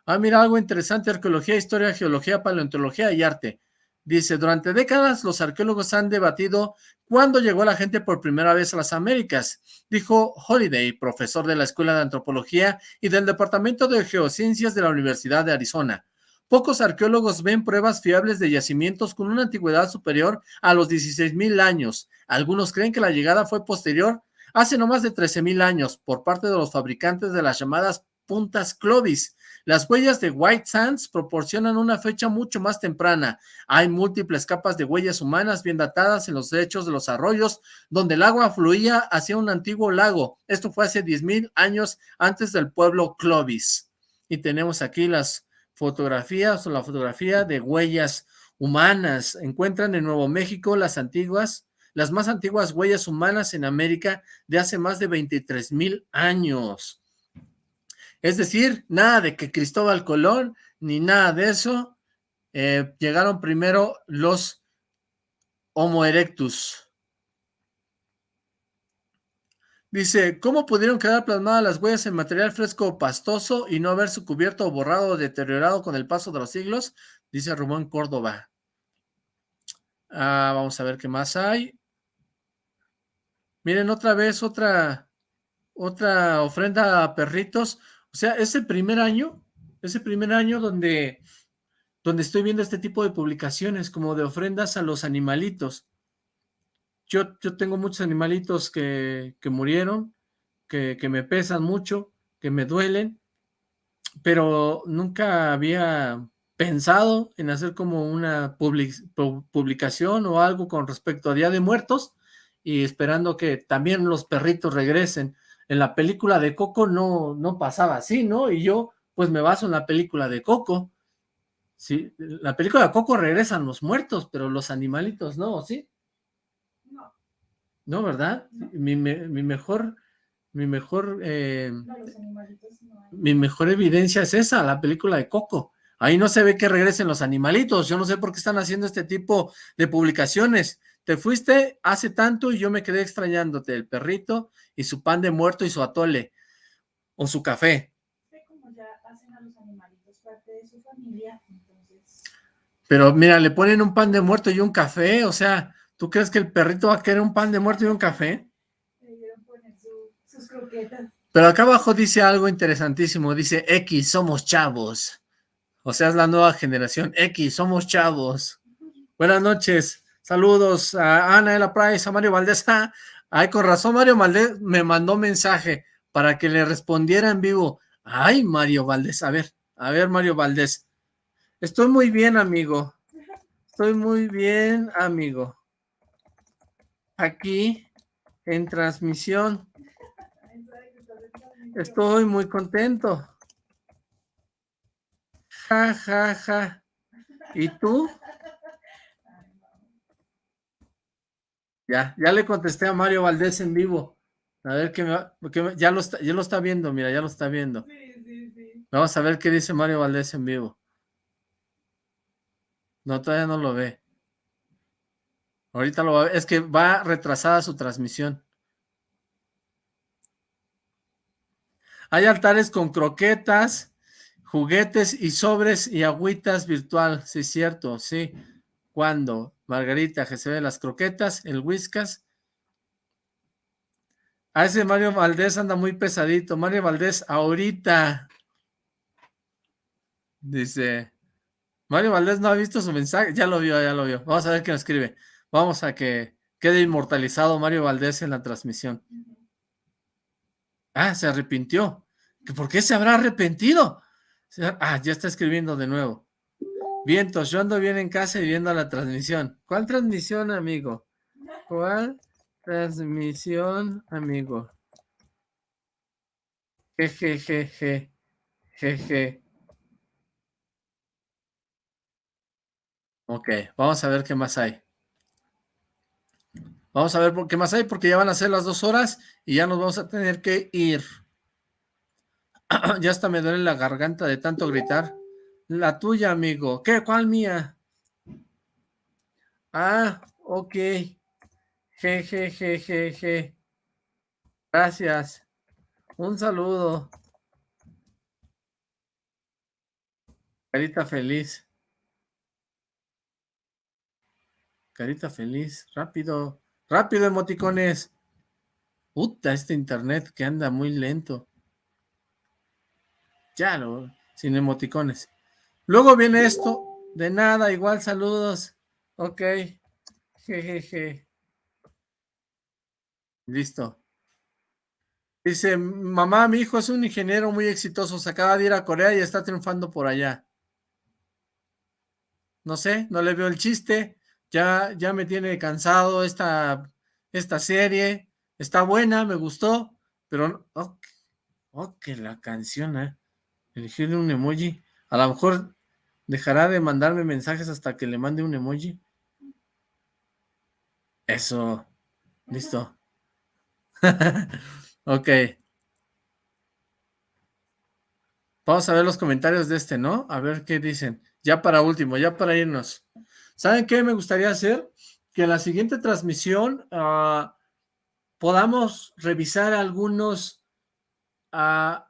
Ah, mira, algo interesante, arqueología, historia, geología, paleontología y arte. Dice, durante décadas los arqueólogos han debatido cuándo llegó la gente por primera vez a las Américas, dijo Holiday, profesor de la Escuela de Antropología y del Departamento de Geociencias de la Universidad de Arizona. Pocos arqueólogos ven pruebas fiables de yacimientos con una antigüedad superior a los 16.000 años. Algunos creen que la llegada fue posterior hace no más de 13.000 años por parte de los fabricantes de las llamadas puntas Clovis. Las huellas de White Sands proporcionan una fecha mucho más temprana. Hay múltiples capas de huellas humanas bien datadas en los lechos de los arroyos, donde el agua fluía hacia un antiguo lago. Esto fue hace 10.000 años antes del pueblo Clovis. Y tenemos aquí las fotografías o la fotografía de huellas humanas. Encuentran en Nuevo México las antiguas, las más antiguas huellas humanas en América de hace más de 23 mil años. Es decir, nada de que Cristóbal Colón, ni nada de eso, eh, llegaron primero los Homo erectus. Dice, ¿cómo pudieron quedar plasmadas las huellas en material fresco o pastoso y no haberse cubierto o borrado o deteriorado con el paso de los siglos? Dice Rubén Córdoba. Ah, vamos a ver qué más hay. Miren, otra vez, otra, otra ofrenda a perritos. O sea, ese primer año, ese primer año donde, donde estoy viendo este tipo de publicaciones como de ofrendas a los animalitos. Yo, yo tengo muchos animalitos que, que murieron, que, que me pesan mucho, que me duelen, pero nunca había pensado en hacer como una publicación o algo con respecto a Día de Muertos y esperando que también los perritos regresen. En la película de Coco no, no pasaba así, ¿no? Y yo pues me baso en la película de Coco. Sí, la película de Coco regresan los muertos, pero los animalitos no, ¿sí? No, ¿verdad? Mi, mi, mejor, mi mejor, eh, mi mejor evidencia es esa, la película de Coco. Ahí no se ve que regresen los animalitos. Yo no sé por qué están haciendo este tipo de publicaciones. Te fuiste hace tanto y yo me quedé extrañándote, el perrito y su pan de muerto y su atole, o su café. Pero mira, le ponen un pan de muerto y un café, o sea, ¿Tú crees que el perrito va a querer un pan de muerto y un café? Pero acá abajo dice algo interesantísimo, dice X, somos chavos. O sea, es la nueva generación, X, somos chavos. Buenas noches, saludos a Ana de la Price, a Mario Valdés. Ah, ay, con razón Mario Valdés me mandó mensaje para que le respondiera en vivo. Ay, Mario Valdés, a ver, a ver Mario Valdés. Estoy muy bien, amigo. Estoy muy bien, amigo aquí en transmisión. Estoy muy contento. Ja, ja, ja. ¿Y tú? Ya, ya le contesté a Mario Valdés en vivo. A ver qué me, ya lo está, ya lo está viendo, mira, ya lo está viendo. Vamos a ver qué dice Mario Valdés en vivo. No, todavía no lo ve. Ahorita lo va a ver. Es que va retrasada su transmisión. Hay altares con croquetas, juguetes y sobres y agüitas virtual. Sí, cierto, sí. ¿Cuándo? Margarita, que se ve las croquetas, el whiskas. A ese Mario Valdés anda muy pesadito. Mario Valdés, ahorita. Dice. Mario Valdés no ha visto su mensaje. Ya lo vio, ya lo vio. Vamos a ver qué nos escribe. Vamos a que quede inmortalizado Mario Valdés en la transmisión. Ah, se arrepintió. ¿Por qué se habrá arrepentido? Ah, ya está escribiendo de nuevo. Vientos, yo ando bien en casa y viendo la transmisión. ¿Cuál transmisión, amigo? ¿Cuál transmisión, amigo? Jejejeje. Jeje. Ok, vamos a ver qué más hay. Vamos a ver por qué más hay, porque ya van a ser las dos horas y ya nos vamos a tener que ir. ya hasta me duele la garganta de tanto gritar. La tuya, amigo. ¿Qué? ¿Cuál mía? Ah, ok. Je, je, je, je, je. Gracias. Un saludo. Carita feliz. Carita feliz, rápido, rápido emoticones. Puta, este internet que anda muy lento. Ya lo, sin emoticones. Luego viene esto, de nada, igual saludos. Ok, jejeje. Listo. Dice, mamá, mi hijo es un ingeniero muy exitoso, se acaba de ir a Corea y está triunfando por allá. No sé, no le veo el chiste, ya, ya me tiene cansado esta, esta serie, está buena, me gustó, pero, oh, oh que la canción, eh, elegirle un emoji, a lo mejor dejará de mandarme mensajes hasta que le mande un emoji. Eso, listo. ok. Vamos a ver los comentarios de este, ¿no? A ver qué dicen. Ya para último, ya para irnos. ¿Saben qué me gustaría hacer? Que en la siguiente transmisión ah, podamos revisar algunos, ah,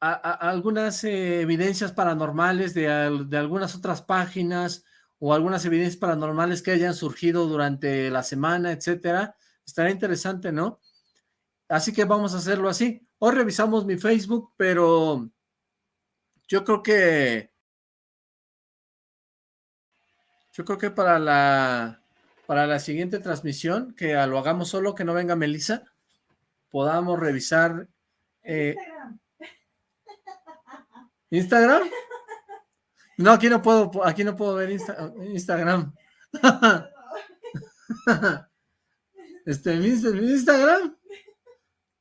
algunas evidencias paranormales de, de algunas otras páginas o algunas evidencias paranormales que hayan surgido durante la semana, etcétera. Estaría interesante, ¿no? Así que vamos a hacerlo así. Hoy revisamos mi Facebook, pero yo creo que yo creo que para la para la siguiente transmisión, que lo hagamos solo, que no venga Melissa, podamos revisar eh, Instagram. No, aquí no puedo, aquí no puedo ver Instagram. este, ¿mi Instagram?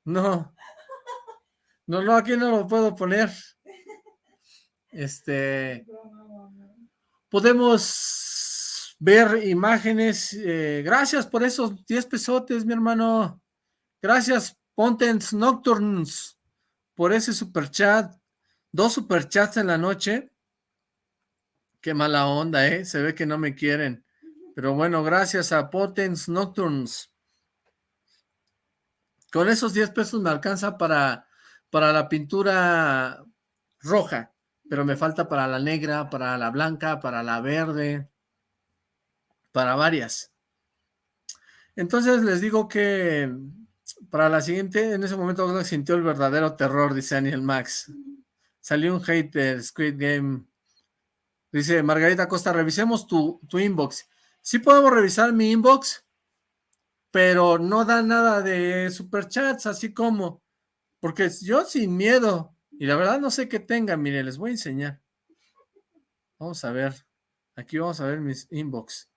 No. No, no, aquí no lo puedo poner. Este... Podemos ver imágenes. Eh, gracias por esos 10 pesotes, mi hermano. Gracias, Pontens Nocturns, por ese super chat. Dos super chats en la noche. Qué mala onda, ¿eh? Se ve que no me quieren. Pero bueno, gracias a Potens Nocturns. Con esos 10 pesos me alcanza para, para la pintura roja, pero me falta para la negra, para la blanca, para la verde, para varias. Entonces les digo que para la siguiente, en ese momento sintió el verdadero terror, dice Daniel Max. Salió un hater, Squid Game. Dice Margarita Costa, revisemos tu, tu inbox. Sí podemos revisar mi inbox, pero no da nada de superchats, así como, porque yo sin miedo, y la verdad no sé qué tenga, mire, les voy a enseñar. Vamos a ver, aquí vamos a ver mis inbox.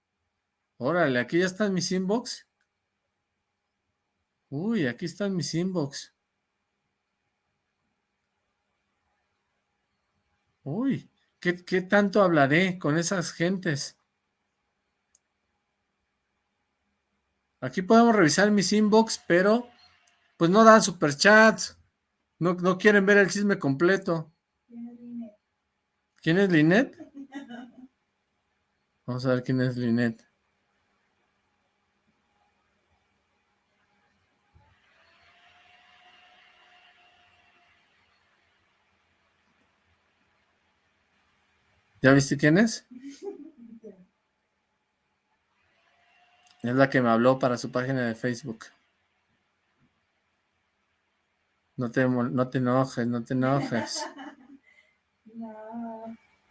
Órale, aquí ya están mis inbox. Uy, aquí están mis inbox. Uy, ¿qué, qué tanto hablaré con esas gentes? Aquí podemos revisar mis inbox, pero pues no dan superchats. No, no quieren ver el chisme completo. ¿Quién es Linet? Vamos a ver quién es Linet. ¿Ya viste quién es? Es la que me habló para su página de Facebook. No te, no te enojes, no te enojes.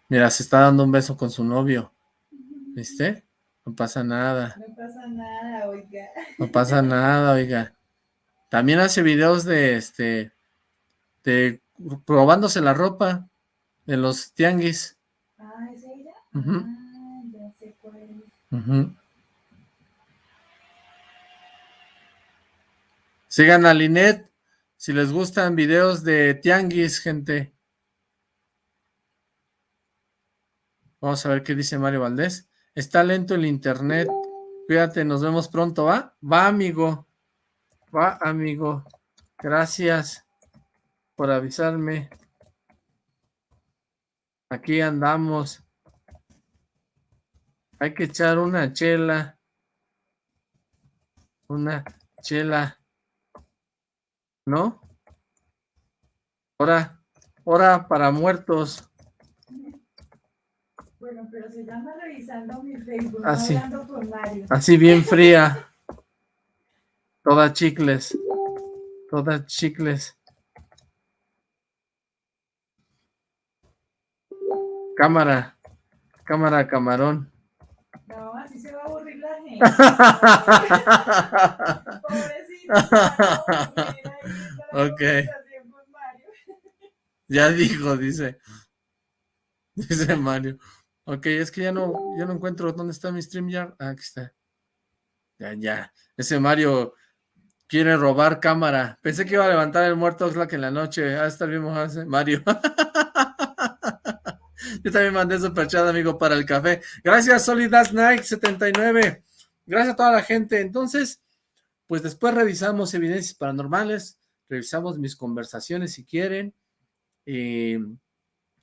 Mira, se está dando un beso con su novio. ¿Viste? No pasa nada. No pasa nada, oiga. No pasa nada, oiga. También hace videos de este de probándose la ropa de los tianguis. Ah, ¿es ella? Ah, ya sé cuál Sigan a Linet si les gustan videos de tianguis, gente. Vamos a ver qué dice Mario Valdés. Está lento el internet. Cuídate, nos vemos pronto, ¿va? Va, amigo. Va, amigo. Gracias por avisarme. Aquí andamos. Hay que echar una chela. Una chela. ¿no? Hora, hora para muertos. Bueno, pero se llama revisando mi Facebook, Así. no hablando con Mario. Así bien fría. Toda chicles. Toda chicles. Cámara. Cámara, camarón. No, así se va a aburrir la gente. Pobrecito. Ok. Ya dijo, dice. Dice Mario. Ok, es que ya no, ya no encuentro dónde está mi StreamYard. Ah, aquí está. Ya, ya. Ese Mario quiere robar cámara. Pensé que iba a levantar el muerto Oxlack en la noche. Ah, está bien mojado ese Mario. Yo también mandé superchat, amigo, para el café. Gracias, Solidas Night 79. Gracias a toda la gente. Entonces, pues después revisamos evidencias paranormales, revisamos mis conversaciones si quieren. Y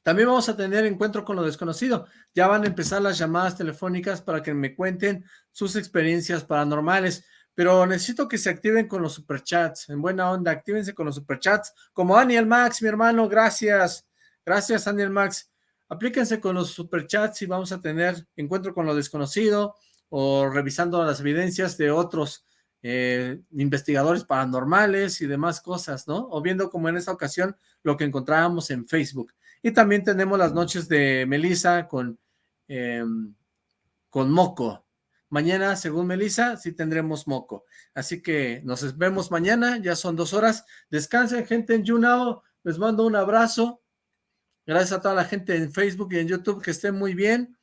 también vamos a tener encuentro con lo desconocido. Ya van a empezar las llamadas telefónicas para que me cuenten sus experiencias paranormales. Pero necesito que se activen con los superchats. En buena onda, actívense con los superchats. Como Daniel Max, mi hermano, gracias. Gracias, Daniel Max. Aplíquense con los superchats y vamos a tener encuentro con lo desconocido o revisando las evidencias de otros eh, investigadores paranormales y demás cosas, ¿no? O viendo como en esta ocasión lo que encontrábamos en Facebook. Y también tenemos las noches de Melissa con, eh, con Moco. Mañana, según Melissa, sí tendremos Moco. Así que nos vemos mañana, ya son dos horas. Descansen, gente en YouNow. Les mando un abrazo. Gracias a toda la gente en Facebook y en YouTube, que estén muy bien.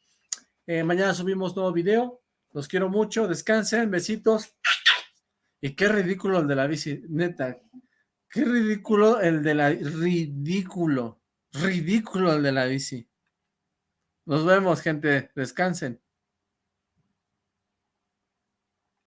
Eh, mañana subimos nuevo video. Los quiero mucho, descansen, besitos. Y qué ridículo el de la bici, neta. Qué ridículo el de la... Ridículo. Ridículo el de la bici. Nos vemos, gente. Descansen.